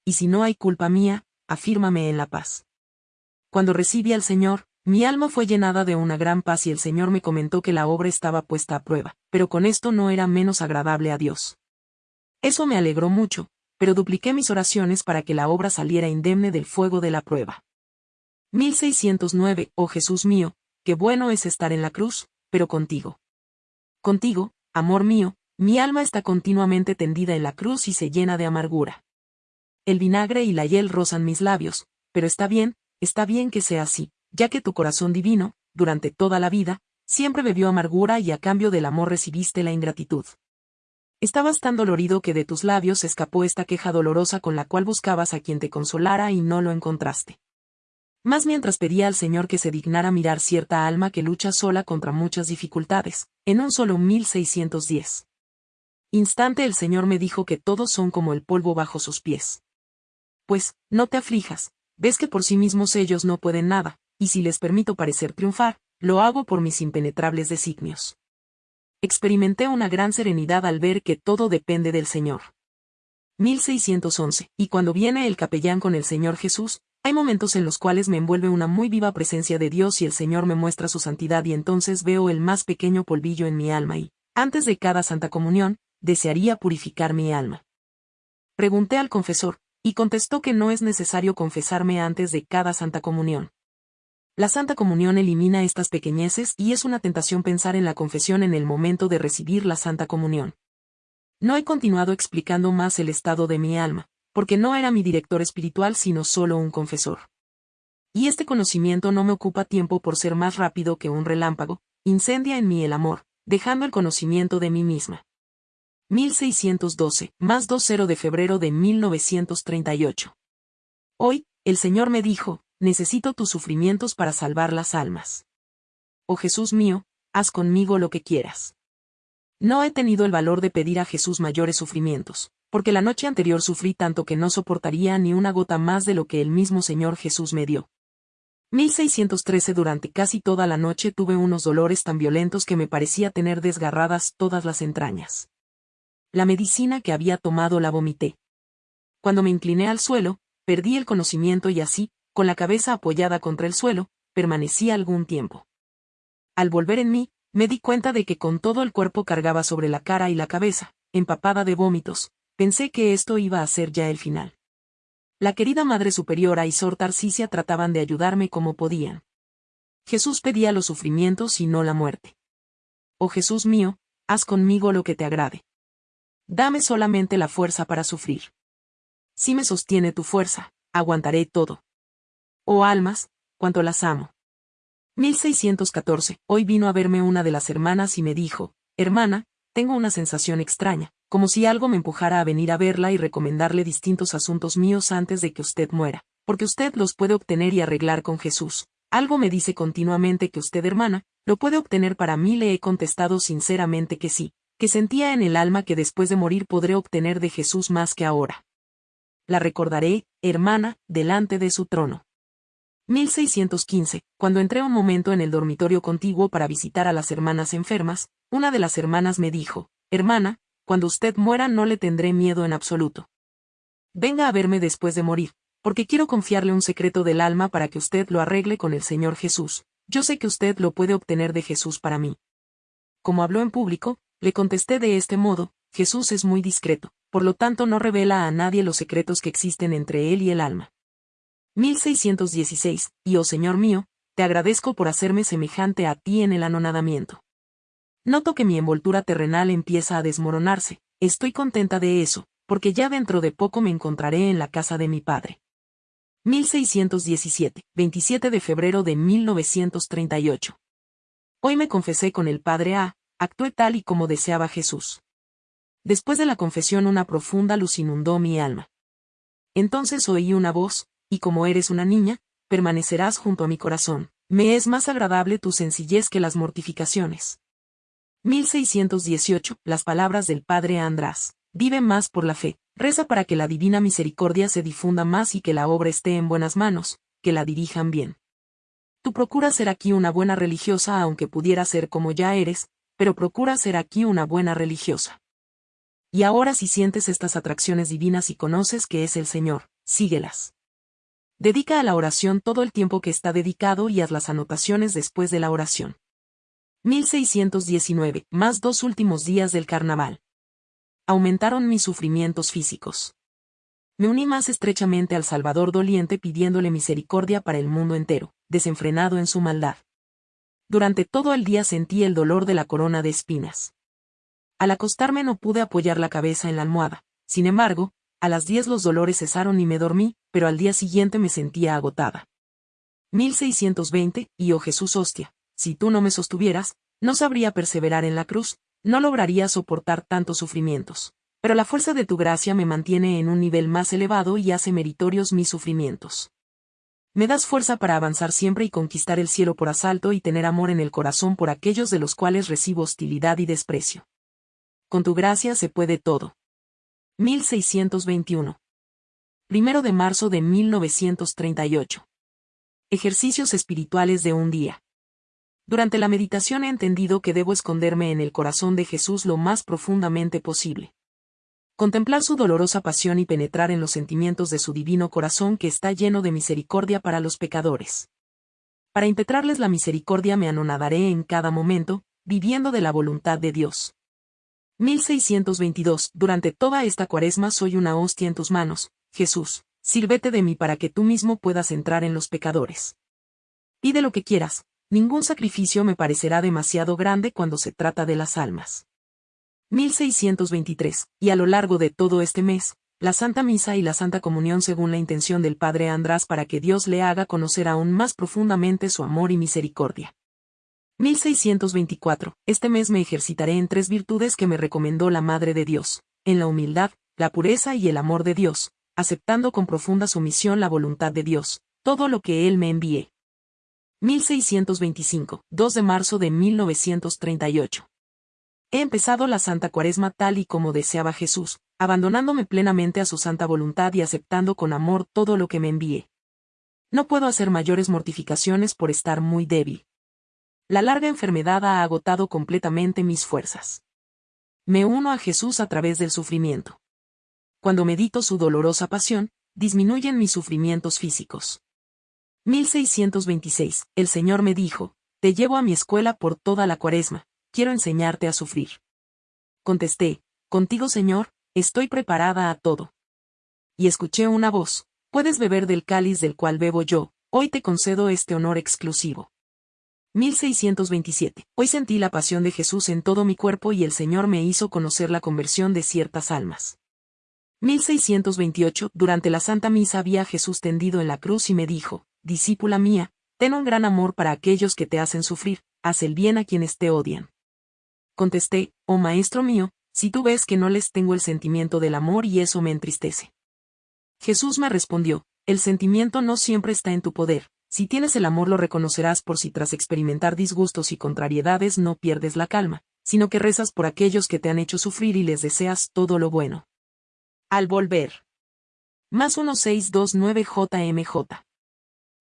Y si no hay culpa mía, afírmame en la paz. Cuando recibí al Señor, mi alma fue llenada de una gran paz y el Señor me comentó que la obra estaba puesta a prueba, pero con esto no era menos agradable a Dios. Eso me alegró mucho, pero dupliqué mis oraciones para que la obra saliera indemne del fuego de la prueba. 1609, oh Jesús mío, qué bueno es estar en la cruz, pero contigo. Contigo, amor mío, mi alma está continuamente tendida en la cruz y se llena de amargura. El vinagre y la hiel rozan mis labios, pero está bien, está bien que sea así, ya que tu corazón divino, durante toda la vida, siempre bebió amargura y a cambio del amor recibiste la ingratitud. Estabas tan dolorido que de tus labios escapó esta queja dolorosa con la cual buscabas a quien te consolara y no lo encontraste. Más mientras pedía al Señor que se dignara mirar cierta alma que lucha sola contra muchas dificultades, en un solo 1610. Instante el Señor me dijo que todos son como el polvo bajo sus pies. Pues, no te aflijas, ves que por sí mismos ellos no pueden nada, y si les permito parecer triunfar, lo hago por mis impenetrables designios. Experimenté una gran serenidad al ver que todo depende del Señor. 1611. Y cuando viene el capellán con el Señor Jesús, hay momentos en los cuales me envuelve una muy viva presencia de Dios y el Señor me muestra su santidad y entonces veo el más pequeño polvillo en mi alma y, antes de cada Santa Comunión, desearía purificar mi alma. Pregunté al confesor, Y contestó que no es necesario confesarme antes de cada Santa Comunión. La Santa Comunión elimina estas pequeñeces y es una tentación pensar en la confesión en el momento de recibir la Santa Comunión. No he continuado explicando más el estado de mi alma, porque no era mi director espiritual sino solo un confesor. Y este conocimiento no me ocupa tiempo por ser más rápido que un relámpago, incendia en mí el amor, dejando el conocimiento de mí misma. 1612, más 20 de febrero de 1938. Hoy, el Señor me dijo, necesito tus sufrimientos para salvar las almas. Oh Jesús mío, haz conmigo lo que quieras. No he tenido el valor de pedir a Jesús mayores sufrimientos, porque la noche anterior sufrí tanto que no soportaría ni una gota más de lo que el mismo Señor Jesús me dio. 1613 Durante casi toda la noche tuve unos dolores tan violentos que me parecía tener desgarradas todas las entrañas. La medicina que había tomado la vomité. Cuando me incliné al suelo, perdí el conocimiento y así, con la cabeza apoyada contra el suelo, permanecí algún tiempo. Al volver en mí, me di cuenta de que con todo el cuerpo cargaba sobre la cara y la cabeza, empapada de vómitos, pensé que esto iba a ser ya el final. La querida Madre Superiora y Sor Tarcisia trataban de ayudarme como podían. Jesús pedía los sufrimientos y no la muerte. Oh Jesús mío, haz conmigo lo que te agrade. Dame solamente la fuerza para sufrir. Si me sostiene tu fuerza, aguantaré todo. Oh almas, cuánto las amo. 1614. Hoy vino a verme una de las hermanas y me dijo, hermana, tengo una sensación extraña, como si algo me empujara a venir a verla y recomendarle distintos asuntos míos antes de que usted muera, porque usted los puede obtener y arreglar con Jesús. Algo me dice continuamente que usted, hermana, lo puede obtener para mí. Le he contestado sinceramente que sí, que sentía en el alma que después de morir podré obtener de Jesús más que ahora. La recordaré, hermana, delante de su trono. 1615, cuando entré un momento en el dormitorio contiguo para visitar a las hermanas enfermas, una de las hermanas me dijo, Hermana, cuando usted muera no le tendré miedo en absoluto. Venga a verme después de morir, porque quiero confiarle un secreto del alma para que usted lo arregle con el Señor Jesús. Yo sé que usted lo puede obtener de Jesús para mí. Como habló en público, le contesté de este modo, Jesús es muy discreto, por lo tanto no revela a nadie los secretos que existen entre él y el alma. 1616, y oh Señor mío, te agradezco por hacerme semejante a ti en el anonadamiento. Noto que mi envoltura terrenal empieza a desmoronarse, estoy contenta de eso, porque ya dentro de poco me encontraré en la casa de mi padre. 1617, 27 de febrero de 1938. Hoy me confesé con el padre A, actué tal y como deseaba Jesús. Después de la confesión una profunda luz inundó mi alma. Entonces oí una voz, y como eres una niña, permanecerás junto a mi corazón. Me es más agradable tu sencillez que las mortificaciones. 1618. Las palabras del Padre András. Vive más por la fe. Reza para que la divina misericordia se difunda más y que la obra esté en buenas manos, que la dirijan bien. Tú procura ser aquí una buena religiosa aunque pudiera ser como ya eres, pero procura ser aquí una buena religiosa. Y ahora si sientes estas atracciones divinas y conoces que es el Señor, síguelas. Dedica a la oración todo el tiempo que está dedicado y haz las anotaciones después de la oración. 1619, más dos últimos días del carnaval. Aumentaron mis sufrimientos físicos. Me uní más estrechamente al Salvador doliente pidiéndole misericordia para el mundo entero, desenfrenado en su maldad. Durante todo el día sentí el dolor de la corona de espinas. Al acostarme no pude apoyar la cabeza en la almohada, sin embargo, a las 10 los dolores cesaron y me dormí, pero al día siguiente me sentía agotada. 1620, y oh Jesús hostia, si tú no me sostuvieras, no sabría perseverar en la cruz, no lograría soportar tantos sufrimientos. Pero la fuerza de tu gracia me mantiene en un nivel más elevado y hace meritorios mis sufrimientos. Me das fuerza para avanzar siempre y conquistar el cielo por asalto y tener amor en el corazón por aquellos de los cuales recibo hostilidad y desprecio. Con tu gracia se puede todo. 1621. Primero de marzo de 1938. Ejercicios espirituales de un día. Durante la meditación he entendido que debo esconderme en el corazón de Jesús lo más profundamente posible. Contemplar su dolorosa pasión y penetrar en los sentimientos de su divino corazón que está lleno de misericordia para los pecadores. Para impetrarles la misericordia me anonadaré en cada momento, viviendo de la voluntad de Dios. 1622. Durante toda esta cuaresma soy una hostia en tus manos, Jesús, sírvete de mí para que tú mismo puedas entrar en los pecadores. Pide lo que quieras, ningún sacrificio me parecerá demasiado grande cuando se trata de las almas. 1623, y a lo largo de todo este mes, la Santa Misa y la Santa Comunión según la intención del Padre András para que Dios le haga conocer aún más profundamente su amor y misericordia. 1624. Este mes me ejercitaré en tres virtudes que me recomendó la Madre de Dios, en la humildad, la pureza y el amor de Dios, aceptando con profunda sumisión la voluntad de Dios, todo lo que Él me envíe. 1625, 2 de marzo de 1938. He empezado la Santa Cuaresma tal y como deseaba Jesús, abandonándome plenamente a su santa voluntad y aceptando con amor todo lo que me envíe. No puedo hacer mayores mortificaciones por estar muy débil. La larga enfermedad ha agotado completamente mis fuerzas. Me uno a Jesús a través del sufrimiento. Cuando medito su dolorosa pasión, disminuyen mis sufrimientos físicos. 1626. El Señor me dijo, Te llevo a mi escuela por toda la cuaresma, quiero enseñarte a sufrir. Contesté, Contigo Señor, estoy preparada a todo. Y escuché una voz, Puedes beber del cáliz del cual bebo yo, hoy te concedo este honor exclusivo. 1627. Hoy sentí la pasión de Jesús en todo mi cuerpo y el Señor me hizo conocer la conversión de ciertas almas. 1628. Durante la Santa Misa vi a Jesús tendido en la cruz y me dijo, Discípula mía, ten un gran amor para aquellos que te hacen sufrir, haz el bien a quienes te odian. Contesté, oh Maestro mío, si tú ves que no les tengo el sentimiento del amor y eso me entristece. Jesús me respondió, el sentimiento no siempre está en tu poder, si tienes el amor lo reconocerás por si tras experimentar disgustos y contrariedades no pierdes la calma, sino que rezas por aquellos que te han hecho sufrir y les deseas todo lo bueno. Al volver. Más 1629 JMJ.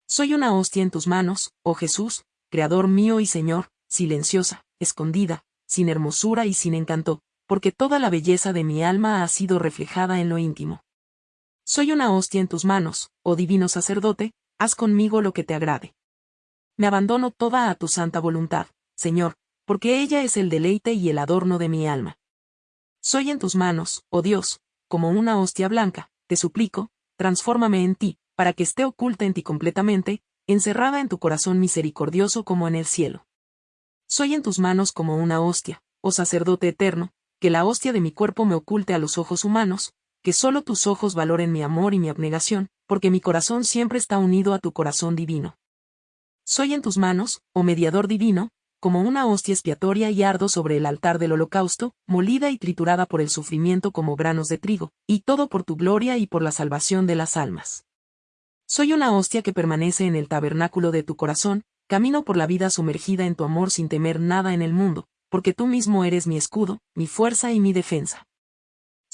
Soy una hostia en tus manos, oh Jesús, Creador mío y Señor, silenciosa, escondida, sin hermosura y sin encanto, porque toda la belleza de mi alma ha sido reflejada en lo íntimo. Soy una hostia en tus manos, oh divino sacerdote, haz conmigo lo que te agrade. Me abandono toda a tu santa voluntad, Señor, porque ella es el deleite y el adorno de mi alma. Soy en tus manos, oh Dios, como una hostia blanca, te suplico, transfórmame en ti, para que esté oculta en ti completamente, encerrada en tu corazón misericordioso como en el cielo. Soy en tus manos como una hostia, oh sacerdote eterno, que la hostia de mi cuerpo me oculte a los ojos humanos, que solo tus ojos valoren mi amor y mi abnegación, porque mi corazón siempre está unido a tu corazón divino. Soy en tus manos, oh mediador divino, como una hostia expiatoria y ardo sobre el altar del holocausto, molida y triturada por el sufrimiento como granos de trigo, y todo por tu gloria y por la salvación de las almas. Soy una hostia que permanece en el tabernáculo de tu corazón, Camino por la vida sumergida en tu amor sin temer nada en el mundo, porque tú mismo eres mi escudo, mi fuerza y mi defensa.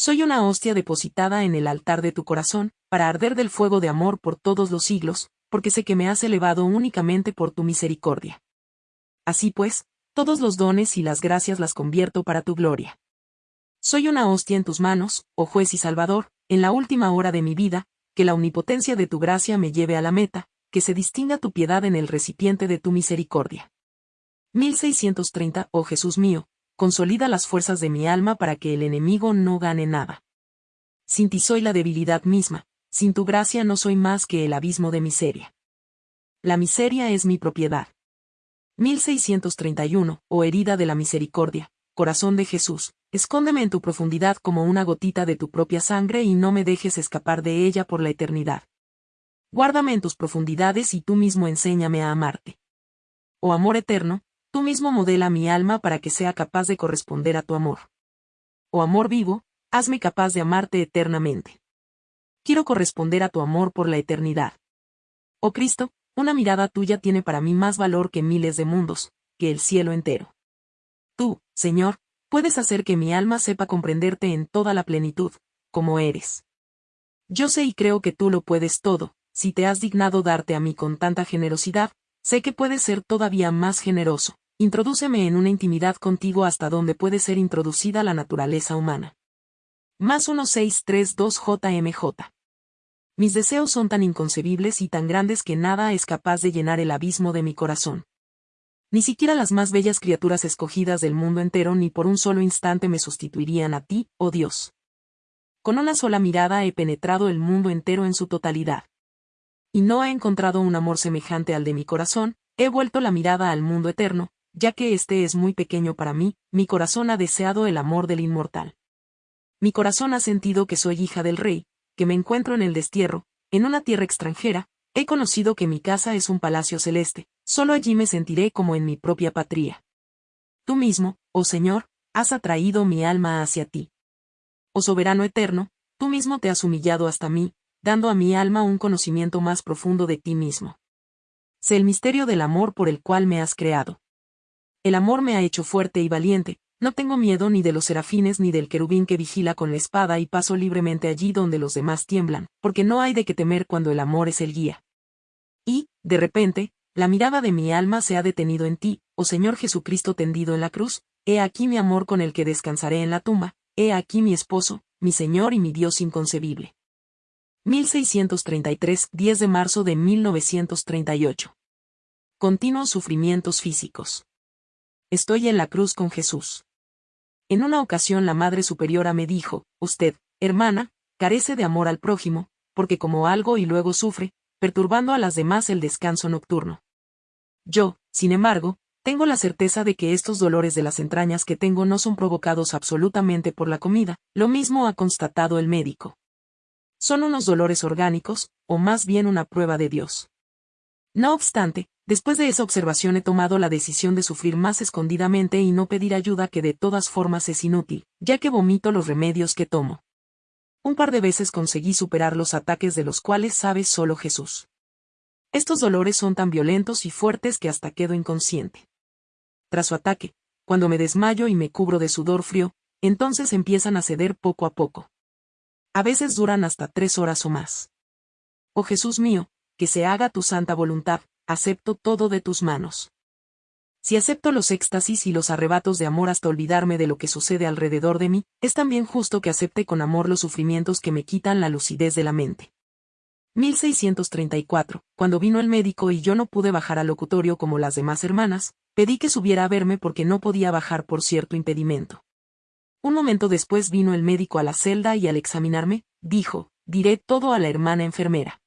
Soy una hostia depositada en el altar de tu corazón, para arder del fuego de amor por todos los siglos, porque sé que me has elevado únicamente por tu misericordia. Así pues, todos los dones y las gracias las convierto para tu gloria. Soy una hostia en tus manos, oh juez y salvador, en la última hora de mi vida, que la omnipotencia de tu gracia me lleve a la meta, que se distinga tu piedad en el recipiente de tu misericordia. 1630 Oh Jesús mío, consolida las fuerzas de mi alma para que el enemigo no gane nada. Sin ti soy la debilidad misma, sin tu gracia no soy más que el abismo de miseria. La miseria es mi propiedad. 1631 Oh herida de la misericordia, corazón de Jesús, escóndeme en tu profundidad como una gotita de tu propia sangre y no me dejes escapar de ella por la eternidad. Guárdame en tus profundidades y tú mismo enséñame a amarte. Oh amor eterno, tú mismo modela mi alma para que sea capaz de corresponder a tu amor. Oh amor vivo, hazme capaz de amarte eternamente. Quiero corresponder a tu amor por la eternidad. Oh Cristo, una mirada tuya tiene para mí más valor que miles de mundos, que el cielo entero. Tú, Señor, puedes hacer que mi alma sepa comprenderte en toda la plenitud, como eres. Yo sé y creo que tú lo puedes todo, si te has dignado darte a mí con tanta generosidad, sé que puedes ser todavía más generoso. Introdúceme en una intimidad contigo hasta donde puede ser introducida la naturaleza humana. Más 1632 JMJ. Mis deseos son tan inconcebibles y tan grandes que nada es capaz de llenar el abismo de mi corazón. Ni siquiera las más bellas criaturas escogidas del mundo entero ni por un solo instante me sustituirían a ti, oh Dios. con una sola mirada he penetrado el mundo entero en su totalidad. Y no he encontrado un amor semejante al de mi corazón, he vuelto la mirada al mundo eterno, ya que este es muy pequeño para mí, mi corazón ha deseado el amor del inmortal. Mi corazón ha sentido que soy hija del rey, que me encuentro en el destierro, en una tierra extranjera, he conocido que mi casa es un palacio celeste, solo allí me sentiré como en mi propia patria. Tú mismo, oh Señor, has atraído mi alma hacia ti. Oh soberano eterno, tú mismo te has humillado hasta mí, dando a mi alma un conocimiento más profundo de ti mismo. Sé el misterio del amor por el cual me has creado. El amor me ha hecho fuerte y valiente, no tengo miedo ni de los serafines ni del querubín que vigila con la espada y paso libremente allí donde los demás tiemblan, porque no hay de qué temer cuando el amor es el guía. Y, de repente, la mirada de mi alma se ha detenido en ti, oh Señor Jesucristo tendido en la cruz, he aquí mi amor con el que descansaré en la tumba, he aquí mi esposo, mi Señor y mi Dios inconcebible. 1633, 10 de marzo de 1938. Continuos sufrimientos físicos. Estoy en la cruz con Jesús. En una ocasión la Madre Superiora me dijo, usted, hermana, carece de amor al prójimo, porque como algo y luego sufre, perturbando a las demás el descanso nocturno. Yo, sin embargo, tengo la certeza de que estos dolores de las entrañas que tengo no son provocados absolutamente por la comida, lo mismo ha constatado el médico. Son unos dolores orgánicos, o más bien una prueba de Dios. No obstante, Después de esa observación he tomado la decisión de sufrir más escondidamente y no pedir ayuda que de todas formas es inútil, ya que vomito los remedios que tomo. Un par de veces conseguí superar los ataques de los cuales sabe solo Jesús. Estos dolores son tan violentos y fuertes que hasta quedo inconsciente. Tras su ataque, cuando me desmayo y me cubro de sudor frío, entonces empiezan a ceder poco a poco. A veces duran hasta tres horas o más. Oh Jesús mío, que se haga tu santa voluntad, acepto todo de tus manos. Si acepto los éxtasis y los arrebatos de amor hasta olvidarme de lo que sucede alrededor de mí, es también justo que acepte con amor los sufrimientos que me quitan la lucidez de la mente. 1634, cuando vino el médico y yo no pude bajar al locutorio como las demás hermanas, pedí que subiera a verme porque no podía bajar por cierto impedimento. Un momento después vino el médico a la celda y al examinarme, dijo, diré todo a la hermana enfermera.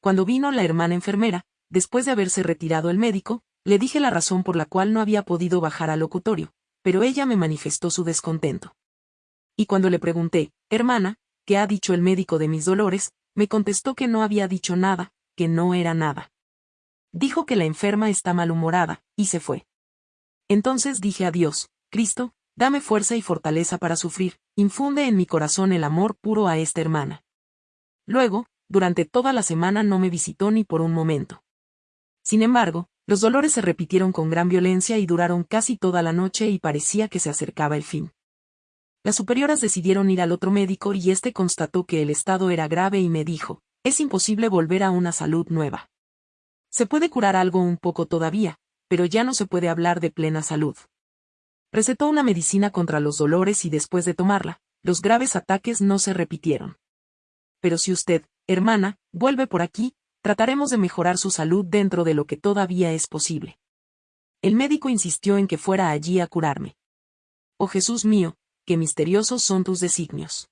Cuando vino la hermana enfermera, después de haberse retirado el médico, le dije la razón por la cual no había podido bajar al locutorio, pero ella me manifestó su descontento. Y cuando le pregunté, hermana, ¿qué ha dicho el médico de mis dolores? me contestó que no había dicho nada, que no era nada. Dijo que la enferma está malhumorada, y se fue. Entonces dije a Dios, Cristo, dame fuerza y fortaleza para sufrir, infunde en mi corazón el amor puro a esta hermana. Luego, durante toda la semana no me visitó ni por un momento. Sin embargo, los dolores se repitieron con gran violencia y duraron casi toda la noche y parecía que se acercaba el fin. Las superioras decidieron ir al otro médico y éste constató que el estado era grave y me dijo, es imposible volver a una salud nueva. Se puede curar algo un poco todavía, pero ya no se puede hablar de plena salud. Recetó una medicina contra los dolores y después de tomarla, los graves ataques no se repitieron. Pero si usted, hermana, vuelve por aquí, trataremos de mejorar su salud dentro de lo que todavía es posible. El médico insistió en que fuera allí a curarme. Oh Jesús mío, qué misteriosos son tus designios.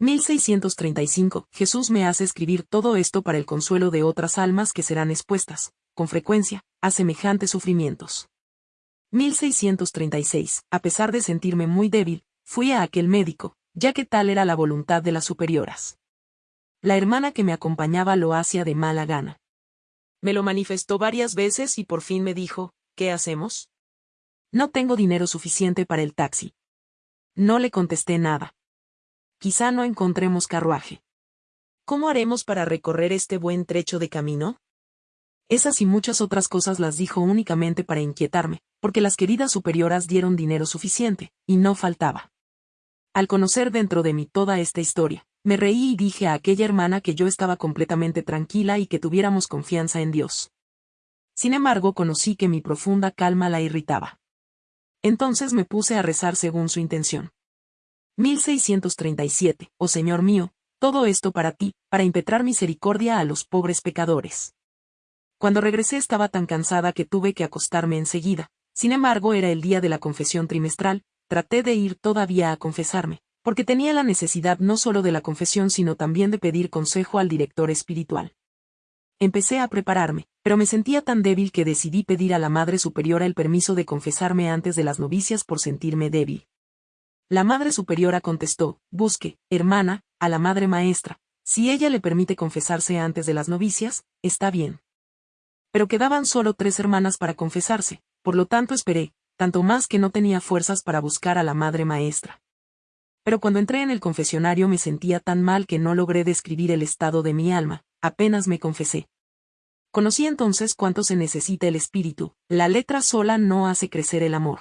1635. Jesús me hace escribir todo esto para el consuelo de otras almas que serán expuestas, con frecuencia, a semejantes sufrimientos. 1636. A pesar de sentirme muy débil, fui a aquel médico, ya que tal era la voluntad de las superioras. La hermana que me acompañaba lo hacía de mala gana. Me lo manifestó varias veces y por fin me dijo, ¿qué hacemos? No tengo dinero suficiente para el taxi. No le contesté nada. Quizá no encontremos carruaje. ¿Cómo haremos para recorrer este buen trecho de camino? Esas y muchas otras cosas las dijo únicamente para inquietarme, porque las queridas superioras dieron dinero suficiente, y no faltaba. Al conocer dentro de mí toda esta historia, me reí y dije a aquella hermana que yo estaba completamente tranquila y que tuviéramos confianza en Dios. Sin embargo, conocí que mi profunda calma la irritaba. Entonces me puse a rezar según su intención. 1637. Oh Señor mío, todo esto para ti, para impetrar misericordia a los pobres pecadores. Cuando regresé estaba tan cansada que tuve que acostarme enseguida, sin embargo era el día de la confesión trimestral, traté de ir todavía a confesarme, porque tenía la necesidad no solo de la confesión sino también de pedir consejo al director espiritual. Empecé a prepararme, pero me sentía tan débil que decidí pedir a la Madre Superiora el permiso de confesarme antes de las novicias por sentirme débil. La Madre Superiora contestó, busque, hermana, a la Madre Maestra, si ella le permite confesarse antes de las novicias, está bien. Pero quedaban solo tres hermanas para confesarse, por lo tanto esperé, tanto más que no tenía fuerzas para buscar a la Madre Maestra pero cuando entré en el confesionario me sentía tan mal que no logré describir el estado de mi alma, apenas me confesé. Conocí entonces cuánto se necesita el espíritu, la letra sola no hace crecer el amor.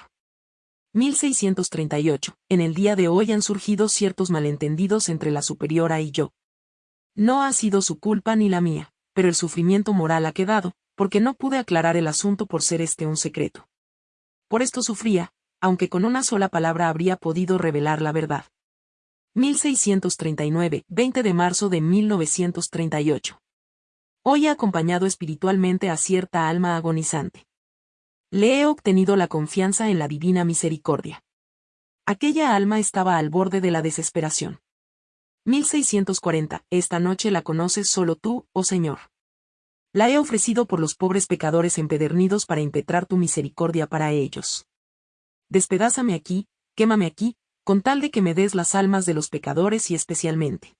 1638. En el día de hoy han surgido ciertos malentendidos entre la superiora y yo. No ha sido su culpa ni la mía, pero el sufrimiento moral ha quedado, porque no pude aclarar el asunto por ser este un secreto. Por esto sufría, aunque con una sola palabra habría podido revelar la verdad. 1639, 20 de marzo de 1938. Hoy he acompañado espiritualmente a cierta alma agonizante. Le he obtenido la confianza en la divina misericordia. Aquella alma estaba al borde de la desesperación. 1640. Esta noche la conoces solo tú, oh Señor. La he ofrecido por los pobres pecadores empedernidos para impetrar tu misericordia para ellos despedázame aquí, quémame aquí, con tal de que me des las almas de los pecadores y especialmente.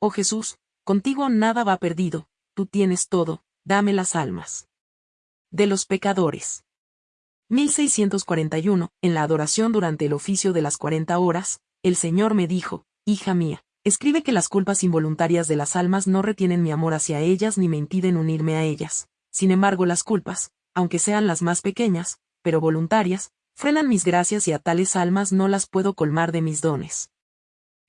Oh Jesús, contigo nada va perdido, tú tienes todo, dame las almas. De los pecadores. 1641, en la adoración durante el oficio de las 40 horas, el Señor me dijo, Hija mía, escribe que las culpas involuntarias de las almas no retienen mi amor hacia ellas ni me impiden unirme a ellas. Sin embargo, las culpas, aunque sean las más pequeñas, pero voluntarias, frenan mis gracias y a tales almas no las puedo colmar de mis dones.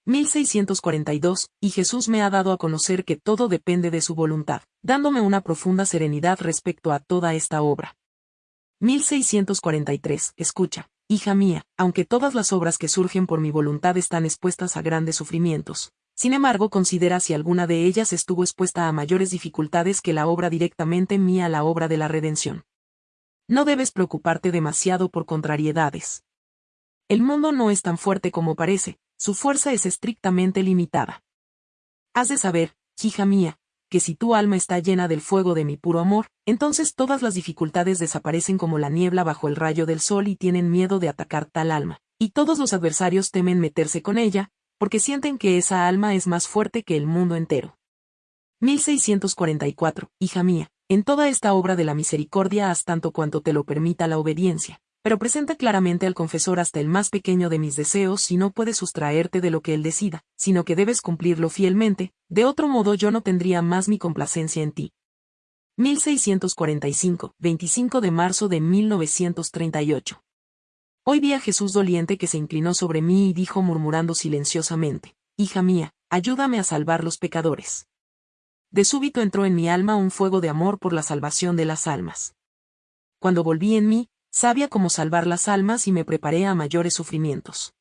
1642, y Jesús me ha dado a conocer que todo depende de su voluntad, dándome una profunda serenidad respecto a toda esta obra. 1643, escucha, hija mía, aunque todas las obras que surgen por mi voluntad están expuestas a grandes sufrimientos, sin embargo considera si alguna de ellas estuvo expuesta a mayores dificultades que la obra directamente mía la obra de la redención. No debes preocuparte demasiado por contrariedades. El mundo no es tan fuerte como parece, su fuerza es estrictamente limitada. Has de saber, hija mía, que si tu alma está llena del fuego de mi puro amor, entonces todas las dificultades desaparecen como la niebla bajo el rayo del sol y tienen miedo de atacar tal alma, y todos los adversarios temen meterse con ella, porque sienten que esa alma es más fuerte que el mundo entero. 1644, hija mía, en toda esta obra de la misericordia haz tanto cuanto te lo permita la obediencia, pero presenta claramente al confesor hasta el más pequeño de mis deseos y no puedes sustraerte de lo que él decida, sino que debes cumplirlo fielmente, de otro modo yo no tendría más mi complacencia en ti. 1645, 25 de marzo de 1938. Hoy vi a Jesús doliente que se inclinó sobre mí y dijo murmurando silenciosamente, Hija mía, ayúdame a salvar los pecadores de súbito entró en mi alma un fuego de amor por la salvación de las almas. Cuando volví en mí, sabía cómo salvar las almas y me preparé a mayores sufrimientos.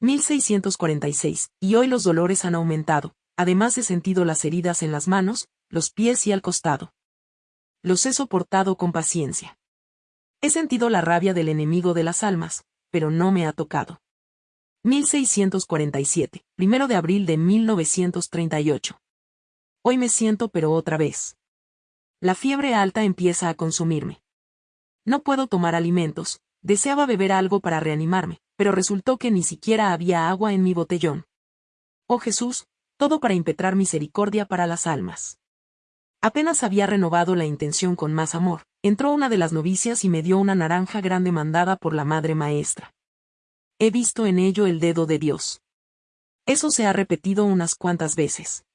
1646, y hoy los dolores han aumentado, además he sentido las heridas en las manos, los pies y al costado. Los he soportado con paciencia. He sentido la rabia del enemigo de las almas, pero no me ha tocado. 1647, primero de abril de 1938. Hoy me siento pero otra vez. La fiebre alta empieza a consumirme. No puedo tomar alimentos, deseaba beber algo para reanimarme, pero resultó que ni siquiera había agua en mi botellón. Oh Jesús, todo para impetrar misericordia para las almas. Apenas había renovado la intención con más amor, entró una de las novicias y me dio una naranja grande mandada por la Madre Maestra. He visto en ello el dedo de Dios. Eso se ha repetido unas cuantas veces.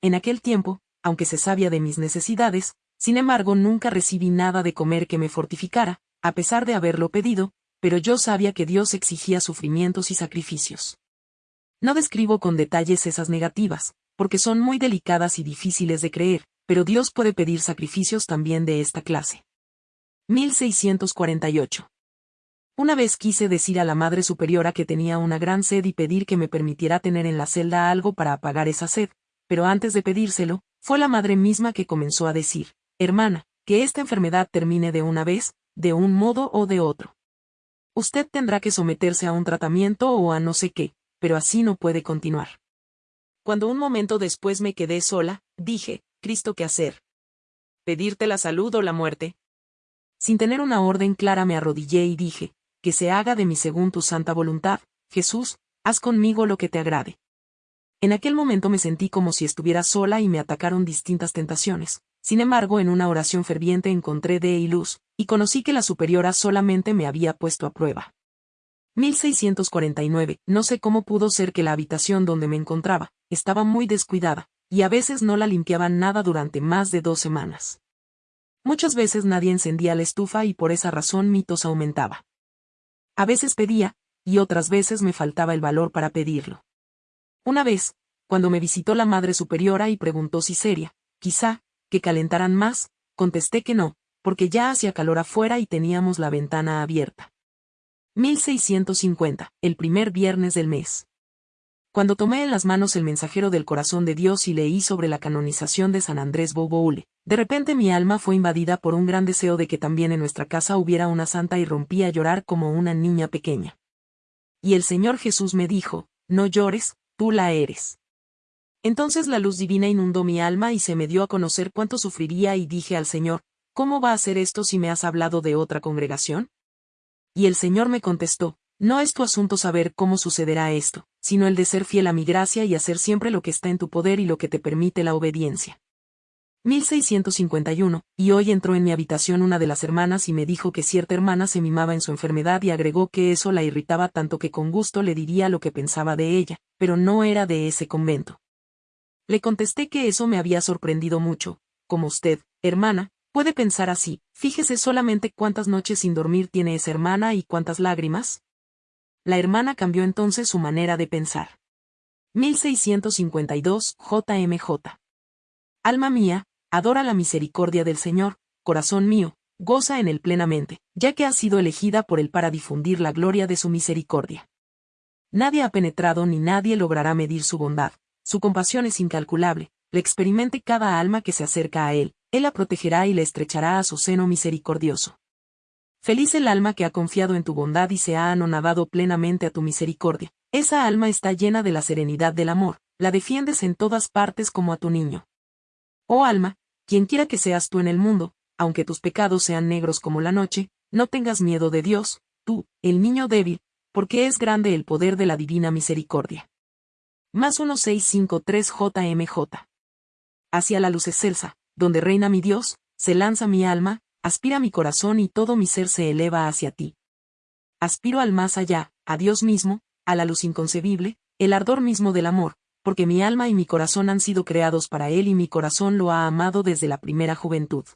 En aquel tiempo, aunque se sabía de mis necesidades, sin embargo nunca recibí nada de comer que me fortificara, a pesar de haberlo pedido, pero yo sabía que Dios exigía sufrimientos y sacrificios. No describo con detalles esas negativas, porque son muy delicadas y difíciles de creer, pero Dios puede pedir sacrificios también de esta clase. 1648. Una vez quise decir a la Madre Superiora que tenía una gran sed y pedir que me permitiera tener en la celda algo para apagar esa sed, pero antes de pedírselo, fue la madre misma que comenzó a decir, hermana, que esta enfermedad termine de una vez, de un modo o de otro. Usted tendrá que someterse a un tratamiento o a no sé qué, pero así no puede continuar. Cuando un momento después me quedé sola, dije, Cristo, ¿qué hacer? ¿Pedirte la salud o la muerte? Sin tener una orden clara me arrodillé y dije, que se haga de mí según tu santa voluntad, Jesús, haz conmigo lo que te agrade. En aquel momento me sentí como si estuviera sola y me atacaron distintas tentaciones. Sin embargo, en una oración ferviente encontré de y luz, y conocí que la superiora solamente me había puesto a prueba. 1649. No sé cómo pudo ser que la habitación donde me encontraba, estaba muy descuidada, y a veces no la limpiaban nada durante más de dos semanas. Muchas veces nadie encendía la estufa y por esa razón mi tos aumentaba. A veces pedía, y otras veces me faltaba el valor para pedirlo. Una vez, cuando me visitó la Madre Superiora y preguntó si seria, quizá, que calentaran más, contesté que no, porque ya hacía calor afuera y teníamos la ventana abierta. 1650, el primer viernes del mes. Cuando tomé en las manos el mensajero del corazón de Dios y leí sobre la canonización de San Andrés Boboule, de repente mi alma fue invadida por un gran deseo de que también en nuestra casa hubiera una santa y rompí a llorar como una niña pequeña. Y el Señor Jesús me dijo, no llores, tú la eres. Entonces la luz divina inundó mi alma y se me dio a conocer cuánto sufriría y dije al Señor, ¿cómo va a ser esto si me has hablado de otra congregación? Y el Señor me contestó, no es tu asunto saber cómo sucederá esto, sino el de ser fiel a mi gracia y hacer siempre lo que está en tu poder y lo que te permite la obediencia. 1651, y hoy entró en mi habitación una de las hermanas y me dijo que cierta hermana se mimaba en su enfermedad y agregó que eso la irritaba tanto que con gusto le diría lo que pensaba de ella, pero no era de ese convento. Le contesté que eso me había sorprendido mucho, como usted, hermana, puede pensar así, fíjese solamente cuántas noches sin dormir tiene esa hermana y cuántas lágrimas. La hermana cambió entonces su manera de pensar. 1652 JMJ. Alma mía, adora la misericordia del Señor, corazón mío, goza en él plenamente, ya que ha sido elegida por él para difundir la gloria de su misericordia. Nadie ha penetrado ni nadie logrará medir su bondad, su compasión es incalculable, le experimente cada alma que se acerca a él, él la protegerá y le estrechará a su seno misericordioso. Feliz el alma que ha confiado en tu bondad y se ha anonadado plenamente a tu misericordia. Esa alma está llena de la serenidad del amor, la defiendes en todas partes como a tu niño. Oh alma, quien quiera que seas tú en el mundo, aunque tus pecados sean negros como la noche, no tengas miedo de Dios, tú, el niño débil, porque es grande el poder de la divina misericordia. Más 1653 JMJ. Hacia la luz excelsa, donde reina mi Dios, se lanza mi alma, aspira mi corazón y todo mi ser se eleva hacia ti. Aspiro al más allá, a Dios mismo, a la luz inconcebible, el ardor mismo del amor, porque mi alma y mi corazón han sido creados para Él y mi corazón lo ha amado desde la primera juventud.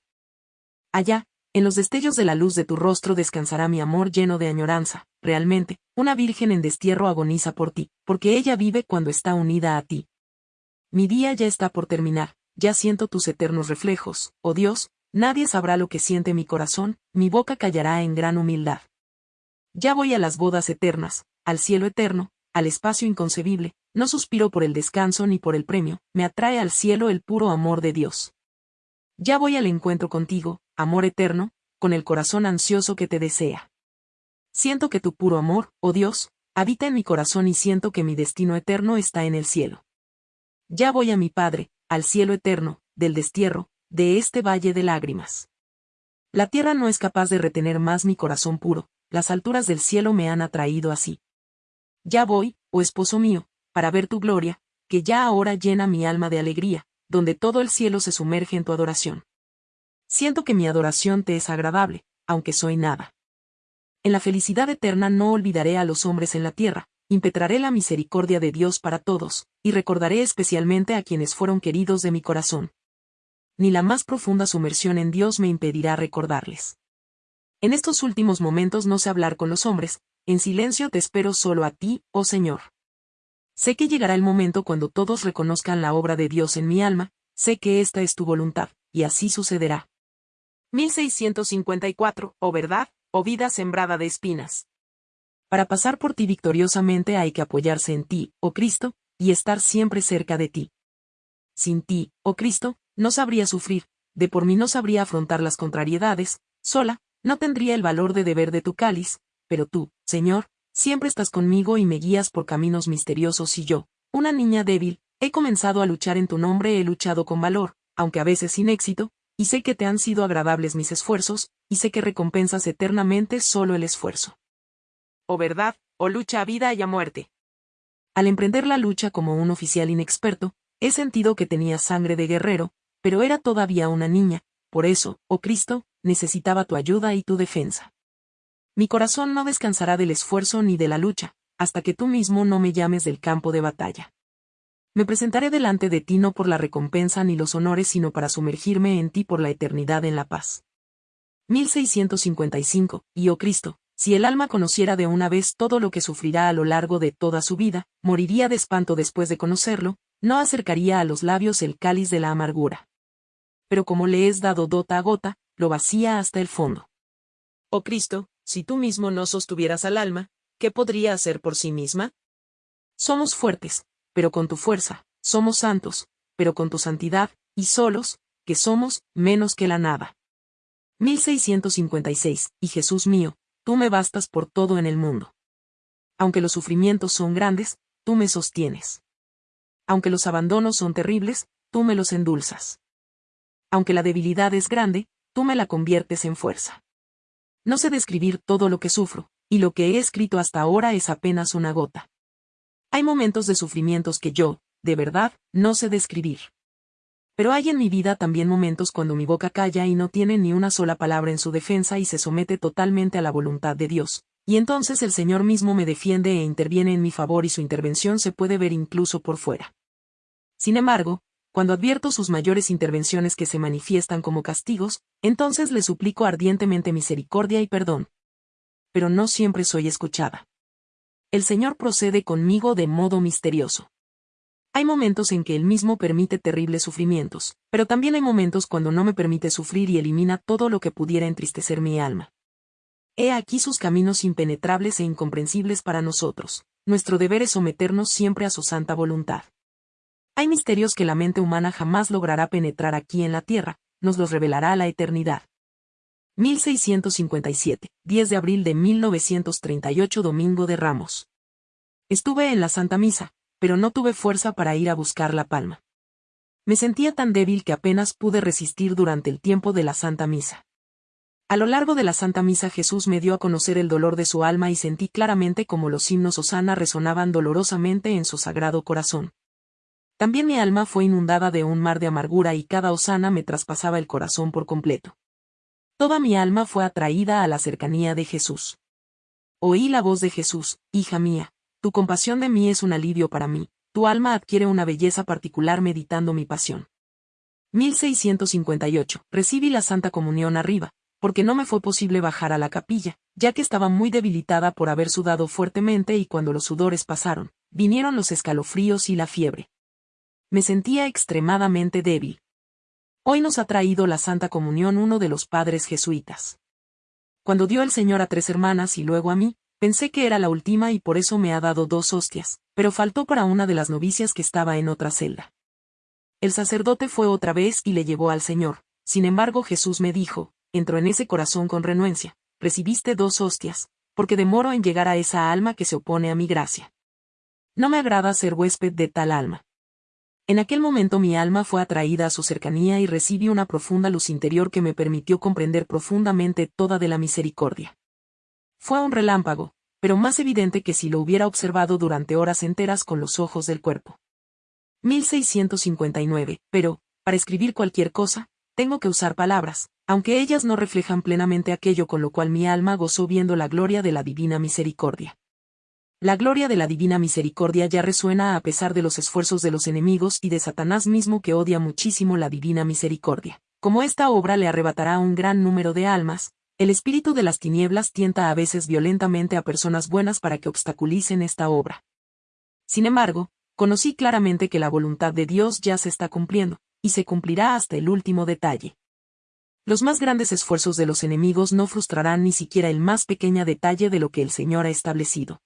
Allá, en los destellos de la luz de tu rostro descansará mi amor lleno de añoranza, realmente, una virgen en destierro agoniza por ti, porque ella vive cuando está unida a ti. Mi día ya está por terminar, ya siento tus eternos reflejos, oh Dios, nadie sabrá lo que siente mi corazón, mi boca callará en gran humildad. Ya voy a las bodas eternas, al cielo eterno, al espacio inconcebible, no suspiro por el descanso ni por el premio, me atrae al cielo el puro amor de Dios. Ya voy al encuentro contigo, amor eterno, con el corazón ansioso que te desea. Siento que tu puro amor, oh Dios, habita en mi corazón y siento que mi destino eterno está en el cielo. Ya voy a mi Padre, al cielo eterno, del destierro, de este valle de lágrimas. La tierra no es capaz de retener más mi corazón puro, las alturas del cielo me han atraído así. Ya voy, oh esposo mío, para ver tu gloria, que ya ahora llena mi alma de alegría, donde todo el cielo se sumerge en tu adoración. Siento que mi adoración te es agradable, aunque soy nada. En la felicidad eterna no olvidaré a los hombres en la tierra, impetraré la misericordia de Dios para todos, y recordaré especialmente a quienes fueron queridos de mi corazón. Ni la más profunda sumersión en Dios me impedirá recordarles. En estos últimos momentos no sé hablar con los hombres, en silencio te espero solo a ti, oh Señor. Sé que llegará el momento cuando todos reconozcan la obra de Dios en mi alma, sé que esta es tu voluntad, y así sucederá. 1654, o verdad, o vida sembrada de espinas. Para pasar por ti victoriosamente hay que apoyarse en ti, oh Cristo, y estar siempre cerca de ti. Sin ti, oh Cristo, no sabría sufrir, de por mí no sabría afrontar las contrariedades, sola, no tendría el valor de deber de tu cáliz, pero tú, Señor, siempre estás conmigo y me guías por caminos misteriosos y yo, una niña débil, he comenzado a luchar en tu nombre, he luchado con valor, aunque a veces sin éxito, y sé que te han sido agradables mis esfuerzos, y sé que recompensas eternamente solo el esfuerzo. O verdad, o lucha a vida y a muerte. Al emprender la lucha como un oficial inexperto, he sentido que tenía sangre de guerrero, pero era todavía una niña, por eso, oh Cristo, necesitaba tu ayuda y tu defensa. Mi corazón no descansará del esfuerzo ni de la lucha, hasta que tú mismo no me llames del campo de batalla. Me presentaré delante de ti no por la recompensa ni los honores, sino para sumergirme en ti por la eternidad en la paz. 1655, y oh Cristo, si el alma conociera de una vez todo lo que sufrirá a lo largo de toda su vida, moriría de espanto después de conocerlo, no acercaría a los labios el cáliz de la amargura. Pero como le es dado gota a gota, lo vacía hasta el fondo. Oh Cristo, si tú mismo no sostuvieras al alma, ¿qué podría hacer por sí misma? Somos fuertes, pero con tu fuerza, somos santos, pero con tu santidad, y solos, que somos, menos que la nada. 1656, y Jesús mío, tú me bastas por todo en el mundo. Aunque los sufrimientos son grandes, tú me sostienes. Aunque los abandonos son terribles, tú me los endulzas. Aunque la debilidad es grande, tú me la conviertes en fuerza. No sé describir todo lo que sufro, y lo que he escrito hasta ahora es apenas una gota. Hay momentos de sufrimientos que yo, de verdad, no sé describir. Pero hay en mi vida también momentos cuando mi boca calla y no tiene ni una sola palabra en su defensa y se somete totalmente a la voluntad de Dios, y entonces el Señor mismo me defiende e interviene en mi favor y su intervención se puede ver incluso por fuera. Sin embargo, cuando advierto sus mayores intervenciones que se manifiestan como castigos, entonces le suplico ardientemente misericordia y perdón. Pero no siempre soy escuchada. El Señor procede conmigo de modo misterioso. Hay momentos en que Él mismo permite terribles sufrimientos, pero también hay momentos cuando no me permite sufrir y elimina todo lo que pudiera entristecer mi alma. He aquí sus caminos impenetrables e incomprensibles para nosotros. Nuestro deber es someternos siempre a su santa voluntad. Hay misterios que la mente humana jamás logrará penetrar aquí en la Tierra, nos los revelará la eternidad. 1657, 10 de abril de 1938 Domingo de Ramos. Estuve en la Santa Misa, pero no tuve fuerza para ir a buscar la palma. Me sentía tan débil que apenas pude resistir durante el tiempo de la Santa Misa. A lo largo de la Santa Misa Jesús me dio a conocer el dolor de su alma y sentí claramente como los himnos Osana resonaban dolorosamente en su sagrado corazón. También mi alma fue inundada de un mar de amargura y cada osana me traspasaba el corazón por completo. Toda mi alma fue atraída a la cercanía de Jesús. Oí la voz de Jesús, hija mía, tu compasión de mí es un alivio para mí, tu alma adquiere una belleza particular meditando mi pasión. 1658. Recibí la Santa Comunión arriba, porque no me fue posible bajar a la capilla, ya que estaba muy debilitada por haber sudado fuertemente y cuando los sudores pasaron, vinieron los escalofríos y la fiebre me sentía extremadamente débil. Hoy nos ha traído la Santa Comunión uno de los padres jesuitas. Cuando dio el Señor a tres hermanas y luego a mí, pensé que era la última y por eso me ha dado dos hostias, pero faltó para una de las novicias que estaba en otra celda. El sacerdote fue otra vez y le llevó al Señor, sin embargo Jesús me dijo, entró en ese corazón con renuencia, recibiste dos hostias, porque demoro en llegar a esa alma que se opone a mi gracia. No me agrada ser huésped de tal alma. En aquel momento mi alma fue atraída a su cercanía y recibí una profunda luz interior que me permitió comprender profundamente toda de la misericordia. Fue un relámpago, pero más evidente que si lo hubiera observado durante horas enteras con los ojos del cuerpo. 1659, pero, para escribir cualquier cosa, tengo que usar palabras, aunque ellas no reflejan plenamente aquello con lo cual mi alma gozó viendo la gloria de la divina misericordia. La gloria de la divina misericordia ya resuena a pesar de los esfuerzos de los enemigos y de Satanás mismo que odia muchísimo la divina misericordia. Como esta obra le arrebatará un gran número de almas, el espíritu de las tinieblas tienta a veces violentamente a personas buenas para que obstaculicen esta obra. Sin embargo, conocí claramente que la voluntad de Dios ya se está cumpliendo, y se cumplirá hasta el último detalle. Los más grandes esfuerzos de los enemigos no frustrarán ni siquiera el más pequeño detalle de lo que el Señor ha establecido.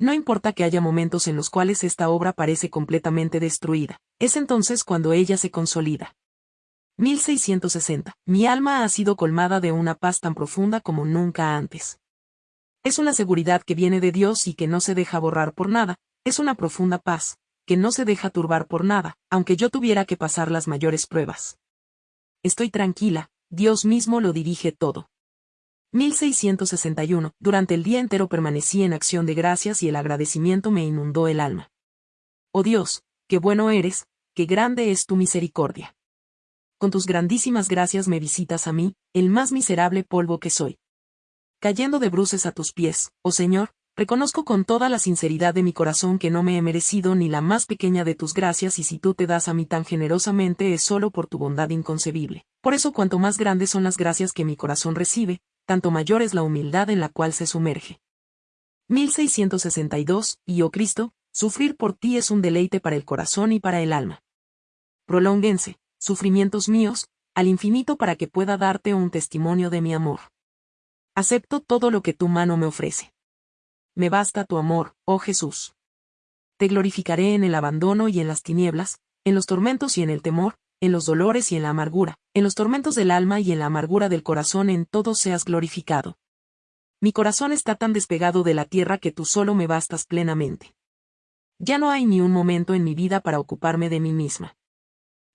No importa que haya momentos en los cuales esta obra parece completamente destruida, es entonces cuando ella se consolida. 1660. Mi alma ha sido colmada de una paz tan profunda como nunca antes. Es una seguridad que viene de Dios y que no se deja borrar por nada, es una profunda paz, que no se deja turbar por nada, aunque yo tuviera que pasar las mayores pruebas. Estoy tranquila, Dios mismo lo dirige todo. 1661. Durante el día entero permanecí en acción de gracias y el agradecimiento me inundó el alma. Oh Dios, qué bueno eres, qué grande es tu misericordia. Con tus grandísimas gracias me visitas a mí, el más miserable polvo que soy. Cayendo de bruces a tus pies, oh Señor, Reconozco con toda la sinceridad de mi corazón que no me he merecido ni la más pequeña de tus gracias y si tú te das a mí tan generosamente es solo por tu bondad inconcebible. Por eso cuanto más grandes son las gracias que mi corazón recibe, tanto mayor es la humildad en la cual se sumerge. 1662, y oh Cristo, sufrir por ti es un deleite para el corazón y para el alma. Prolónguense, sufrimientos míos, al infinito para que pueda darte un testimonio de mi amor. Acepto todo lo que tu mano me ofrece me basta tu amor, oh Jesús. Te glorificaré en el abandono y en las tinieblas, en los tormentos y en el temor, en los dolores y en la amargura, en los tormentos del alma y en la amargura del corazón en todo seas glorificado. Mi corazón está tan despegado de la tierra que tú solo me bastas plenamente. Ya no hay ni un momento en mi vida para ocuparme de mí misma.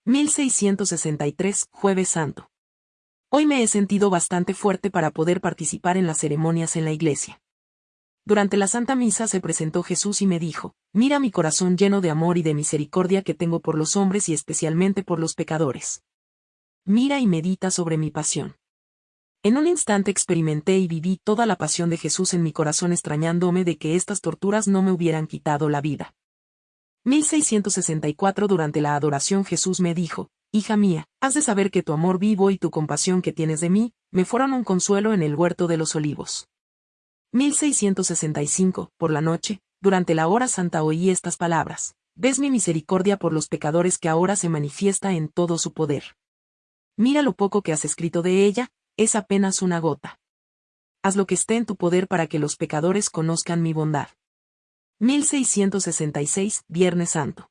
1663, Jueves Santo. Hoy me he sentido bastante fuerte para poder participar en las ceremonias en la iglesia. Durante la Santa Misa se presentó Jesús y me dijo, mira mi corazón lleno de amor y de misericordia que tengo por los hombres y especialmente por los pecadores. Mira y medita sobre mi pasión. En un instante experimenté y viví toda la pasión de Jesús en mi corazón extrañándome de que estas torturas no me hubieran quitado la vida. 1664 Durante la adoración Jesús me dijo, Hija mía, has de saber que tu amor vivo y tu compasión que tienes de mí, me fueron un consuelo en el huerto de los olivos. 1665, por la noche, durante la hora santa oí estas palabras. Ves mi misericordia por los pecadores que ahora se manifiesta en todo su poder. Mira lo poco que has escrito de ella, es apenas una gota. Haz lo que esté en tu poder para que los pecadores conozcan mi bondad. 1666, Viernes Santo.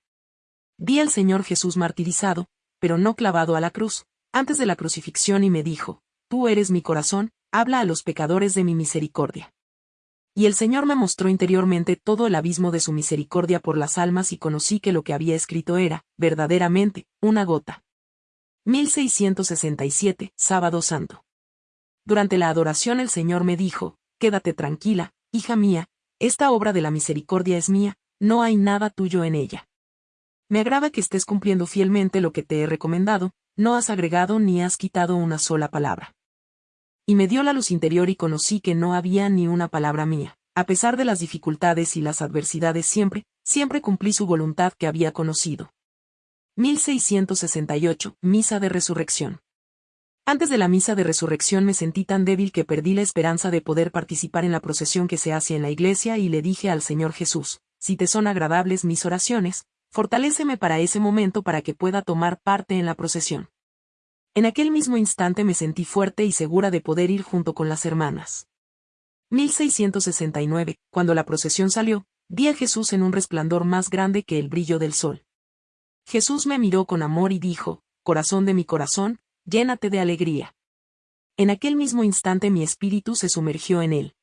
Vi al Señor Jesús martirizado, pero no clavado a la cruz, antes de la crucifixión y me dijo, Tú eres mi corazón, habla a los pecadores de mi misericordia. Y el Señor me mostró interiormente todo el abismo de su misericordia por las almas y conocí que lo que había escrito era, verdaderamente, una gota. 1667, Sábado Santo. Durante la adoración el Señor me dijo, Quédate tranquila, hija mía, esta obra de la misericordia es mía, no hay nada tuyo en ella. Me agrada que estés cumpliendo fielmente lo que te he recomendado, no has agregado ni has quitado una sola palabra y me dio la luz interior y conocí que no había ni una palabra mía. A pesar de las dificultades y las adversidades siempre, siempre cumplí su voluntad que había conocido. 1668, Misa de Resurrección. Antes de la misa de resurrección me sentí tan débil que perdí la esperanza de poder participar en la procesión que se hace en la iglesia y le dije al Señor Jesús, si te son agradables mis oraciones, fortaléceme para ese momento para que pueda tomar parte en la procesión. En aquel mismo instante me sentí fuerte y segura de poder ir junto con las hermanas. 1669, cuando la procesión salió, vi a Jesús en un resplandor más grande que el brillo del sol. Jesús me miró con amor y dijo, Corazón de mi corazón, llénate de alegría. En aquel mismo instante mi espíritu se sumergió en él.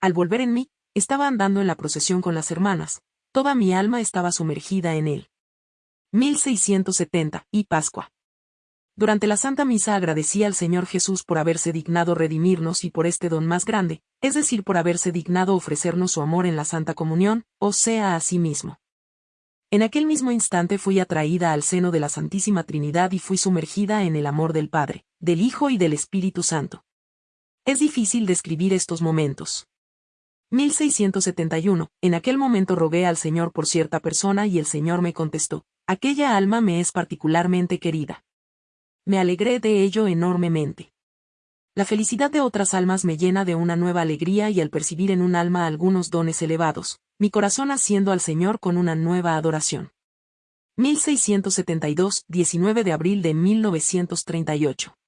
Al volver en mí, estaba andando en la procesión con las hermanas, toda mi alma estaba sumergida en él. 1670, y Pascua. Durante la Santa Misa agradecí al Señor Jesús por haberse dignado redimirnos y por este don más grande, es decir, por haberse dignado ofrecernos su amor en la Santa Comunión, o sea, a sí mismo. En aquel mismo instante fui atraída al seno de la Santísima Trinidad y fui sumergida en el amor del Padre, del Hijo y del Espíritu Santo. Es difícil describir estos momentos. 1671. En aquel momento rogué al Señor por cierta persona y el Señor me contestó, aquella alma me es particularmente querida me alegré de ello enormemente. La felicidad de otras almas me llena de una nueva alegría y al percibir en un alma algunos dones elevados, mi corazón asciendo al Señor con una nueva adoración. 1672, 19 de abril de 1938.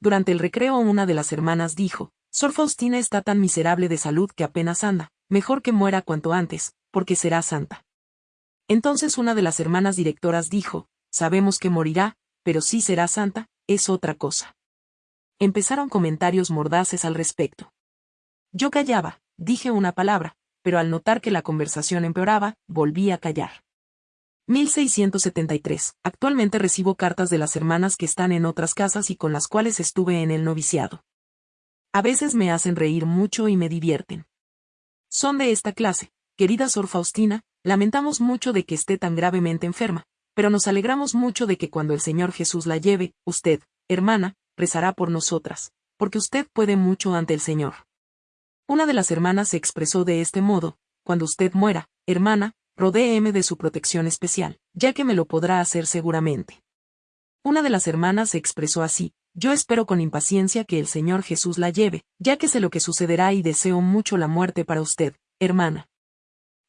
Durante el recreo una de las hermanas dijo, Sor Faustina está tan miserable de salud que apenas anda, mejor que muera cuanto antes, porque será santa. Entonces una de las hermanas directoras dijo, Sabemos que morirá, pero sí será santa, es otra cosa. Empezaron comentarios mordaces al respecto. Yo callaba, dije una palabra, pero al notar que la conversación empeoraba, volví a callar. 1673. Actualmente recibo cartas de las hermanas que están en otras casas y con las cuales estuve en el noviciado. A veces me hacen reír mucho y me divierten. Son de esta clase. Querida Sor Faustina, lamentamos mucho de que esté tan gravemente enferma, pero nos alegramos mucho de que cuando el Señor Jesús la lleve, usted, hermana, rezará por nosotras, porque usted puede mucho ante el Señor. Una de las hermanas se expresó de este modo, cuando usted muera, hermana, rodéeme de su protección especial, ya que me lo podrá hacer seguramente. Una de las hermanas se expresó así, yo espero con impaciencia que el Señor Jesús la lleve, ya que sé lo que sucederá y deseo mucho la muerte para usted, hermana.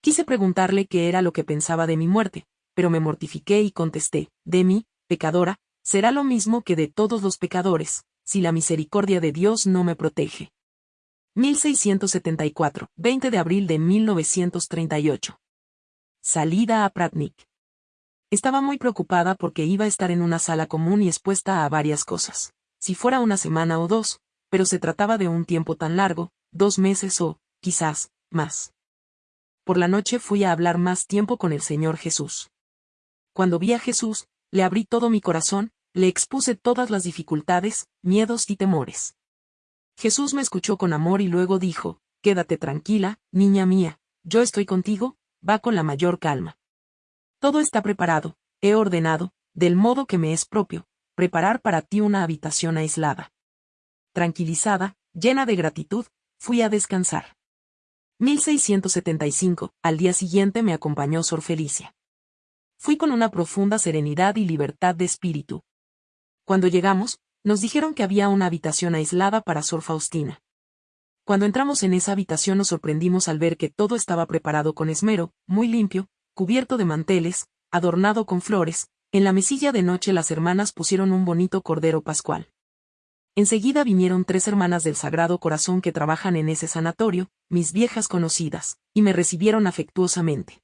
Quise preguntarle qué era lo que pensaba de mi muerte, pero me mortifiqué y contesté, de mí, pecadora, será lo mismo que de todos los pecadores, si la misericordia de Dios no me protege. 1674, 20 de abril de 1938. Salida a Pratnik. Estaba muy preocupada porque iba a estar en una sala común y expuesta a varias cosas si fuera una semana o dos, pero se trataba de un tiempo tan largo, dos meses o, quizás, más. Por la noche fui a hablar más tiempo con el Señor Jesús. Cuando vi a Jesús, le abrí todo mi corazón, le expuse todas las dificultades, miedos y temores. Jesús me escuchó con amor y luego dijo, Quédate tranquila, niña mía, yo estoy contigo, va con la mayor calma. Todo está preparado, he ordenado, del modo que me es propio, preparar para ti una habitación aislada. Tranquilizada, llena de gratitud, fui a descansar. 1675, al día siguiente me acompañó Sor Felicia. Fui con una profunda serenidad y libertad de espíritu. Cuando llegamos, nos dijeron que había una habitación aislada para Sor Faustina. Cuando entramos en esa habitación nos sorprendimos al ver que todo estaba preparado con esmero, muy limpio, cubierto de manteles, adornado con flores, en la mesilla de noche las hermanas pusieron un bonito cordero pascual. Enseguida vinieron tres hermanas del Sagrado Corazón que trabajan en ese sanatorio, mis viejas conocidas, y me recibieron afectuosamente.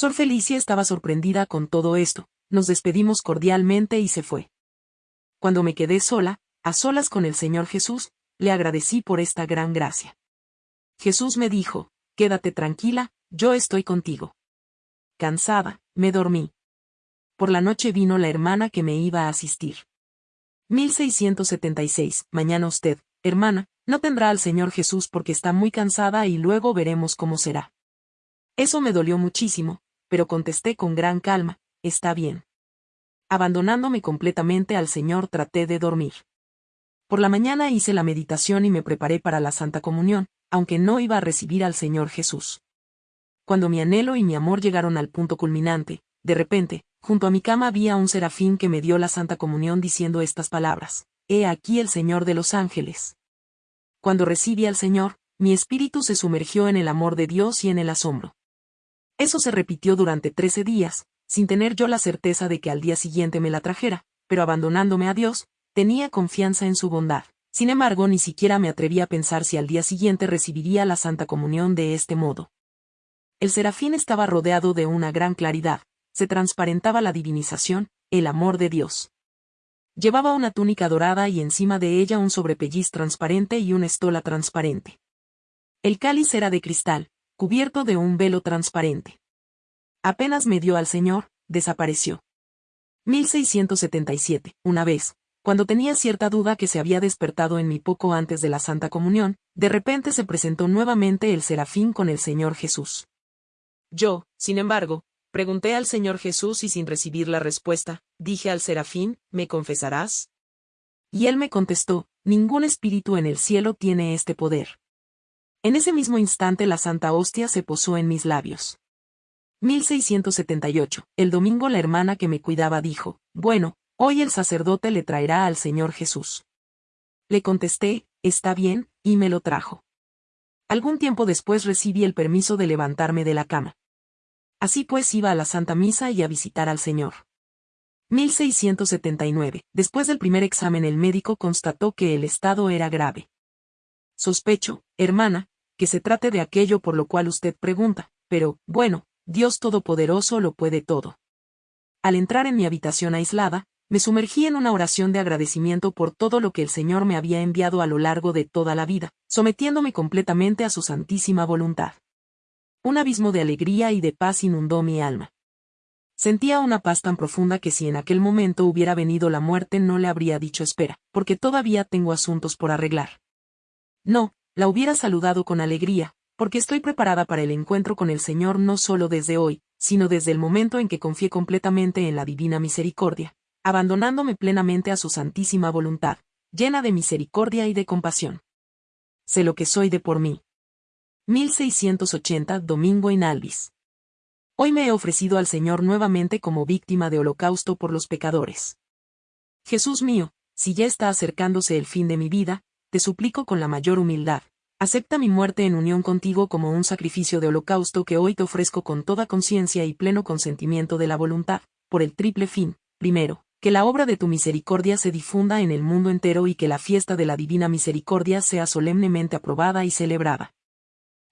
Sor Felicia estaba sorprendida con todo esto, nos despedimos cordialmente y se fue. Cuando me quedé sola, a solas con el Señor Jesús, le agradecí por esta gran gracia. Jesús me dijo, Quédate tranquila, yo estoy contigo. Cansada, me dormí por la noche vino la hermana que me iba a asistir. 1676. Mañana usted, hermana, no tendrá al Señor Jesús porque está muy cansada y luego veremos cómo será. Eso me dolió muchísimo, pero contesté con gran calma, está bien. Abandonándome completamente al Señor traté de dormir. Por la mañana hice la meditación y me preparé para la Santa Comunión, aunque no iba a recibir al Señor Jesús. Cuando mi anhelo y mi amor llegaron al punto culminante, de repente, Junto a mi cama había un serafín que me dio la Santa Comunión diciendo estas palabras. He aquí el Señor de los ángeles. Cuando recibí al Señor, mi espíritu se sumergió en el amor de Dios y en el asombro. Eso se repitió durante trece días, sin tener yo la certeza de que al día siguiente me la trajera, pero abandonándome a Dios, tenía confianza en su bondad. Sin embargo, ni siquiera me atreví a pensar si al día siguiente recibiría la Santa Comunión de este modo. El serafín estaba rodeado de una gran claridad, se transparentaba la divinización, el amor de Dios. Llevaba una túnica dorada y encima de ella un sobrepelliz transparente y una estola transparente. El cáliz era de cristal, cubierto de un velo transparente. Apenas me dio al Señor, desapareció. 1677. Una vez, cuando tenía cierta duda que se había despertado en mí poco antes de la Santa Comunión, de repente se presentó nuevamente el serafín con el Señor Jesús. Yo, sin embargo, Pregunté al Señor Jesús y sin recibir la respuesta, dije al serafín, ¿me confesarás? Y él me contestó, ningún espíritu en el cielo tiene este poder. En ese mismo instante la Santa Hostia se posó en mis labios. 1678. El domingo la hermana que me cuidaba dijo, bueno, hoy el sacerdote le traerá al Señor Jesús. Le contesté, está bien, y me lo trajo. Algún tiempo después recibí el permiso de levantarme de la cama. Así pues iba a la Santa Misa y a visitar al Señor. 1679. Después del primer examen el médico constató que el estado era grave. Sospecho, hermana, que se trate de aquello por lo cual usted pregunta, pero, bueno, Dios Todopoderoso lo puede todo. Al entrar en mi habitación aislada, me sumergí en una oración de agradecimiento por todo lo que el Señor me había enviado a lo largo de toda la vida, sometiéndome completamente a su santísima voluntad. Un abismo de alegría y de paz inundó mi alma. Sentía una paz tan profunda que si en aquel momento hubiera venido la muerte no le habría dicho espera, porque todavía tengo asuntos por arreglar. No, la hubiera saludado con alegría, porque estoy preparada para el encuentro con el Señor no solo desde hoy, sino desde el momento en que confié completamente en la divina misericordia, abandonándome plenamente a su santísima voluntad, llena de misericordia y de compasión. Sé lo que soy de por mí. 1680 Domingo en Alvis. Hoy me he ofrecido al Señor nuevamente como víctima de holocausto por los pecadores. Jesús mío, si ya está acercándose el fin de mi vida, te suplico con la mayor humildad, acepta mi muerte en unión contigo como un sacrificio de holocausto que hoy te ofrezco con toda conciencia y pleno consentimiento de la voluntad, por el triple fin, primero, que la obra de tu misericordia se difunda en el mundo entero y que la fiesta de la divina misericordia sea solemnemente aprobada y celebrada.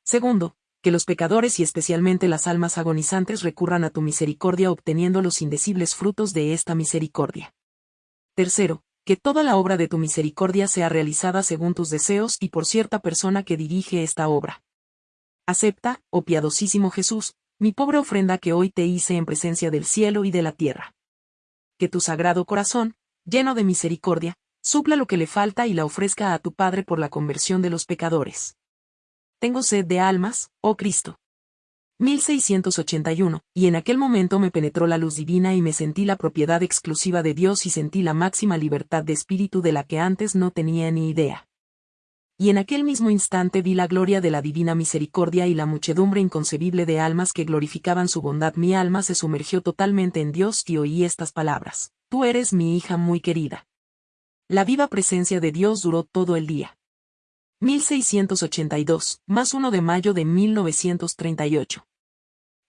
Segundo, que los pecadores y especialmente las almas agonizantes recurran a tu misericordia obteniendo los indecibles frutos de esta misericordia. Tercero, que toda la obra de tu misericordia sea realizada según tus deseos y por cierta persona que dirige esta obra. Acepta, oh piadosísimo Jesús, mi pobre ofrenda que hoy te hice en presencia del cielo y de la tierra que tu sagrado corazón, lleno de misericordia, supla lo que le falta y la ofrezca a tu Padre por la conversión de los pecadores. Tengo sed de almas, oh Cristo. 1681, y en aquel momento me penetró la luz divina y me sentí la propiedad exclusiva de Dios y sentí la máxima libertad de espíritu de la que antes no tenía ni idea y en aquel mismo instante vi la gloria de la divina misericordia y la muchedumbre inconcebible de almas que glorificaban su bondad. Mi alma se sumergió totalmente en Dios y oí estas palabras. Tú eres mi hija muy querida. La viva presencia de Dios duró todo el día. 1682, más 1 de mayo de 1938.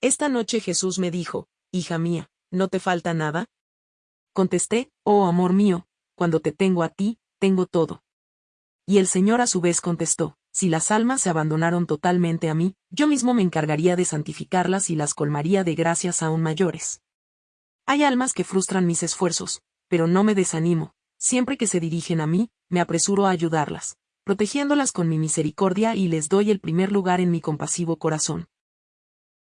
Esta noche Jesús me dijo, Hija mía, ¿no te falta nada? Contesté, Oh amor mío, cuando te tengo a ti, tengo todo. Y el Señor a su vez contestó, si las almas se abandonaron totalmente a mí, yo mismo me encargaría de santificarlas y las colmaría de gracias aún mayores. Hay almas que frustran mis esfuerzos, pero no me desanimo, siempre que se dirigen a mí, me apresuro a ayudarlas, protegiéndolas con mi misericordia y les doy el primer lugar en mi compasivo corazón,